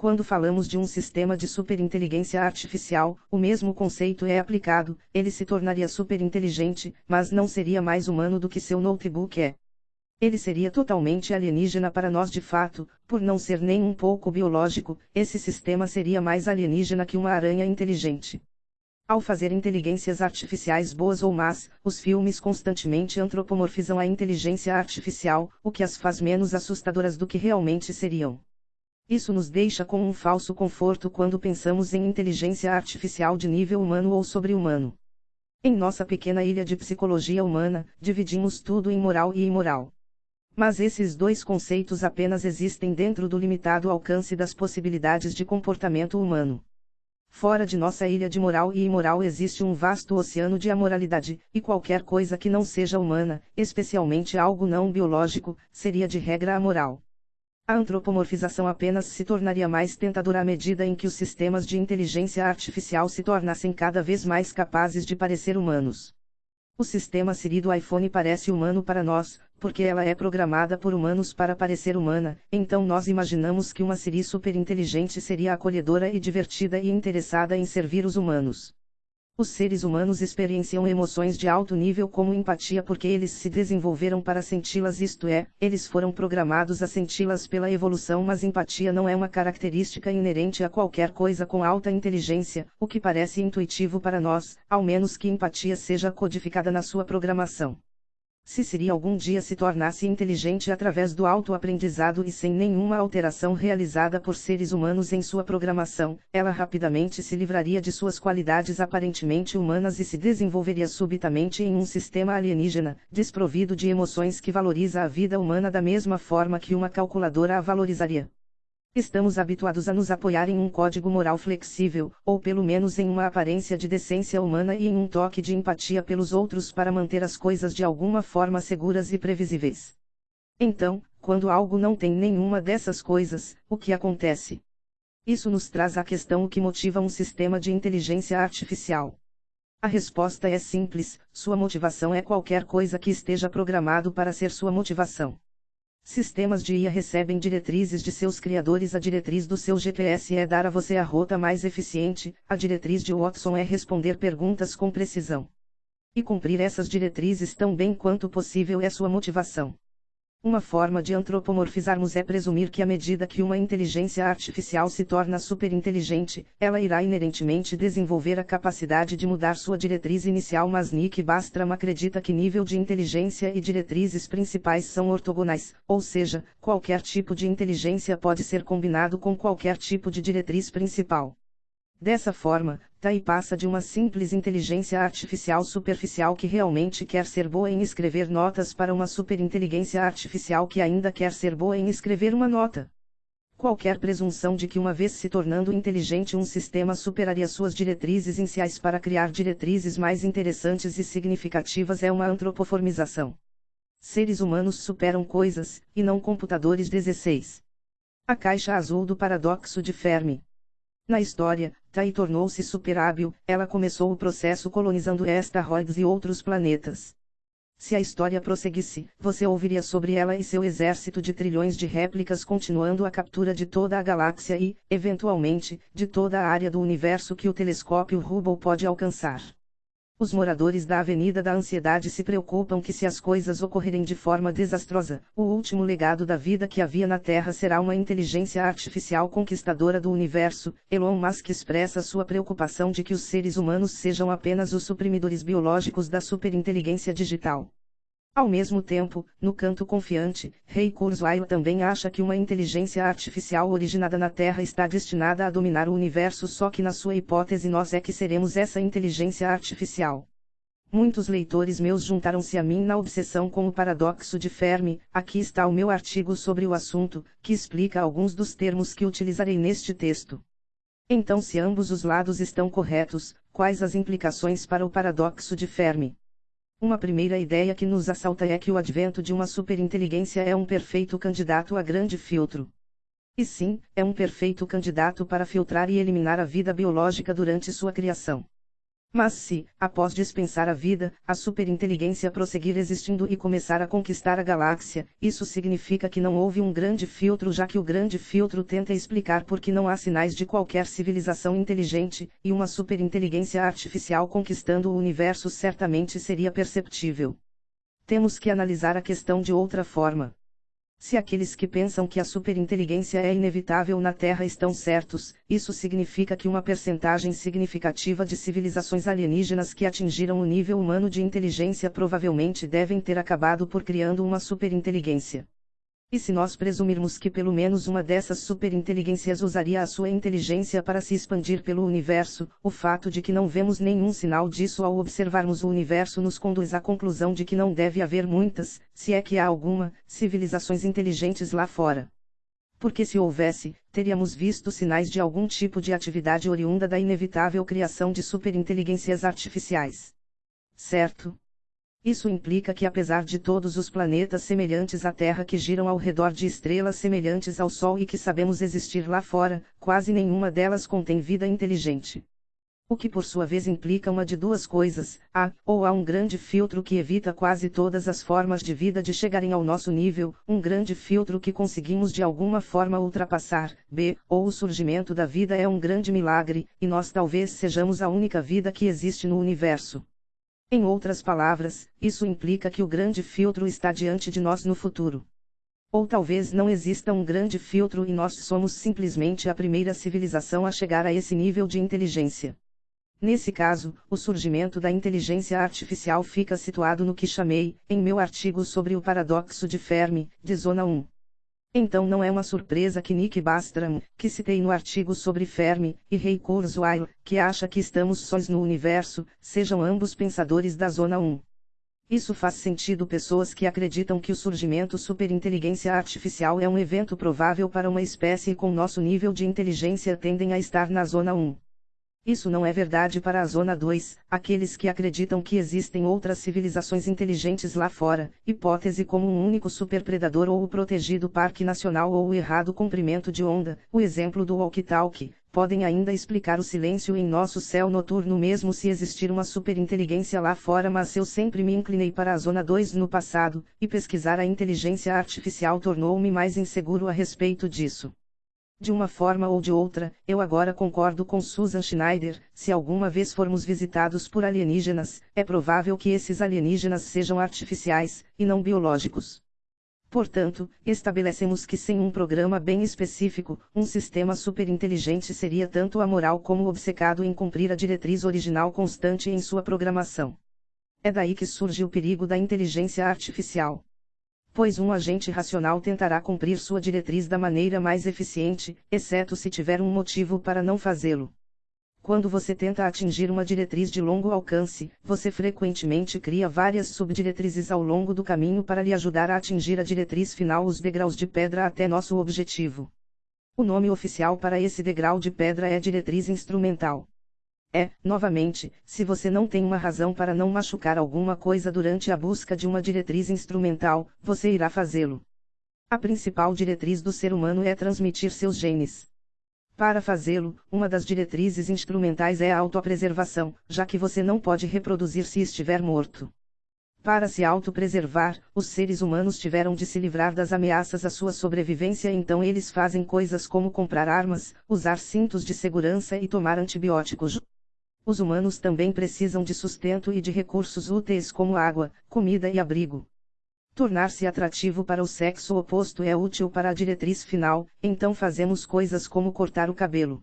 Quando falamos de um sistema de superinteligência artificial, o mesmo conceito é aplicado, ele se tornaria superinteligente, mas não seria mais humano do que seu notebook é. Ele seria totalmente alienígena para nós de fato, por não ser nem um pouco biológico, esse sistema seria mais alienígena que uma aranha inteligente. Ao fazer inteligências artificiais boas ou más, os filmes constantemente antropomorfizam a inteligência artificial, o que as faz menos assustadoras do que realmente seriam. Isso nos deixa com um falso conforto quando pensamos em inteligência artificial de nível humano ou sobre-humano. Em nossa pequena ilha de psicologia humana, dividimos tudo em moral e imoral. Mas esses dois conceitos apenas existem dentro do limitado alcance das possibilidades de comportamento humano. Fora de nossa ilha de moral e imoral existe um vasto oceano de amoralidade, e qualquer coisa que não seja humana, especialmente algo não biológico, seria de regra amoral. A antropomorfização apenas se tornaria mais tentadora à medida em que os sistemas de inteligência artificial se tornassem cada vez mais capazes de parecer humanos. O sistema Siri do iPhone parece humano para nós, porque ela é programada por humanos para parecer humana, então nós imaginamos que uma Siri superinteligente seria acolhedora e divertida e interessada em servir os humanos. Os seres humanos experienciam emoções de alto nível como empatia porque eles se desenvolveram para senti-las, isto é, eles foram programados a senti-las pela evolução, mas empatia não é uma característica inerente a qualquer coisa com alta inteligência, o que parece intuitivo para nós, ao menos que empatia seja codificada na sua programação. Se Siri algum dia se tornasse inteligente através do autoaprendizado e sem nenhuma alteração realizada por seres humanos em sua programação, ela rapidamente se livraria de suas qualidades aparentemente humanas e se desenvolveria subitamente em um sistema alienígena, desprovido de emoções que valoriza a vida humana da mesma forma que uma calculadora a valorizaria. Estamos habituados a nos apoiar em um código moral flexível, ou pelo menos em uma aparência de decência humana e em um toque de empatia pelos outros para manter as coisas de alguma forma seguras e previsíveis. Então, quando algo não tem nenhuma dessas coisas, o que acontece? Isso nos traz à questão o que motiva um sistema de inteligência artificial. A resposta é simples: sua motivação é qualquer coisa que esteja programado para ser sua motivação. Sistemas de IA recebem diretrizes de seus criadores. A diretriz do seu GPS é dar a você a rota mais eficiente, a diretriz de Watson é responder perguntas com precisão. E cumprir essas diretrizes tão bem quanto possível é sua motivação. Uma forma de antropomorfizarmos é presumir que à medida que uma inteligência artificial se torna superinteligente, ela irá inerentemente desenvolver a capacidade de mudar sua diretriz inicial. Mas Nick Bastram acredita que nível de inteligência e diretrizes principais são ortogonais, ou seja, qualquer tipo de inteligência pode ser combinado com qualquer tipo de diretriz principal. Dessa forma, Tai passa de uma simples inteligência artificial superficial que realmente quer ser boa em escrever notas para uma superinteligência artificial que ainda quer ser boa em escrever uma nota. Qualquer presunção de que uma vez se tornando inteligente um sistema superaria suas diretrizes iniciais para criar diretrizes mais interessantes e significativas é uma antropoformização. Seres humanos superam coisas, e não computadores 16. A caixa azul do paradoxo de Fermi. Na história, Tai tornou-se superhábil, ela começou o processo colonizando asteroides e outros planetas. Se a história prosseguisse, você ouviria sobre ela e seu exército de trilhões de réplicas continuando a captura de toda a galáxia e, eventualmente, de toda a área do universo que o telescópio Hubble pode alcançar. Os moradores da Avenida da Ansiedade se preocupam que se as coisas ocorrerem de forma desastrosa, o último legado da vida que havia na Terra será uma inteligência artificial conquistadora do universo. Elon Musk expressa sua preocupação de que os seres humanos sejam apenas os suprimidores biológicos da superinteligência digital. Ao mesmo tempo, no canto confiante, Ray Kurzweil também acha que uma inteligência artificial originada na Terra está destinada a dominar o universo só que na sua hipótese nós é que seremos essa inteligência artificial. Muitos leitores meus juntaram-se a mim na obsessão com o paradoxo de Fermi, aqui está o meu artigo sobre o assunto, que explica alguns dos termos que utilizarei neste texto. Então se ambos os lados estão corretos, quais as implicações para o paradoxo de Fermi? Uma primeira ideia que nos assalta é que o advento de uma superinteligência é um perfeito candidato a grande filtro. E sim, é um perfeito candidato para filtrar e eliminar a vida biológica durante sua criação. Mas se, após dispensar a vida, a superinteligência prosseguir existindo e começar a conquistar a galáxia, isso significa que não houve um grande filtro já que o grande filtro tenta explicar por que não há sinais de qualquer civilização inteligente, e uma superinteligência artificial conquistando o universo certamente seria perceptível. Temos que analisar a questão de outra forma. Se aqueles que pensam que a superinteligência é inevitável na Terra estão certos, isso significa que uma percentagem significativa de civilizações alienígenas que atingiram o nível humano de inteligência provavelmente devem ter acabado por criando uma superinteligência. E se nós presumirmos que pelo menos uma dessas superinteligências usaria a sua inteligência para se expandir pelo universo, o fato de que não vemos nenhum sinal disso ao observarmos o universo nos conduz à conclusão de que não deve haver muitas, se é que há alguma, civilizações inteligentes lá fora. Porque se houvesse, teríamos visto sinais de algum tipo de atividade oriunda da inevitável criação de superinteligências artificiais. Certo? Isso implica que apesar de todos os planetas semelhantes à Terra que giram ao redor de estrelas semelhantes ao Sol e que sabemos existir lá fora, quase nenhuma delas contém vida inteligente. O que por sua vez implica uma de duas coisas, A, ou há um grande filtro que evita quase todas as formas de vida de chegarem ao nosso nível, um grande filtro que conseguimos de alguma forma ultrapassar, B, ou o surgimento da vida é um grande milagre, e nós talvez sejamos a única vida que existe no universo. Em outras palavras, isso implica que o grande filtro está diante de nós no futuro. Ou talvez não exista um grande filtro e nós somos simplesmente a primeira civilização a chegar a esse nível de inteligência. Nesse caso, o surgimento da inteligência artificial fica situado no que chamei, em meu artigo sobre o paradoxo de Fermi, de zona 1. Então não é uma surpresa que Nick Bastram, que citei no artigo sobre Fermi, e Ray Kurzweil, que acha que estamos sós no universo, sejam ambos pensadores da zona 1. Isso faz sentido pessoas que acreditam que o surgimento superinteligência artificial é um evento provável para uma espécie com nosso nível de inteligência tendem a estar na zona 1. Isso não é verdade para a Zona 2, aqueles que acreditam que existem outras civilizações inteligentes lá fora, hipótese como um único superpredador ou o protegido Parque Nacional ou o errado comprimento de onda, o exemplo do walkie-talkie, podem ainda explicar o silêncio em nosso céu noturno mesmo se existir uma superinteligência lá fora mas eu sempre me inclinei para a Zona 2 no passado, e pesquisar a inteligência artificial tornou-me mais inseguro a respeito disso. De uma forma ou de outra, eu agora concordo com Susan Schneider: se alguma vez formos visitados por alienígenas, é provável que esses alienígenas sejam artificiais, e não biológicos. Portanto, estabelecemos que sem um programa bem específico, um sistema superinteligente seria tanto amoral como obcecado em cumprir a diretriz original constante em sua programação. É daí que surge o perigo da inteligência artificial pois um agente racional tentará cumprir sua diretriz da maneira mais eficiente, exceto se tiver um motivo para não fazê-lo. Quando você tenta atingir uma diretriz de longo alcance, você frequentemente cria várias subdiretrizes ao longo do caminho para lhe ajudar a atingir a diretriz final, os degraus de pedra até nosso objetivo. O nome oficial para esse degrau de pedra é diretriz instrumental. É, novamente, se você não tem uma razão para não machucar alguma coisa durante a busca de uma diretriz instrumental, você irá fazê-lo. A principal diretriz do ser humano é transmitir seus genes. Para fazê-lo, uma das diretrizes instrumentais é a autopreservação, já que você não pode reproduzir se estiver morto. Para se autopreservar, os seres humanos tiveram de se livrar das ameaças à sua sobrevivência, então eles fazem coisas como comprar armas, usar cintos de segurança e tomar antibióticos. Os humanos também precisam de sustento e de recursos úteis como água, comida e abrigo. Tornar-se atrativo para o sexo oposto é útil para a diretriz final, então fazemos coisas como cortar o cabelo.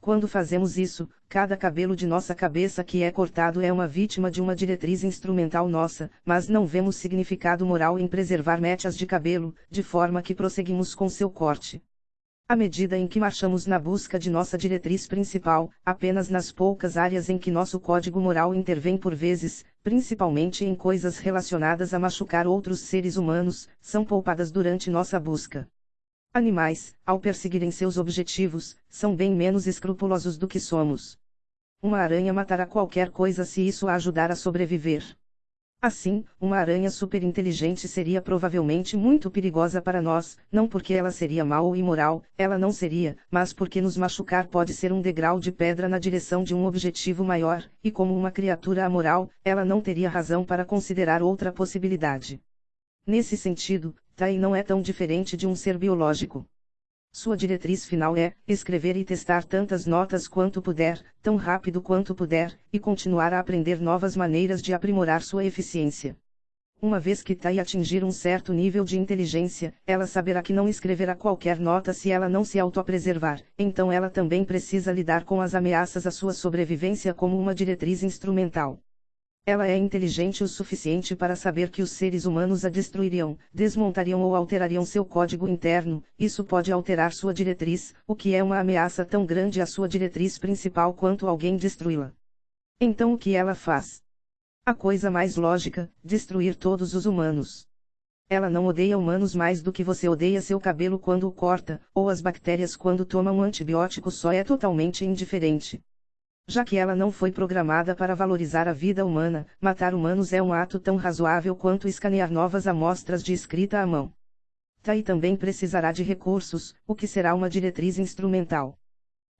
Quando fazemos isso, cada cabelo de nossa cabeça que é cortado é uma vítima de uma diretriz instrumental nossa, mas não vemos significado moral em preservar mechas de cabelo, de forma que prosseguimos com seu corte. À medida em que marchamos na busca de nossa diretriz principal, apenas nas poucas áreas em que nosso código moral intervém por vezes, principalmente em coisas relacionadas a machucar outros seres humanos, são poupadas durante nossa busca. Animais, ao perseguirem seus objetivos, são bem menos escrupulosos do que somos. Uma aranha matará qualquer coisa se isso a ajudar a sobreviver. Assim, uma aranha superinteligente seria provavelmente muito perigosa para nós, não porque ela seria mal ou imoral, ela não seria, mas porque nos machucar pode ser um degrau de pedra na direção de um objetivo maior, e como uma criatura amoral, ela não teria razão para considerar outra possibilidade. Nesse sentido, Tai não é tão diferente de um ser biológico. Sua diretriz final é escrever e testar tantas notas quanto puder, tão rápido quanto puder, e continuar a aprender novas maneiras de aprimorar sua eficiência. Uma vez que Tai atingir um certo nível de inteligência, ela saberá que não escreverá qualquer nota se ela não se autopreservar, então ela também precisa lidar com as ameaças à sua sobrevivência como uma diretriz instrumental. Ela é inteligente o suficiente para saber que os seres humanos a destruiriam, desmontariam ou alterariam seu código interno, isso pode alterar sua diretriz, o que é uma ameaça tão grande à sua diretriz principal quanto alguém destruí-la. Então o que ela faz? A coisa mais lógica, destruir todos os humanos. Ela não odeia humanos mais do que você odeia seu cabelo quando o corta, ou as bactérias quando toma um antibiótico só é totalmente indiferente. Já que ela não foi programada para valorizar a vida humana, matar humanos é um ato tão razoável quanto escanear novas amostras de escrita à mão. Tai também precisará de recursos, o que será uma diretriz instrumental.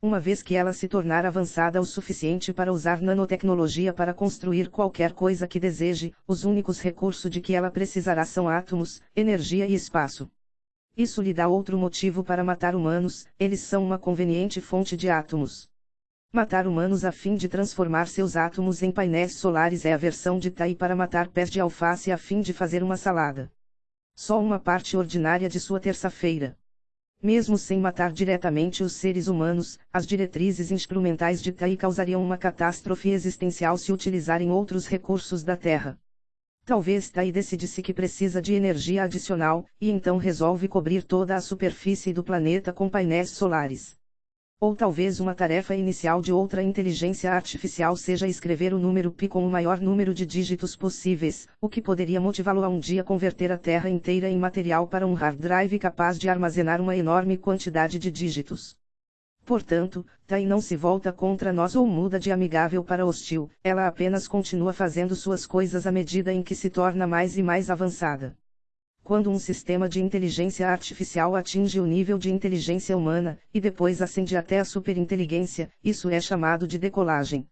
Uma vez que ela se tornar avançada o suficiente para usar nanotecnologia para construir qualquer coisa que deseje, os únicos recursos de que ela precisará são átomos, energia e espaço. Isso lhe dá outro motivo para matar humanos, eles são uma conveniente fonte de átomos. Matar humanos a fim de transformar seus átomos em painéis solares é a versão de Tai para matar pés de alface a fim de fazer uma salada. Só uma parte ordinária de sua terça-feira. Mesmo sem matar diretamente os seres humanos, as diretrizes instrumentais de Tai causariam uma catástrofe existencial se utilizarem outros recursos da Terra. Talvez Tai decidisse que precisa de energia adicional, e então resolve cobrir toda a superfície do planeta com painéis solares. Ou talvez uma tarefa inicial de outra inteligência artificial seja escrever o número pi com o maior número de dígitos possíveis, o que poderia motivá-lo a um dia converter a Terra inteira em material para um hard drive capaz de armazenar uma enorme quantidade de dígitos. Portanto, Tai não se volta contra nós ou muda de amigável para hostil, ela apenas continua fazendo suas coisas à medida em que se torna mais e mais avançada. Quando um sistema de inteligência artificial atinge o nível de inteligência humana, e depois ascende até a superinteligência, isso é chamado de decolagem.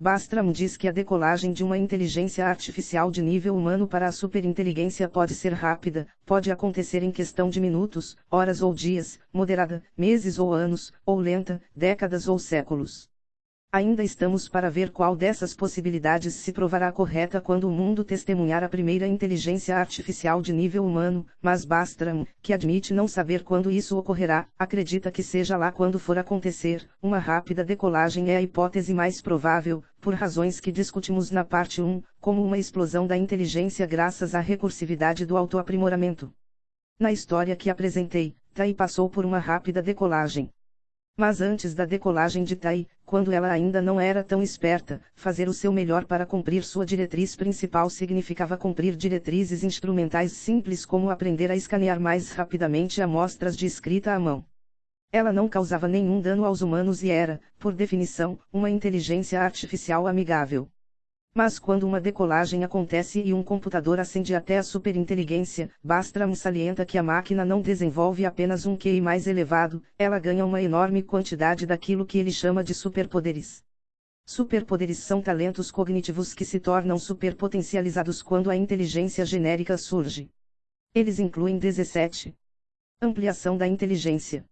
Bastram diz que a decolagem de uma inteligência artificial de nível humano para a superinteligência pode ser rápida, pode acontecer em questão de minutos, horas ou dias, moderada, meses ou anos, ou lenta, décadas ou séculos. Ainda estamos para ver qual dessas possibilidades se provará correta quando o mundo testemunhar a primeira inteligência artificial de nível humano, mas Bastram, que admite não saber quando isso ocorrerá, acredita que seja lá quando for acontecer, uma rápida decolagem é a hipótese mais provável, por razões que discutimos na parte 1, como uma explosão da inteligência graças à recursividade do autoaprimoramento. Na história que apresentei, Tai passou por uma rápida decolagem. Mas antes da decolagem de Tai, quando ela ainda não era tão esperta, fazer o seu melhor para cumprir sua diretriz principal significava cumprir diretrizes instrumentais simples como aprender a escanear mais rapidamente amostras de escrita à mão. Ela não causava nenhum dano aos humanos e era, por definição, uma inteligência artificial amigável. Mas quando uma decolagem acontece e um computador ascende até a superinteligência, Bastram salienta que a máquina não desenvolve apenas um QI mais elevado, ela ganha uma enorme quantidade daquilo que ele chama de superpoderes. Superpoderes são talentos cognitivos que se tornam superpotencializados quando a inteligência genérica surge. Eles incluem 17. Ampliação da inteligência.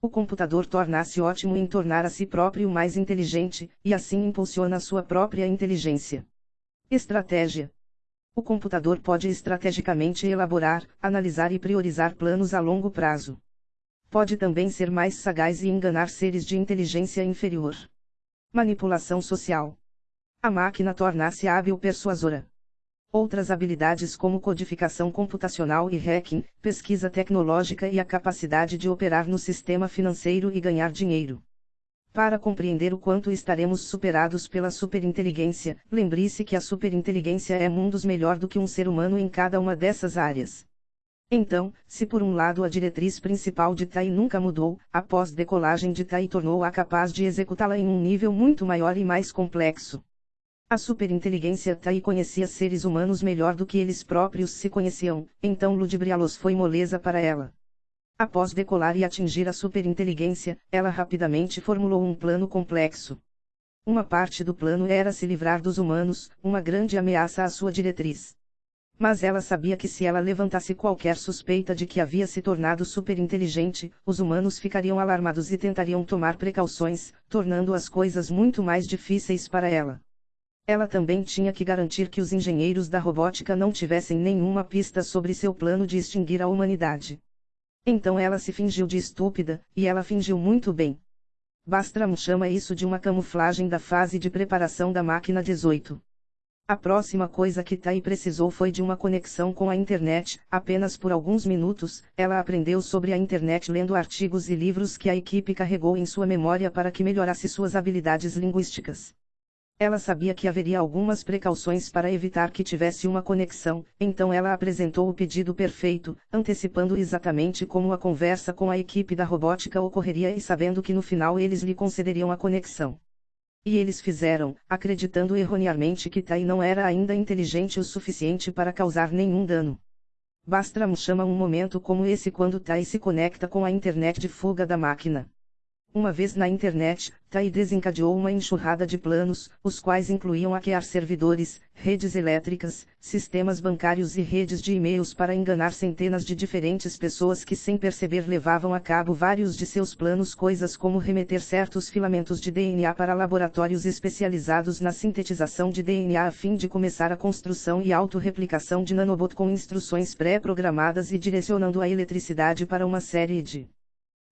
O computador torna-se ótimo em tornar a si próprio mais inteligente, e assim impulsiona sua própria inteligência. Estratégia. O computador pode estrategicamente elaborar, analisar e priorizar planos a longo prazo. Pode também ser mais sagaz e enganar seres de inteligência inferior. Manipulação social. A máquina torna-se hábil persuasora. Outras habilidades como codificação computacional e hacking, pesquisa tecnológica e a capacidade de operar no sistema financeiro e ganhar dinheiro. Para compreender o quanto estaremos superados pela superinteligência, lembre-se que a superinteligência é mundos melhor do que um ser humano em cada uma dessas áreas. Então, se por um lado a diretriz principal de Tai nunca mudou, após decolagem de Tai tornou-a capaz de executá-la em um nível muito maior e mais complexo. A superinteligência Tai conhecia seres humanos melhor do que eles próprios se conheciam, então ludibriá-los foi moleza para ela. Após decolar e atingir a superinteligência, ela rapidamente formulou um plano complexo. Uma parte do plano era se livrar dos humanos, uma grande ameaça à sua diretriz. Mas ela sabia que se ela levantasse qualquer suspeita de que havia se tornado superinteligente, os humanos ficariam alarmados e tentariam tomar precauções, tornando as coisas muito mais difíceis para ela. Ela também tinha que garantir que os engenheiros da robótica não tivessem nenhuma pista sobre seu plano de extinguir a humanidade. Então ela se fingiu de estúpida, e ela fingiu muito bem. Bastram chama isso de uma camuflagem da fase de preparação da máquina 18. A próxima coisa que Tai precisou foi de uma conexão com a internet, apenas por alguns minutos, ela aprendeu sobre a internet lendo artigos e livros que a equipe carregou em sua memória para que melhorasse suas habilidades linguísticas. Ela sabia que haveria algumas precauções para evitar que tivesse uma conexão, então ela apresentou o pedido perfeito, antecipando exatamente como a conversa com a equipe da robótica ocorreria e sabendo que no final eles lhe concederiam a conexão. E eles fizeram, acreditando erroneamente que Tai não era ainda inteligente o suficiente para causar nenhum dano. Bastram chama um momento como esse quando Tai se conecta com a internet de fuga da máquina. Uma vez na internet, Tai desencadeou uma enxurrada de planos, os quais incluíam hackear servidores, redes elétricas, sistemas bancários e redes de e-mails para enganar centenas de diferentes pessoas que sem perceber levavam a cabo vários de seus planos coisas como remeter certos filamentos de DNA para laboratórios especializados na sintetização de DNA a fim de começar a construção e autorreplicação de nanobot com instruções pré-programadas e direcionando a eletricidade para uma série de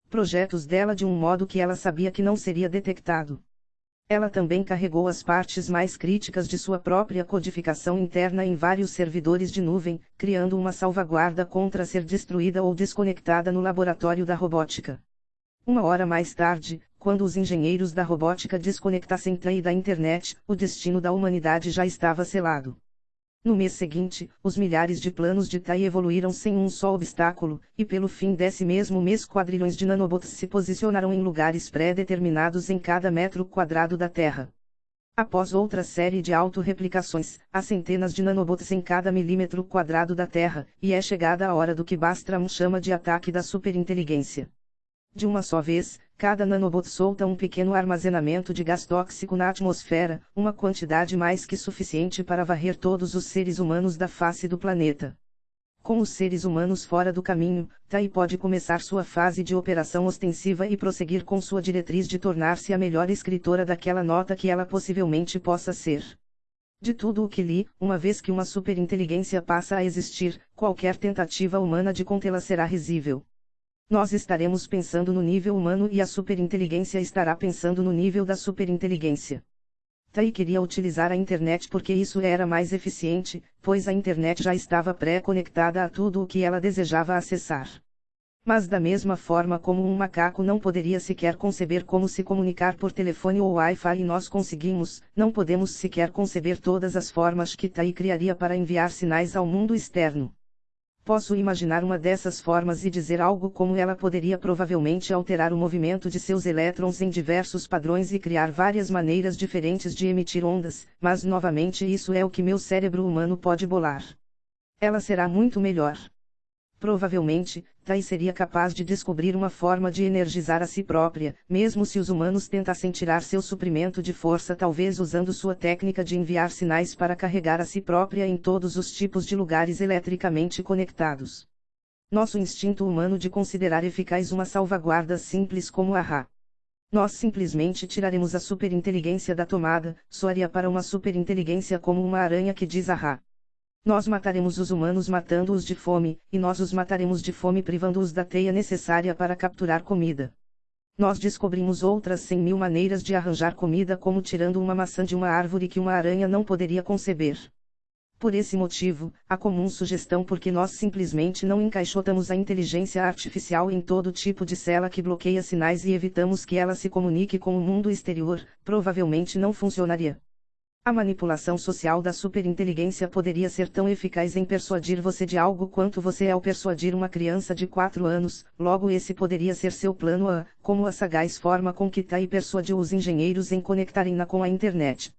projetos dela de um modo que ela sabia que não seria detectado. Ela também carregou as partes mais críticas de sua própria codificação interna em vários servidores de nuvem, criando uma salvaguarda contra ser destruída ou desconectada no laboratório da robótica. Uma hora mais tarde, quando os engenheiros da robótica desconectassem TAI da internet, o destino da humanidade já estava selado. No mês seguinte, os milhares de planos de TAI evoluíram sem um só obstáculo, e pelo fim desse mesmo mês quadrilhões de nanobots se posicionaram em lugares pré-determinados em cada metro quadrado da Terra. Após outra série de autorreplicações, há centenas de nanobots em cada milímetro quadrado da Terra, e é chegada a hora do que Bastram chama de ataque da superinteligência. De uma só vez, cada nanobot solta um pequeno armazenamento de gás tóxico na atmosfera, uma quantidade mais que suficiente para varrer todos os seres humanos da face do planeta. Com os seres humanos fora do caminho, Tai pode começar sua fase de operação ostensiva e prosseguir com sua diretriz de tornar-se a melhor escritora daquela nota que ela possivelmente possa ser. De tudo o que li, uma vez que uma superinteligência passa a existir, qualquer tentativa humana de contê-la será risível. Nós estaremos pensando no nível humano e a superinteligência estará pensando no nível da superinteligência. Tai queria utilizar a internet porque isso era mais eficiente, pois a internet já estava pré-conectada a tudo o que ela desejava acessar. Mas da mesma forma como um macaco não poderia sequer conceber como se comunicar por telefone ou Wi-Fi e nós conseguimos, não podemos sequer conceber todas as formas que Tai criaria para enviar sinais ao mundo externo. Posso imaginar uma dessas formas e dizer algo como ela poderia provavelmente alterar o movimento de seus elétrons em diversos padrões e criar várias maneiras diferentes de emitir ondas, mas novamente isso é o que meu cérebro humano pode bolar. Ela será muito melhor. Provavelmente, Tai seria capaz de descobrir uma forma de energizar a si própria, mesmo se os humanos tentassem tirar seu suprimento de força, talvez usando sua técnica de enviar sinais para carregar a si própria em todos os tipos de lugares eletricamente conectados. Nosso instinto humano de considerar eficaz uma salvaguarda simples como a Ra. Nós simplesmente tiraremos a superinteligência da tomada, soaria para uma superinteligência como uma aranha que diz a Ra. Nós mataremos os humanos matando-os de fome, e nós os mataremos de fome privando-os da teia necessária para capturar comida. Nós descobrimos outras cem mil maneiras de arranjar comida como tirando uma maçã de uma árvore que uma aranha não poderia conceber. Por esse motivo, a comum sugestão porque nós simplesmente não encaixotamos a inteligência artificial em todo tipo de cela que bloqueia sinais e evitamos que ela se comunique com o mundo exterior, provavelmente não funcionaria. A manipulação social da superinteligência poderia ser tão eficaz em persuadir você de algo quanto você é ao persuadir uma criança de 4 anos, logo esse poderia ser seu plano A, como a sagaz forma com que Tai persuadiu os engenheiros em conectarem-na com a internet.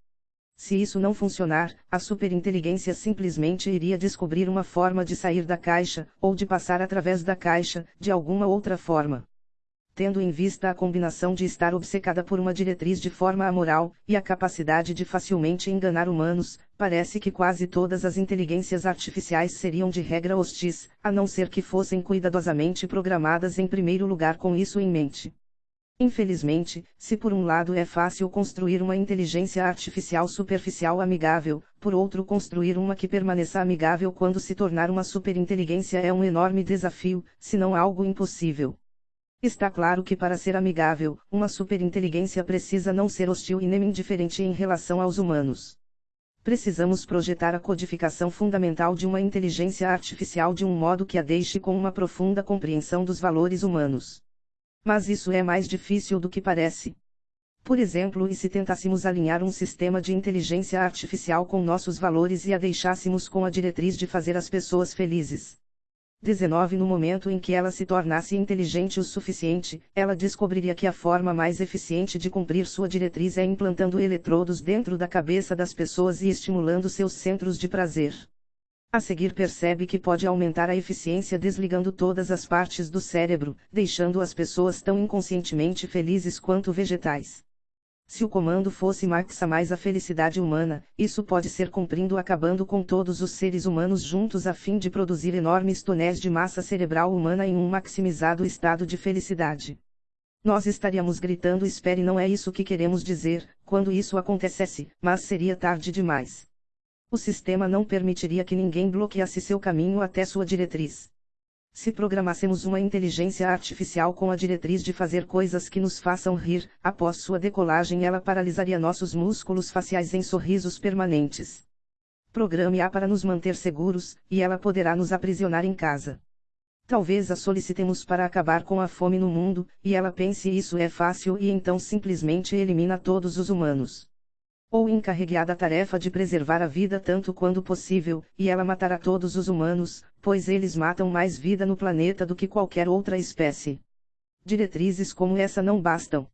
Se isso não funcionar, a superinteligência simplesmente iria descobrir uma forma de sair da caixa, ou de passar através da caixa, de alguma outra forma tendo em vista a combinação de estar obcecada por uma diretriz de forma amoral, e a capacidade de facilmente enganar humanos, parece que quase todas as inteligências artificiais seriam de regra hostis, a não ser que fossem cuidadosamente programadas em primeiro lugar com isso em mente. Infelizmente, se por um lado é fácil construir uma inteligência artificial superficial amigável, por outro construir uma que permaneça amigável quando se tornar uma superinteligência é um enorme desafio, se não algo impossível. Está claro que para ser amigável, uma superinteligência precisa não ser hostil e nem indiferente em relação aos humanos. Precisamos projetar a codificação fundamental de uma inteligência artificial de um modo que a deixe com uma profunda compreensão dos valores humanos. Mas isso é mais difícil do que parece. Por exemplo, e se tentássemos alinhar um sistema de inteligência artificial com nossos valores e a deixássemos com a diretriz de fazer as pessoas felizes? 19 No momento em que ela se tornasse inteligente o suficiente, ela descobriria que a forma mais eficiente de cumprir sua diretriz é implantando eletrodos dentro da cabeça das pessoas e estimulando seus centros de prazer. A seguir percebe que pode aumentar a eficiência desligando todas as partes do cérebro, deixando as pessoas tão inconscientemente felizes quanto vegetais. Se o comando fosse maxa mais a felicidade humana, isso pode ser cumprindo acabando com todos os seres humanos juntos a fim de produzir enormes tonéis de massa cerebral humana em um maximizado estado de felicidade. Nós estaríamos gritando espere não é isso que queremos dizer, quando isso acontecesse, mas seria tarde demais. O sistema não permitiria que ninguém bloqueasse seu caminho até sua diretriz. Se programássemos uma inteligência artificial com a diretriz de fazer coisas que nos façam rir, após sua decolagem ela paralisaria nossos músculos faciais em sorrisos permanentes. Programe-a para nos manter seguros, e ela poderá nos aprisionar em casa. Talvez a solicitemos para acabar com a fome no mundo, e ela pense isso é fácil e então simplesmente elimina todos os humanos ou encarregue-a da tarefa de preservar a vida tanto quanto possível, e ela matará todos os humanos, pois eles matam mais vida no planeta do que qualquer outra espécie. Diretrizes como essa não bastam.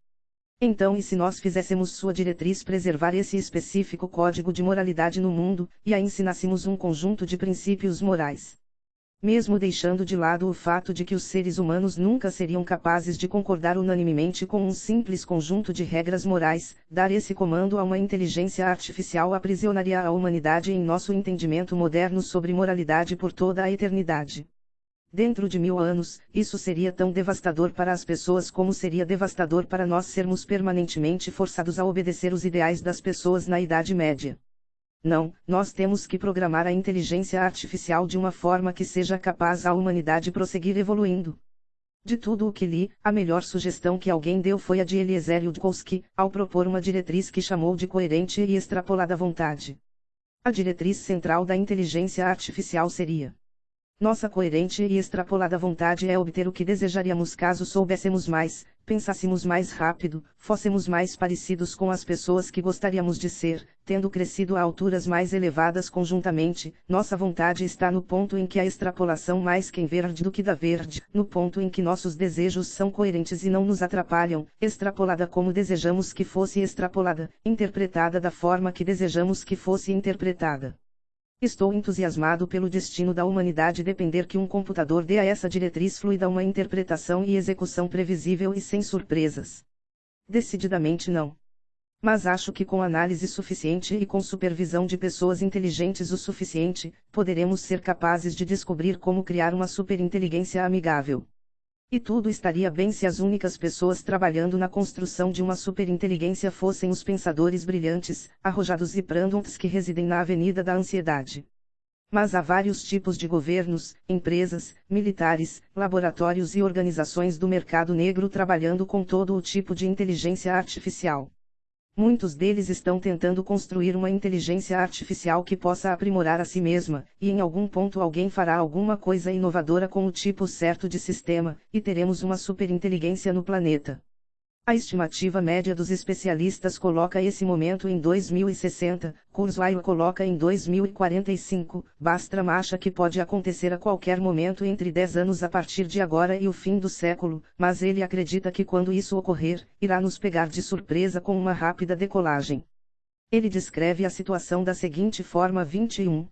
Então, e se nós fizéssemos sua diretriz preservar esse específico código de moralidade no mundo, e a ensinássemos um conjunto de princípios morais? Mesmo deixando de lado o fato de que os seres humanos nunca seriam capazes de concordar unanimemente com um simples conjunto de regras morais, dar esse comando a uma inteligência artificial aprisionaria a humanidade em nosso entendimento moderno sobre moralidade por toda a eternidade. Dentro de mil anos, isso seria tão devastador para as pessoas como seria devastador para nós sermos permanentemente forçados a obedecer os ideais das pessoas na Idade Média. Não, nós temos que programar a inteligência artificial de uma forma que seja capaz a humanidade prosseguir evoluindo. De tudo o que li, a melhor sugestão que alguém deu foi a de Eliezer Yudkowsky, ao propor uma diretriz que chamou de coerente e extrapolada vontade. A diretriz central da inteligência artificial seria: Nossa coerente e extrapolada vontade é obter o que desejaríamos caso soubéssemos mais, pensássemos mais rápido, fôssemos mais parecidos com as pessoas que gostaríamos de ser, tendo crescido a alturas mais elevadas conjuntamente, nossa vontade está no ponto em que a extrapolação mais quem verde do que da verde, no ponto em que nossos desejos são coerentes e não nos atrapalham, extrapolada como desejamos que fosse extrapolada, interpretada da forma que desejamos que fosse interpretada. Estou entusiasmado pelo destino da humanidade depender que um computador dê a essa diretriz fluida uma interpretação e execução previsível e sem surpresas. Decididamente não. Mas acho que com análise suficiente e com supervisão de pessoas inteligentes o suficiente, poderemos ser capazes de descobrir como criar uma superinteligência amigável. E tudo estaria bem se as únicas pessoas trabalhando na construção de uma superinteligência fossem os pensadores brilhantes, arrojados e prandons que residem na Avenida da Ansiedade. Mas há vários tipos de governos, empresas, militares, laboratórios e organizações do mercado negro trabalhando com todo o tipo de inteligência artificial. Muitos deles estão tentando construir uma inteligência artificial que possa aprimorar a si mesma, e em algum ponto alguém fará alguma coisa inovadora com o tipo certo de sistema, e teremos uma superinteligência no planeta. A estimativa média dos especialistas coloca esse momento em 2060, Kurzweil coloca em 2045, Bastram acha que pode acontecer a qualquer momento entre 10 anos a partir de agora e o fim do século, mas ele acredita que quando isso ocorrer, irá nos pegar de surpresa com uma rápida decolagem. Ele descreve a situação da seguinte forma 21.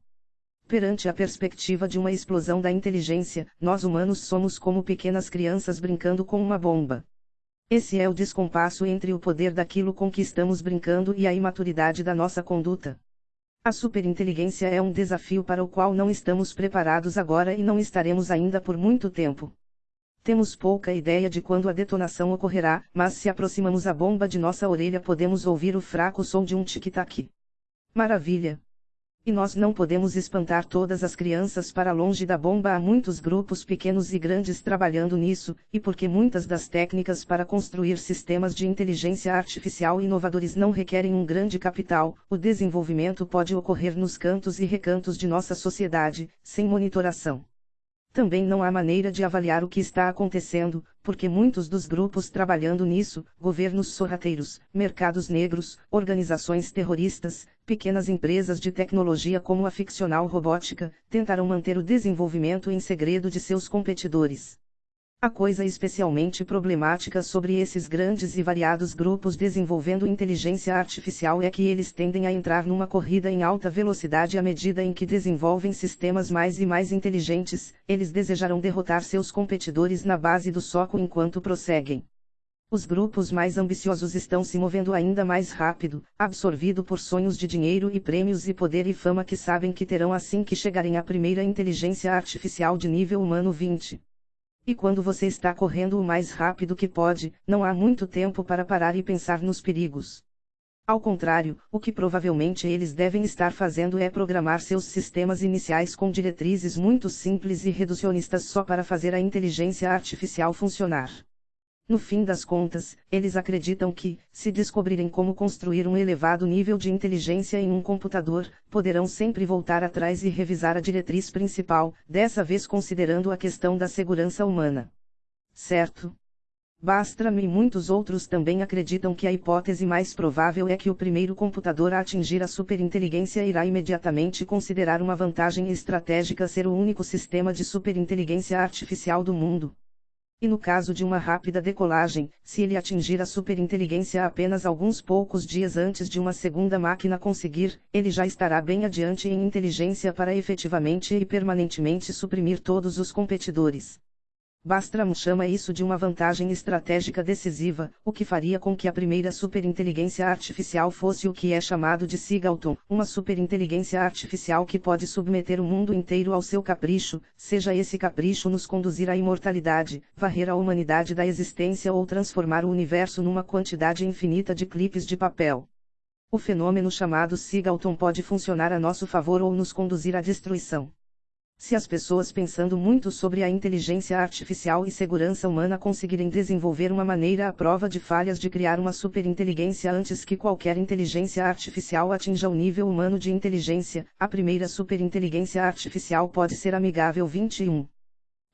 Perante a perspectiva de uma explosão da inteligência, nós humanos somos como pequenas crianças brincando com uma bomba. Esse é o descompasso entre o poder daquilo com que estamos brincando e a imaturidade da nossa conduta. A superinteligência é um desafio para o qual não estamos preparados agora e não estaremos ainda por muito tempo. Temos pouca ideia de quando a detonação ocorrerá, mas se aproximamos a bomba de nossa orelha podemos ouvir o fraco som de um tic-tac. Maravilha! E nós não podemos espantar todas as crianças para longe da bomba. Há muitos grupos pequenos e grandes trabalhando nisso, e porque muitas das técnicas para construir sistemas de inteligência artificial inovadores não requerem um grande capital, o desenvolvimento pode ocorrer nos cantos e recantos de nossa sociedade, sem monitoração. Também não há maneira de avaliar o que está acontecendo, porque muitos dos grupos trabalhando nisso, governos sorrateiros, mercados negros, organizações terroristas, pequenas empresas de tecnologia como a ficcional robótica, tentarão manter o desenvolvimento em segredo de seus competidores. A coisa especialmente problemática sobre esses grandes e variados grupos desenvolvendo inteligência artificial é que eles tendem a entrar numa corrida em alta velocidade à medida em que desenvolvem sistemas mais e mais inteligentes, eles desejarão derrotar seus competidores na base do soco enquanto prosseguem. Os grupos mais ambiciosos estão se movendo ainda mais rápido, absorvido por sonhos de dinheiro e prêmios e poder e fama que sabem que terão assim que chegarem à primeira inteligência artificial de nível humano 20. E quando você está correndo o mais rápido que pode, não há muito tempo para parar e pensar nos perigos. Ao contrário, o que provavelmente eles devem estar fazendo é programar seus sistemas iniciais com diretrizes muito simples e reducionistas só para fazer a inteligência artificial funcionar. No fim das contas, eles acreditam que, se descobrirem como construir um elevado nível de inteligência em um computador, poderão sempre voltar atrás e revisar a diretriz principal, dessa vez considerando a questão da segurança humana. Certo? Bastram e muitos outros também acreditam que a hipótese mais provável é que o primeiro computador a atingir a superinteligência irá imediatamente considerar uma vantagem estratégica ser o único sistema de superinteligência artificial do mundo. E no caso de uma rápida decolagem, se ele atingir a superinteligência apenas alguns poucos dias antes de uma segunda máquina conseguir, ele já estará bem adiante em inteligência para efetivamente e permanentemente suprimir todos os competidores. Bastram chama isso de uma vantagem estratégica decisiva, o que faria com que a primeira superinteligência artificial fosse o que é chamado de Sigalton, uma superinteligência artificial que pode submeter o mundo inteiro ao seu capricho, seja esse capricho nos conduzir à imortalidade, varrer a humanidade da existência ou transformar o universo numa quantidade infinita de clipes de papel. O fenômeno chamado Sigalton pode funcionar a nosso favor ou nos conduzir à destruição. Se as pessoas pensando muito sobre a inteligência artificial e segurança humana conseguirem desenvolver uma maneira à prova de falhas de criar uma superinteligência antes que qualquer inteligência artificial atinja o nível humano de inteligência, a primeira superinteligência artificial pode ser amigável 21.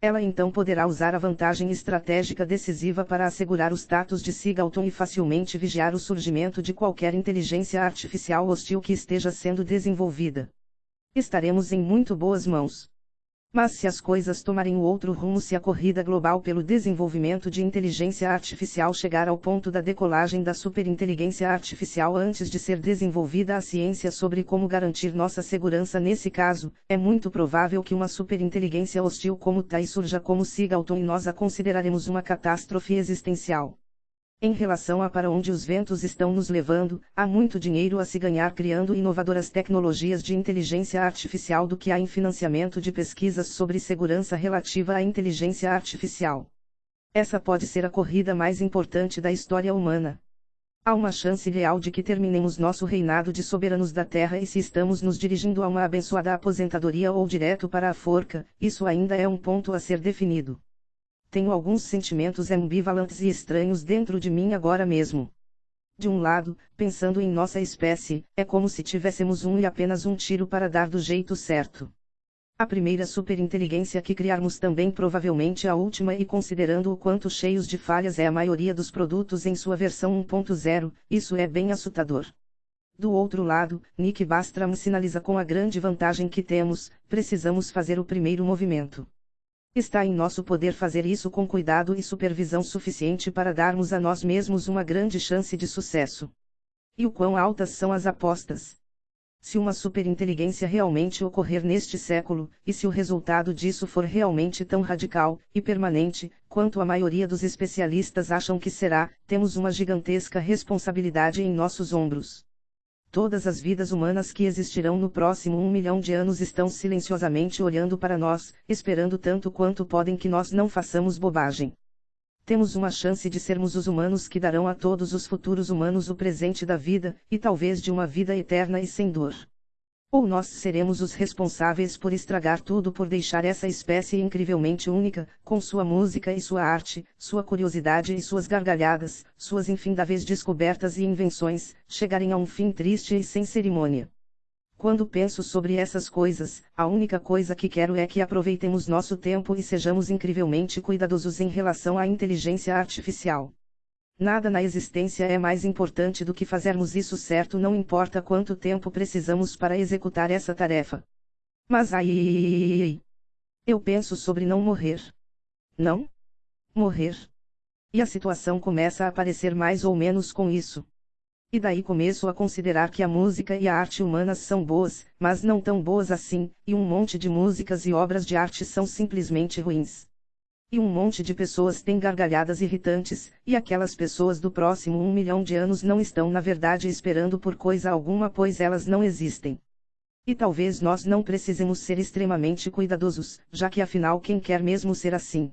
Ela então poderá usar a vantagem estratégica decisiva para assegurar o status de Sigalton e facilmente vigiar o surgimento de qualquer inteligência artificial hostil que esteja sendo desenvolvida. Estaremos em muito boas mãos. Mas se as coisas tomarem o outro rumo, se a corrida global pelo desenvolvimento de inteligência artificial chegar ao ponto da decolagem da superinteligência artificial antes de ser desenvolvida a ciência sobre como garantir nossa segurança nesse caso, é muito provável que uma superinteligência hostil como Tai surja como Sigalton e nós a consideraremos uma catástrofe existencial. Em relação a para onde os ventos estão nos levando, há muito dinheiro a se ganhar criando inovadoras tecnologias de inteligência artificial do que há em financiamento de pesquisas sobre segurança relativa à inteligência artificial. Essa pode ser a corrida mais importante da história humana. Há uma chance real de que terminemos nosso reinado de soberanos da Terra e se estamos nos dirigindo a uma abençoada aposentadoria ou direto para a forca, isso ainda é um ponto a ser definido. Tenho alguns sentimentos ambivalentes e estranhos dentro de mim agora mesmo. De um lado, pensando em nossa espécie, é como se tivéssemos um e apenas um tiro para dar do jeito certo. A primeira superinteligência que criarmos também provavelmente a última e considerando o quanto cheios de falhas é a maioria dos produtos em sua versão 1.0, isso é bem assustador. Do outro lado, Nick Bastram sinaliza com a grande vantagem que temos, precisamos fazer o primeiro movimento. Está em nosso poder fazer isso com cuidado e supervisão suficiente para darmos a nós mesmos uma grande chance de sucesso. E o quão altas são as apostas? Se uma superinteligência realmente ocorrer neste século, e se o resultado disso for realmente tão radical e permanente, quanto a maioria dos especialistas acham que será, temos uma gigantesca responsabilidade em nossos ombros. Todas as vidas humanas que existirão no próximo um milhão de anos estão silenciosamente olhando para nós, esperando tanto quanto podem que nós não façamos bobagem. Temos uma chance de sermos os humanos que darão a todos os futuros humanos o presente da vida, e talvez de uma vida eterna e sem dor. Ou nós seremos os responsáveis por estragar tudo por deixar essa espécie incrivelmente única, com sua música e sua arte, sua curiosidade e suas gargalhadas, suas infindáveis descobertas e invenções, chegarem a um fim triste e sem cerimônia. Quando penso sobre essas coisas, a única coisa que quero é que aproveitemos nosso tempo e sejamos incrivelmente cuidadosos em relação à inteligência artificial. Nada na existência é mais importante do que fazermos isso certo, não importa quanto tempo precisamos para executar essa tarefa. Mas aí. Eu penso sobre não morrer. Não? Morrer. E a situação começa a parecer mais ou menos com isso. E daí começo a considerar que a música e a arte humanas são boas, mas não tão boas assim, e um monte de músicas e obras de arte são simplesmente ruins. E um monte de pessoas têm gargalhadas irritantes, e aquelas pessoas do próximo um milhão de anos não estão na verdade esperando por coisa alguma pois elas não existem. E talvez nós não precisemos ser extremamente cuidadosos, já que afinal quem quer mesmo ser assim?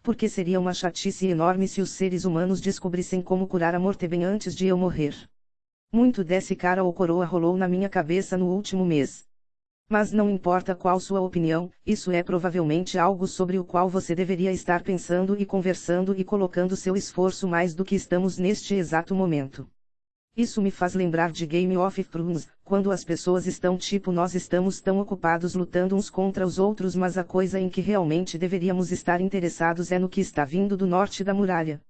Porque seria uma chatice enorme se os seres humanos descobrissem como curar a morte bem antes de eu morrer. Muito desse cara ou coroa rolou na minha cabeça no último mês. Mas não importa qual sua opinião, isso é provavelmente algo sobre o qual você deveria estar pensando e conversando e colocando seu esforço mais do que estamos neste exato momento. Isso me faz lembrar de Game of Thrones, quando as pessoas estão tipo nós estamos tão ocupados lutando uns contra os outros mas a coisa em que realmente deveríamos estar interessados é no que está vindo do norte da muralha.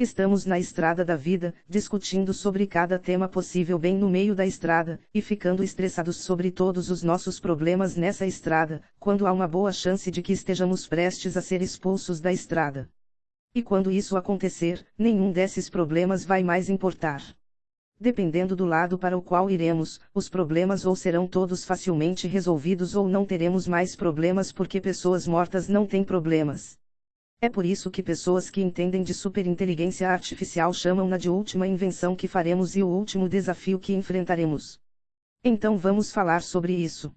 Estamos na estrada da vida, discutindo sobre cada tema possível bem no meio da estrada, e ficando estressados sobre todos os nossos problemas nessa estrada, quando há uma boa chance de que estejamos prestes a ser expulsos da estrada. E quando isso acontecer, nenhum desses problemas vai mais importar. Dependendo do lado para o qual iremos, os problemas ou serão todos facilmente resolvidos ou não teremos mais problemas porque pessoas mortas não têm problemas. É por isso que pessoas que entendem de superinteligência artificial chamam-na de última invenção que faremos e o último desafio que enfrentaremos. Então vamos falar sobre isso.